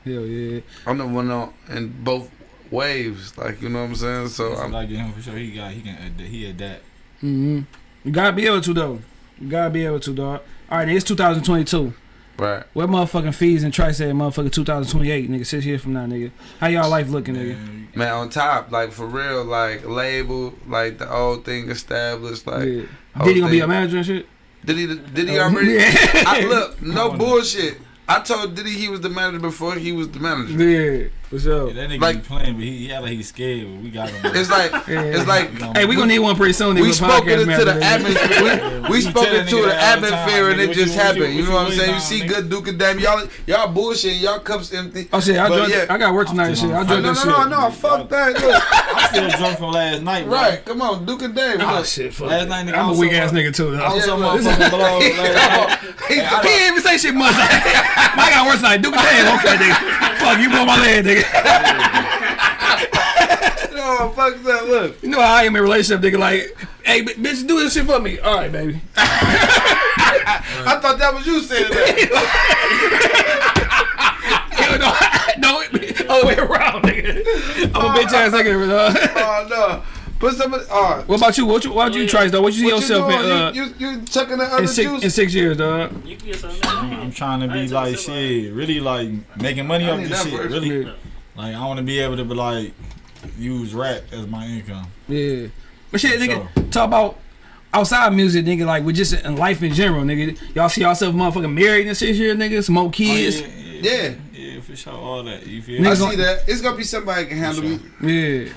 hell yeah. I'm the one on in both waves. Like you know what I'm saying. So That's I'm like I get him for sure. He got he can adapt, he adapt. Hmm You gotta be able to though. You gotta be able to, dog. All right, it's 2022. Right. What motherfucking fees and Trice at motherfucking 2028, nigga? Six years from now, nigga. How y'all life looking, nigga? Man, on top, like for real, like label, like the old thing established, like yeah. whole Did he gonna be a manager and shit? Did he? Did he already? Yeah. I, look, no bullshit. I told Diddy he was the manager before he was the manager. Yeah, for sure. Yeah, that nigga Like- be playing, but he, he act like he's scared. But we got him. It's like Yeah. it's like Hey, we gonna need one pretty soon. we spoke it into the atmosphere. We, we We spoke tell it to the that all the time, atmosphere, and it just you- what you- happened. You know what I'm saying? You see good Duke and Dame, y'all y'all bullshit, y'all cups empty. Oh shit, I But drunk. I got work tonight shit. I No, drunk no, that no, shit. no, fuck that. Look, I'm still drunk from last night, bro. right, come on, Duke and Dame. Oh ah, shit, fuck. Last night, nigga, I'm a weak ass nigga too. I Though. was so Yeah, look. motherfucking blown last night. He- He ain't even say shit much. I got worse tonight. Duke and Dame. Okay, nigga. Fuck you, blow my leg, nigga. No, fuck that. Look, You know how I am in a relationship, nigga. Like, hey, bitch, do this shit for me. All right, baby. I thought that was you saying that. Hell no, no, other way around, nigga. I'm a bitch ass nigga. dog. Oh no, put some. Oh, What about you? What you? What you try though? What you see what yourself doing? in? Uh, you, you you chucking the other in six juice? in six years, dog. You can get something. I'm trying to be like shit, really like making money off this shit. Really, Yeah. Like I want to be able to be like use rap as my income. Yeah. But shit, For nigga, talk about outside music, nigga, like with just in life in general, nigga. Y'all see yourself motherfucking married and shit here, nigga, Smoke kids. Oh, yeah, Yeah. yeah, yeah, for sure, all that. You feel? I Niggas me? see that. It's gonna be somebody can handle me. Yeah.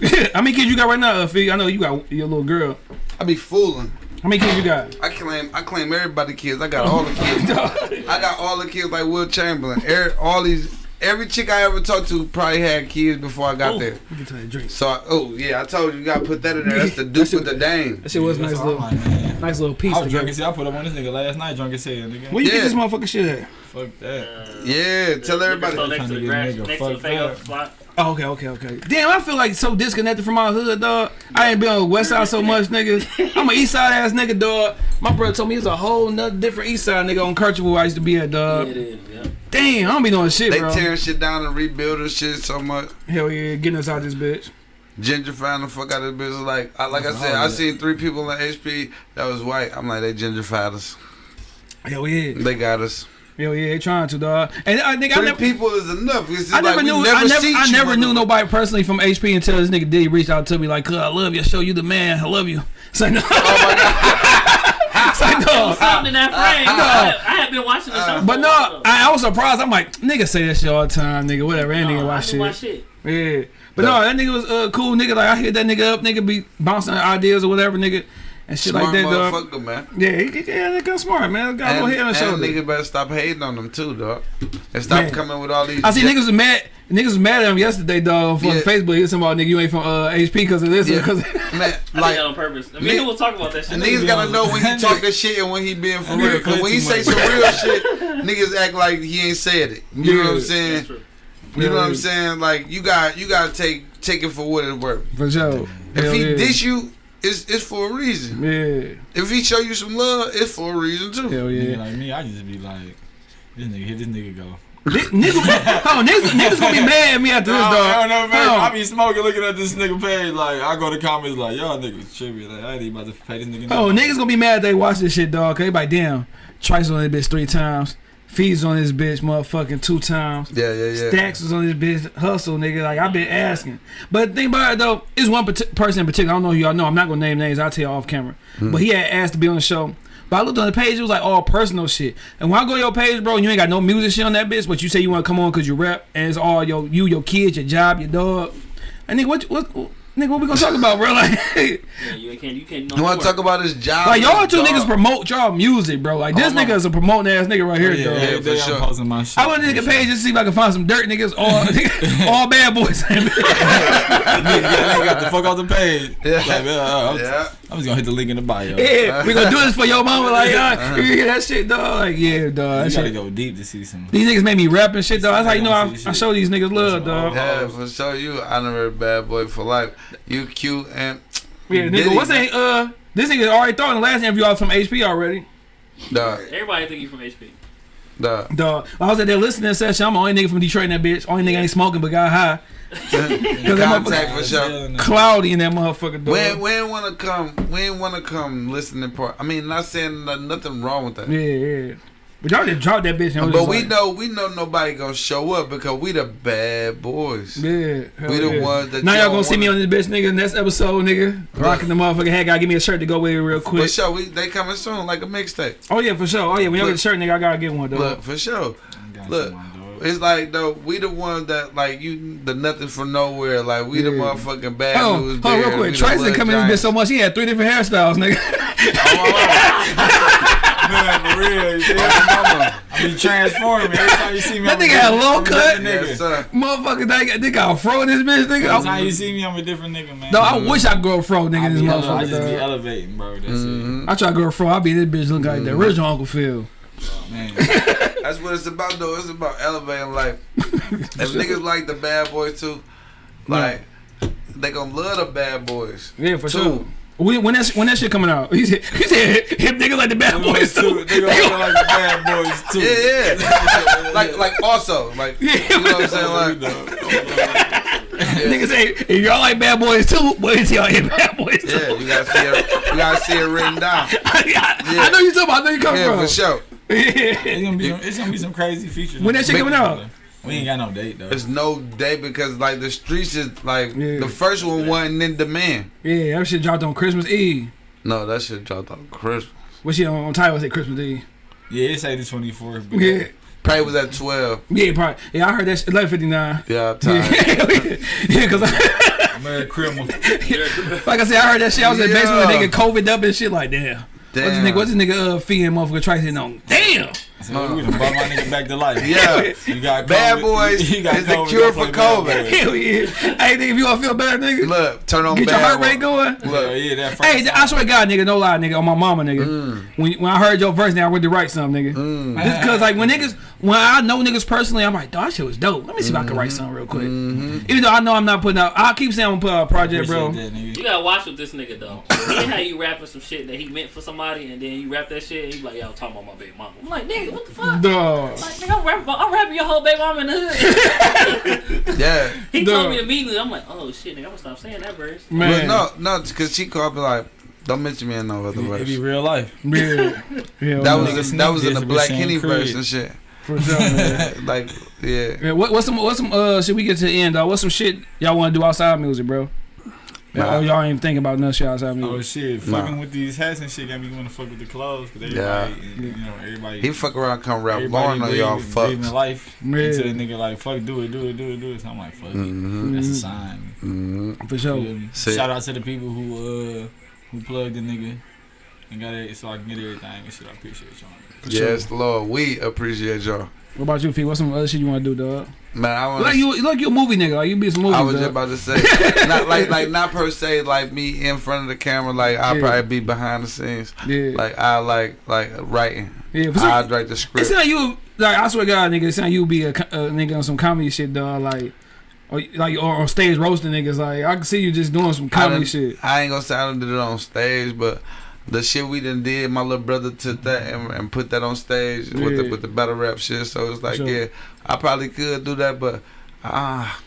How many kids you got right now, uh, Fee? I know you got your little girl. I be fooling. How many kids you got? I claim I claim everybody kids. I got all the kids. I got all the kids like Wilt Chamberlain. Every, all these every chick I ever talked to probably had kids before I got Oh, there. we can tell you drink. So I, oh yeah, I told you you gotta put that in there. That's the Duke with the Dame. That shit was That's nice all little, I'm like, man. nice little piece. I was drunk as hell. I put up on this nigga last night, drunk as hell, nigga. Where you Yeah. get this motherfucking shit at? Fuck that. Yeah, tell everybody. Next to the Trying to get grass, next to the fake up. up spot. Oh, okay, okay, okay. Damn, I feel like so disconnected from my hood, dog. I ain't been on the west side so much, nigga. I'm an east side ass nigga, dog. My brother told me he's a whole nother different east side nigga on Kirchwood where I used to be at, dog. Yeah, it is. Yeah. Damn, I don't be doing shit, They bro. tearing shit down and rebuilding shit so much. Hell yeah, getting us out of this bitch. Gentrifying the fuck out of this bitch. Like, I, like I said, I seen three people in HP that was white. I'm like, they gentrified us. Hell yeah. They got us. Hell yeah, they trying to, dog. And I think I Three never. people is enough. It's just I never we knew. never I never. I never knew motherfucker. nobody personally from HP until this nigga did reach out to me like, I love you. Show you the man. I love you." So no. Oh It's like, no. Something in that frame. No. I, I had been watching the show. But no. I, I was surprised. I'm like, nigga say that shit all the time, nigga. Whatever, that nigga No, I watch shit. my shit. Yeah. But no, that nigga was a uh, cool nigga. Like I hit that nigga up, nigga be bouncing ideas or whatever, nigga, and shit Smart like that, dog. motherfucker, man. Yeah, he, he- yeah, that got smart, man. Got a little And, head on and his shoulder. niggas better stop hating on them too, dog. And stop Man. coming with all these. I see niggas was mad. Niggas was mad at him yesterday, dog, on Yeah. Facebook. He was talking about nigga, you ain't from uh, HP because of this, Yeah. because Man, I did like that on purpose. I nigga- mean, we'll talk about that shit. And niggas gotta know when he talking shit and when he being for real. Cause when he say some real shit, niggas act like he ain't said it. You know what I'm saying? That's true. You know what I'm saying? Like you got you gotta take take it for what it's worth. for sure. If Hell he yeah. dish you, it's it's for a reason. yeah, If he show you some love, it's for a reason too. hell Nigga yeah. like me, I just be like, this nigga, here this nigga go. Ni- niggas, oh, niggas, niggas gonna be mad at me after this, I dog. don't know, man. Hold on. I be smoking, looking at this nigga page. Like, I go to comments like, y'all niggas tripping. Like, I ain't even about to pay this nigga. Oh, nothing. niggas gonna be mad they watch this shit, dog. Cause they like, damn, Trice on this bitch three times. Fees on this bitch, motherfucking two times. Yeah, yeah, yeah. Stacks was on this bitch hustle, nigga. Like I've been asking, but the thing about it though, is one person in particular. I don't know who y'all know. I'm not gonna name names. I'll tell you off camera. Hmm. But he had asked to be on the show. But I looked on the page. It was like all personal shit. And when I go to your page, bro, and you ain't got no music shit on that bitch, but you say you want to come on because you rap, and it's all your you, your kids, your job, your dog. And nigga, what, what, what nigga, what we gonna talk about, bro? Like, Yeah, you can't. You can't. You want to talk about his job? like y'all two dog. niggas promote y'all music, bro. Like this Oh, nigga is a promoting ass nigga right here, yeah, dog. yeah, Yeah, every day for I'm sure. posting my shit. I went to nigga page just to see if I can find some dirt niggas, all all bad boys. nigga, nigga got the fuck off the page. Yeah. Like, uh, I'm, Yeah. I'm just gonna hit the link in the bio. Yeah, we gonna do this for your mama. Like, uh, you hear that shit, dog? Like, yeah, dog. That You gotta shit. go deep to see some. These niggas made me rap and shit, dog. That's how you know I, I show these niggas love, dog. Yeah, for sure. You honorary bad boy for life. You cute and Yeah, nigga, what's man. that? Uh, this nigga already thought in the last interview I was from HP already. dog, Everybody think you from HP. dog. Dog, I was at that listening session. I'm the only nigga from Detroit in that bitch. Only nigga ain't smoking but got high. Cause that Contact for sure. Cloudy in that motherfucker. We ain't, Dog. we ain't wanna come. We ain't wanna come listening part. I mean, not saying nothing wrong with that. Yeah, yeah. But y'all just dropped that bitch. And it was But we like, know we know nobody gonna show up because we the bad boys. Yeah, We the yeah. ones that Now y'all don't gonna see me on this bitch, nigga. Next episode, nigga. Rocking the motherfucking hat. Gotta give me a shirt to go with it real quick. For quick. sure, we they coming soon like a mixtape. Oh yeah, for sure. Oh yeah, when y'all get the shirt, nigga, I gotta get one though. Look, for sure. Got Look. You. It's like though we the ones that like you the nothing from nowhere. Like we the motherfucking bad Oh, news. hold on, real quick. we the Tracy come in this bitch so much. He had three different hairstyles, nigga. Man, for real. Yeah, Mama. I be transforming. Every time you see me, That I'm a nigga had a different- low cut. different Yes, nigga. Motherfucker, they got, they got a fro in this bitch, Every nigga. time you see me, I'm a different nigga, man. no, I wish I could grow a fro, nigga. I, This be ele- I motherfucker. just be dog. elevating, bro. That's Mhm. I try to grow a fro. I be this bitch looking like the Mm-hmm. original Uncle Phil. It, man. That's what it's about though. It's about elevating life. if niggas like the bad boys too, like they gonna love the bad boys. Yeah, for Two. sure. When, when that when that shit coming out, he said he said him niggas like the bad boys too. They gonna feel like the bad boys too. Yeah, yeah. like like also like Yeah. you know what I'm saying? Like Niggas say if y'all like bad boys too, wait till y'all hit bad boys too. yeah, you gotta see it. You gotta see it written down. I, I know you talking about. I know you coming Yeah, from. for sure. It's gonna be some, it's gonna be some crazy features. When that shit coming out? We ain't got no date though. There's no date because like the streets is like Yeah. the first one wasn't in demand. Yeah, that shit dropped on Christmas Eve. No, that shit dropped on Christmas. What shit on, on title say Christmas Eve? Yeah, it's eighty twenty four. Yeah, Probably was at twelve. yeah, probably. Yeah, I heard that. Eleven fifty nine. Yeah, I'm tired. Yeah, yeah, cause I, Merry Christmas. like I said, I heard that shit. I was in the basement with a nigga COVID up and shit. Like, damn. What's this nigga? What's this nigga? Uh, feeding motherfucker Tracy on? Damn. So we done brought my nigga back to life. Yeah. You got Bad boys You got is the cure for COVID. bad boys. Hell yeah. Hey, nigga, if you want to feel better, nigga, Look, turn on get your bad heart one. rate going. Yeah, Look, yeah, that first Hey, I swear to God, nigga, no lie, nigga, on my mama, nigga. Mm. When when I heard your verse, now I went to write something, nigga. mm. Just cause like when niggas, when I know niggas personally, I'm like, dog, that shit was dope. Let me see if I can write Mm-hmm. something real quick. Even though I know I'm not putting out, I keep saying I'm gonna put out a project, bro. That. You gotta watch with this nigga though. See how you rapping some shit that he meant for somebody, and then you rap that shit, and you like, yo, I'm talking about my baby mama. I'm like, nigga, what the fuck? Dog. Like, nigga, I'm rapping, I'm rapping your whole baby mama in the hood. yeah. he Duh. told me immediately. I'm like, oh shit, nigga, I'm gonna stop saying that verse. But Man. no, no, because she called me like, don't mention me in no other verse. It verse. be real life. Yeah. yeah That was Nigga that was in the Black this Henny verse and shit. for sure, man. like, yeah. Yeah, what, what's some what's some uh should we get to the end dog? What's some shit y'all want to do outside music, bro? Nah. Oh, y'all ain't even thinking about nothing shit outside Oh music. shit, Nah. fucking with these hats and shit got me going to fuck with the clothes. Cause Yeah. you know, everybody. He fuck around, come rap everybody Lauren on y'all breathing- breathing fucks. life Yeah. until the nigga like fuck do it do it do it do it. So I'm like fuck Mm-hmm. it. That's a sign. Mm-hmm. For sure. feel me? Shout out to the people who uh who plugged the nigga and got it so I can get everything and shit. I appreciate y'all. Yes, Lord, we appreciate y'all. What about you, Fee? What's some other shit you want to do, dog? Man, I want Like you, like you a movie nigga. Like you be some movies. I was dog. just about to say, not like like not per se like me in front of the camera. Like I'll Yeah. probably be behind the scenes. yeah, Like I like like writing. yeah. For I write the script. It's not you like I swear to God, nigga. It sound like you be a, a nigga on some comedy shit, dog. Like, or like or on stage roasting niggas. Like I can see you just doing some comedy done- shit. I ain't gonna say I did it on stage, but the shit we done did, my little brother took that and, and put that on stage with the Yeah. with the battle rap shit. So it's like, Sure. yeah, I probably could do that, but ah,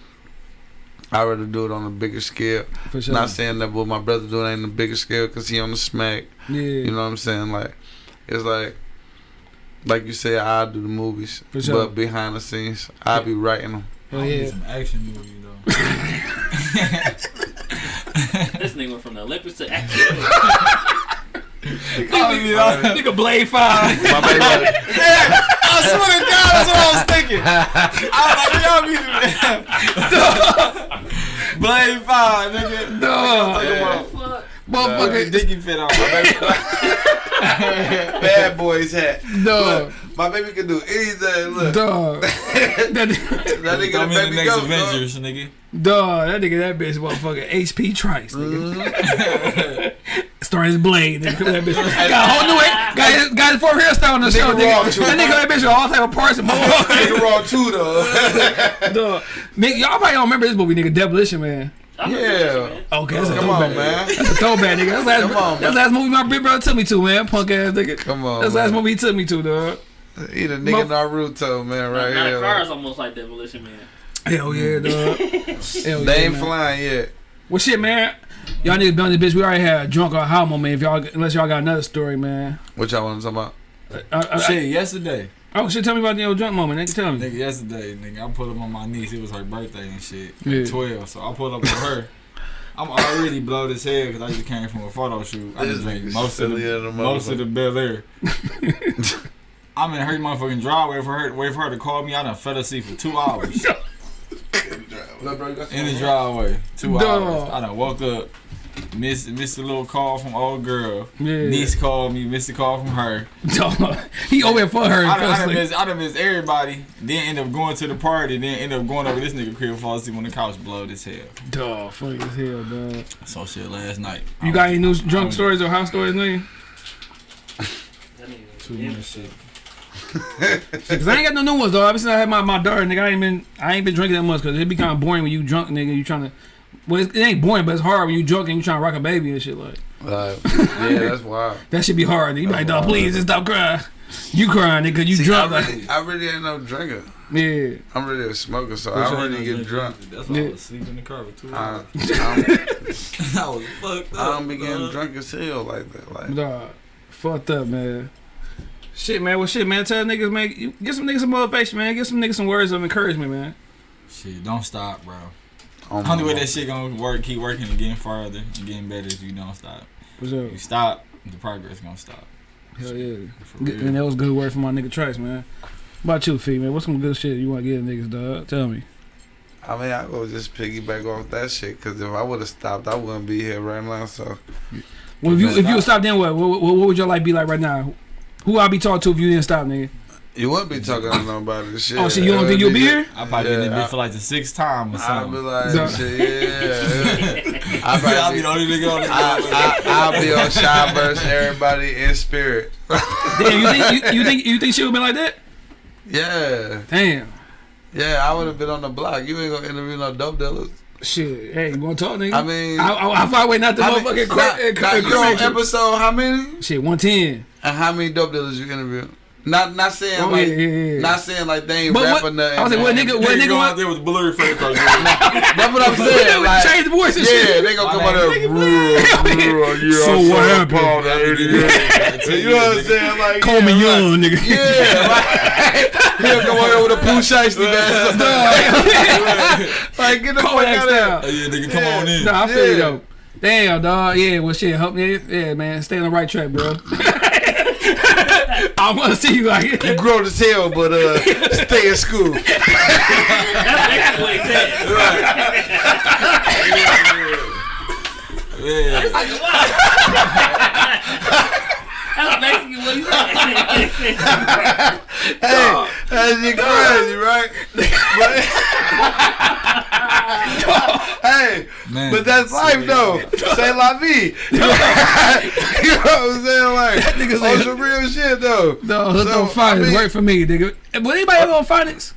I rather do it on a bigger scale. For sure. Not saying that what my brother doing ain't a bigger scale because he on the smack. yeah, You know what I'm saying? Like, it's like, like you say, I do the movies, For sure. but behind the scenes, I be writing them. Hell I need yeah. some action movie though. This nigga went from the Olympics to action. Nigga, nigga Blade Five. My baby, I swear to God, that's what I was thinking. I was like, y'all be Blade Five, nigga. Dog. Fuck. Motherfucker. Dicky fit on. my baby. bad boys hat. Dog. My baby can do anything. Look, Dog. That, that I'm nigga in the the baby next goat. dog. Avengers, nigga. dog. That nigga, that bitch, motherfucker. HP Trice, nigga. Mhm. Starring his blade. Nigga. That bitch. Got a whole new way. Got his, got his four hairstyle on the show, Nigga raw, nigga. too. That nigga, that bitch with all type of parts and more. Nigga raw too though. Dog. Nigga, y'all probably don't remember this movie, nigga. Demolition Man. I'm Yeah. Okay, that's a Come on, man. That's a throwback, nigga. That's the last, Come on, that's the last movie my big brother took me to, man. Punk ass nigga. Come on, That's the last movie he took me to, dog. He the nigga Naruto, man, right Not here. a car is almost like Demolition Man. Hell yeah, dog. Hell They yeah, ain't man. flying yet. Well, shit, man. Y'all niggas been on this bitch. We already had a drunk or high moment. If y'all, unless y'all got another story, man. What y'all want to talk about? Uh, uh, Shit, yesterday. Oh shit, tell me about the old drunk moment. Nigga, tell me. Nigga, yesterday, nigga, I pulled up on my niece. It was her birthday and shit. Yeah. 12. So I pulled up on her. I'm already blowed as hell because I just came from a photo shoot. I just This drank most of silly the, as most of the Belaire. I'm in her motherfucking driveway for her, wait for her to call me. I done fell asleep for two hours in the driveway. Two Dog. hours. I done woke up, missed missed a little call from old girl. Yeah. Niece called me, missed a call from her. Dog. he over here for her. I done, I done, personally. missed, I done missed everybody. Then end up going to the party. Then end up going over this nigga crib, fall asleep on the couch, blowed as hell. Dog, funny as hell, dog. So shit last night. You got any new drunk stories or house stories, nigga? That nigga- too much shit. Cause I ain't got no new ones though. Ever since I had my, my daughter, nigga, I ain't been I ain't been drinking that much. Cause it'd be kind of boring when you drunk, nigga. You trying to, well, it, it ain't boring, but it's hard when you drunk and you trying to rock a baby and shit like. Like, yeah, that's wild. That should be hard. You be like, dog, please just stop crying. You crying, nigga. You See, drunk. I Like, really, I really ain't no drinker. yeah. I'm really a smoker, so Which I one already you get drunk. That's why I was sleeping in the car for two I, hours. I, I was fucked up. I don't be getting dog. drunk as hell like that. Like, Dog, fucked up, man. Shit, man. Well, shit, man. Tell niggas, man. you- Get some niggas some motivation, man. Get some niggas some words of encouragement, man. Shit, don't stop, bro. On my Only way mom. that shit gonna work, keep working and getting farther and getting better if you don't stop. What's up? You stop, the progress gonna stop. Hell yeah. For Good- real. And that was good word from my nigga Trice, man. What about you, Fee, man? What's some good shit you want to get niggas, dog? Tell me. I mean, I go just piggyback off that shit because if I would have stopped, I wouldn't be here right now. So Well, if you Man, if you I- would stop, then what? What, what? what would your life be like right now? Who I be talking to if you didn't stop, nigga? You wouldn't be talking to nobody. Shit. Oh, shit, you don't think you'll be here? I probably Yeah, been in I- this for like the sixth time or something. I'd be like, So- shit, yeah. I I'll be the only nigga on the I, I, I'll be on shy burst, everybody in spirit. Damn, you think you, you think you think she would been like that? Yeah, Damn. yeah, I would have been on the block. You ain't gonna interview no dope dealers. Shit. Hey, you want to talk, nigga? I mean, I, I, I find way not the I motherfucking not- court. not- uh, you episode how many? Shit, one ten. And how many dope dealers you interview? Not not saying Oh like yeah, yeah, yeah. not saying like they ain't But what- nothing. I was like, what nigga- what Nigga nigga go out there with blurry face like That's what I'm saying. Like, change the voice and yeah, shit. they gonna My come out name- there. "Bruh, bruh, yeah, So what happened? about that." You know what I'm saying? Like, Call me young, nigga. Yeah, like, he'll come out here with a Pooh Shiesty man. like, get the fuck Kodak out of here. style. Yeah, nigga, come on in. Nah, I feel you though. Damn, dog. Yeah, well, shit, help me. Yeah, man, stay on the right track, bro. I want to see you like You grown as hell, but uh, stay in school. That's exactly what he said. Yeah. That's basically what he said. Hey, that's shit crazy, right? But, hey, Man, but that's life though. Say la vie. you know what I'm saying? Like, nigga on said- some real shit though. No, hook So, on Phonics. I mean- work for me, nigga. Would anybody ever on Phonics?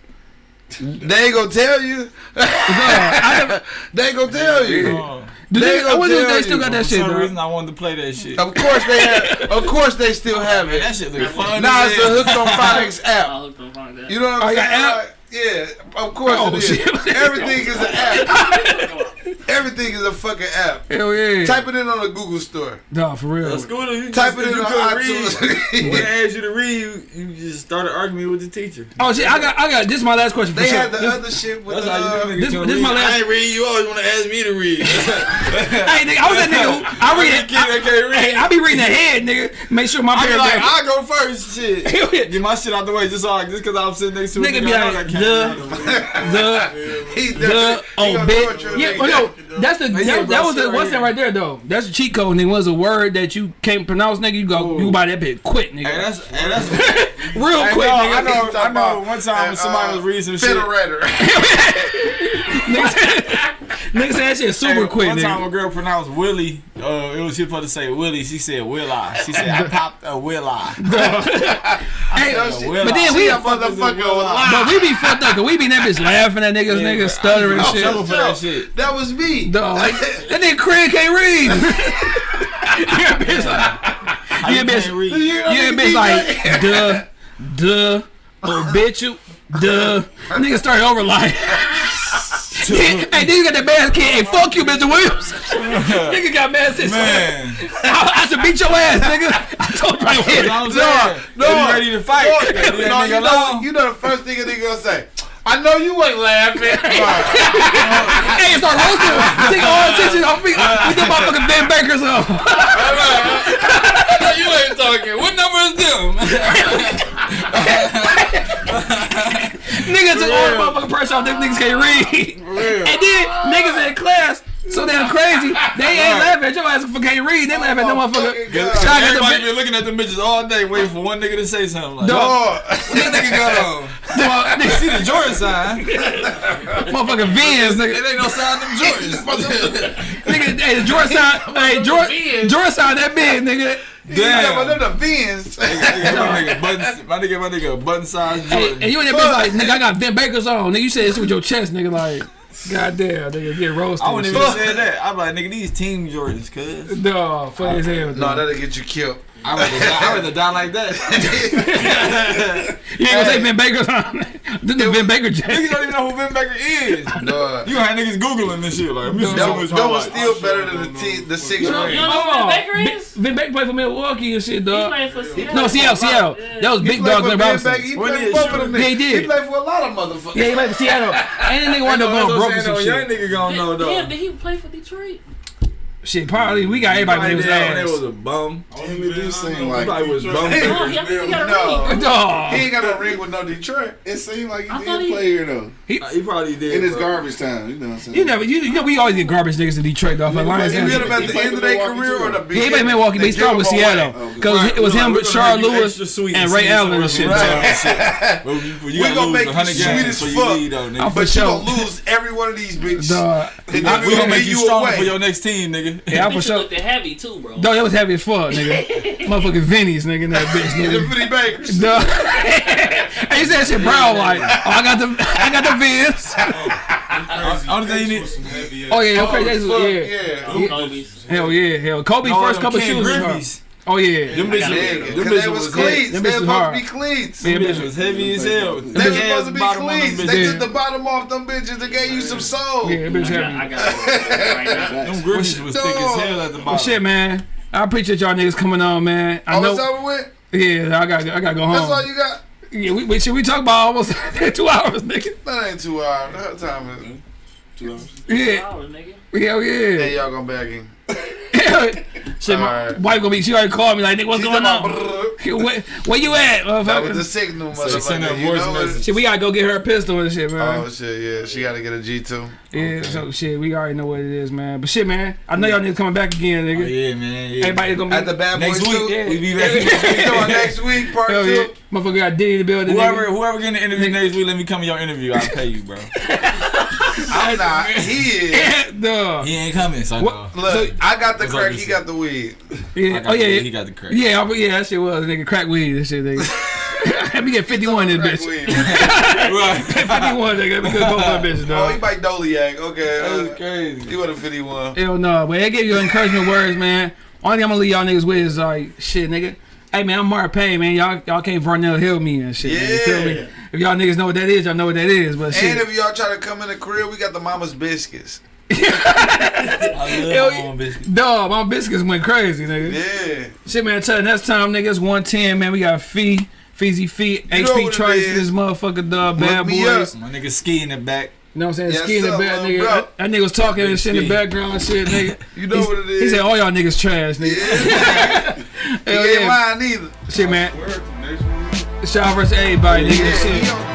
They ain't gonna tell you. No, I never, They ain't gonna tell you. Do They they, I wonder if they still you. got that for shit, some bro. reason, I wanted to play that shit. Of course they have. Of course they still oh, have Man, it. that shit look fun. Nah, as it's a hell. Oh, hooked on phonics app. I hooked on find that. You know what Oh, I'm saying? Got Like, yeah, of course Oh, it is. shit. Everything is an app. Everything is a fucking app. Hell yeah. Type it in on the Google store. No, for real. That's cool. You Type just, it in you on couldn't iTunes. When they asked you to read, you, you just started arguing with the teacher. Oh shit, I got, I got. This is my last question for They sure. had the This- other shit with That's how you uh, this- this my last- I ain't read. You always want to ask me to read. hey, nigga, I was that nigga. Who, I read it. Kid that can't Hey, read. I be reading ahead, nigga. Make sure my I be like, I go first. Shit. Get my shit out the way just so I, just because I'm sitting next to a Nigga be I like, can't the- the the oh gonna bit. torture a Yeah, nigga. oh no, that's the that, yeah, that was the shit what's right that right there though. That's the cheat code. Nigga was a word that you can't pronounce, nigga. You go, you buy that bitch quick, Hey, nigga. that's, hey, that's, Real I quick, know, nigga. I know, I know. One time when uh, somebody was reading some shit. Fiddle-ratter. Nigga said, nigga said that shit super Hey, quick, one time nigga. a girl pronounced Willie. Uh, it was she supposed to say Willie. She said Will I. She said I popped a Will I. Hey, No, she- Will but then I. we, a motherfucker lie. but we be fucked up, cause we be in that bitch laughing at niggas, Yeah, niggas bro. stuttering I'm shit. trouble for that shit. That was me. Dog, that nigga Craig can't read. yeah, bitch like, How Yeah, you bitch. can't read? yeah, bitch like, duh, duh, oh bitch you, duh. Nigga started over like, hey, then you got that bad kid. Hey, fuck you, Mr. Williams. nigga got mad since Man, I, I should beat your ass, nigga. I told you right you here. know I'm saying? no. If you ready to fight? No, Leave that no, you, know, you know the first thing a nigga gonna say. I know you ain't laughing. Hey, it's our roasting. Take all attention off me. We get motherfucking Vin Baker's up. you ain't talking. What number is them? Niggas took all the motherfucking pressure off. Them niggas can't read. And then niggas in class so damn crazy. They ain't laughing at your ass for can't read. They laugh at them motherfucker. God. Shout Everybody the been looking at the bitches all day, waiting for one nigga to say something. Like, Dog. Oh, what that nigga got on? Nigga, See the Jordan sign? motherfucking Vans, nigga. It ain't no sign of them Jordans. Nigga, hey, the Jordan sign, hey, Jordan, Jordan sign that big, nigga. Damn. Damn. But them the Vins. my nigga, button, my nigga, my nigga, button size Jordan. and you in that bitch like, nigga, I got Vin Baker's on. Nigga, you said this with your chest, nigga, like, goddamn, nigga, get roasted. I wouldn't and even shit. say that. I'm like, nigga, these team Jordans, cuz. Dog, funny as hell. No, that'll get you killed. I rather die, I rather die like that. You ain't gonna say Vin Baker's on. This the Vin Baker Niggas don't even know who Vin Baker is. No, You gonna niggas Googling this shit. Like, let me see that, some of was, that was highlights. still better than the t- the six You know, ring. you know who Oh, Vin Baker is? Vin Baker played for Milwaukee and shit, He dog. playing for Seattle. No, Seattle, Seattle. That was He Big Dog for Glenn Vin Robinson. Baker. He played for both of them Yeah, he did. He played for a lot of motherfuckers. Yeah, he played for Seattle. And then they wound up going what broke I'm and saying, some though. Young shit. nigga gonna know, though. Damn, did he play for Detroit? Shit, probably we got everybody Probably with his did when it was a bum. Damn, it do seem He like probably was bum. Hey, Oh, he, I he got a No. ring. He ain't got no ring with no Detroit. It seemed like he I did thought he- play here though. He he probably did. In his bro. garbage time, you know what I'm saying? You never, you, you know, we always get garbage niggas in Detroit, though. For Lions. you get him at He the played end of their career too. or the Yeah, he beginning? played Milwaukee, but he They started with give him away. Seattle. Oh, because it was we him, gonna Rashard make you Lewis, extra and and Ray Allen and shit. right. dog. Well, you, you We gotta gonna make 100 you sweet as you fuck. though, nigga. But you sure. gonna lose every one of these bitches. Dog. And I- then we we gonna gonna make you stronger away. for your next team, nigga. Yeah, I'm for sure. looked heavy too, bro. Dog, that was heavy as fuck, nigga. Motherfucking Vinny's, nigga, in that bitch, The nigga. Vinny Bakers. Dog. and he said shit proud like, oh, I got the, I got the Vins. Oh, Only thing you need. Oh yeah, okay, that's Fuck, yeah. yeah. Hell yeah, hell. Kobe No, first couple Ken shoes. Was hard. Griffey's. Oh yeah. Them bitches, Yeah, them because bitches they was was cleats. Them They bitches supposed hard. to be cleats. Yeah, Them bitches was heavy as hell. They Big was supposed to be bottom on them cleats. They bitches. took the bottom off them bitches. They gave you some soul. Yeah, that bitch I got, heavy. I got it right now. Them Griffey's was thick as hell at the Well, bottom. shit, man. I appreciate y'all niggas coming on, man. I Oh, it's know. over with? Yeah, I got, I got to go home. That's all you got? Yeah, we, we, shit, we talk about almost two hours, nigga. That ain't two hours. That time is two hours. Yeah, Dollars, nigga. Hell Hey, yeah. y'all gonna back in. shit, my Alright. wife gonna be. She already called me like, nigga, what's She going on? Where, where you at, That was the motherfucker? signal, So send her a motherfucker. You voice message. Shit, we gotta go get her a pistol and shit, man. Oh shit, yeah. She gotta get a G two. yeah, so shit, we already know what it is, man. But shit, man, I know y'all niggas coming back again, nigga. Oh, nigga. yeah, man. Yeah. Everybody gonna be At the Bad Next Boys week, two. Yeah. we be You back. know, next week, part Hell yeah. two. Motherfucker got Diddy in the building, Whoever, nigga. whoever getting the interview next week, let me come to your interview. I'll pay you, bro. I'm not. He is. no. He ain't coming, so What- no. Look, I got the crack. He got the weed. I Yeah. got Oh the- yeah. he got the crack. Yeah, I- yeah, that shit was nigga crack weed and shit, nigga. Let me get 51 in Crack this bitch. right. 51, nigga. Let me get both of them bitches, Oh, he dog. might Doliak. Okay. That's Uh, crazy. he want a 51. Hell no, but they gave you encouragement words, man. Only thing I'm gonna leave y'all niggas with is like, shit, nigga. Hey man, I'm Mark Payne, man. Y'all y'all can't Varnell Hill me and shit. Man. You feel me? Yeah. If y'all niggas know what that is, y'all know what that is. But And shit, if y'all try to come in the crib, we got the Mama's Biscuits. I Hell love yeah. my own biscuit. dog, my biscuits went crazy, nigga. Yeah. Shit, man. Tell next time, nigga, it's 110, man. We got Fee, Feezy Fee, You HP what it Trice, this motherfucker, dog, bad me boys. up. My nigga ski in the back. You know what I'm saying? Yes, Ski in the sir, back, nigga. bro. That, that nigga was talking and shit in the background and shit, nigga. You know He's- what it is. He said, all y'all niggas trash, nigga. he Hell ain't yeah. lying either. Shit, man. Shout out versus everybody, nigga. Yeah, Shit. he on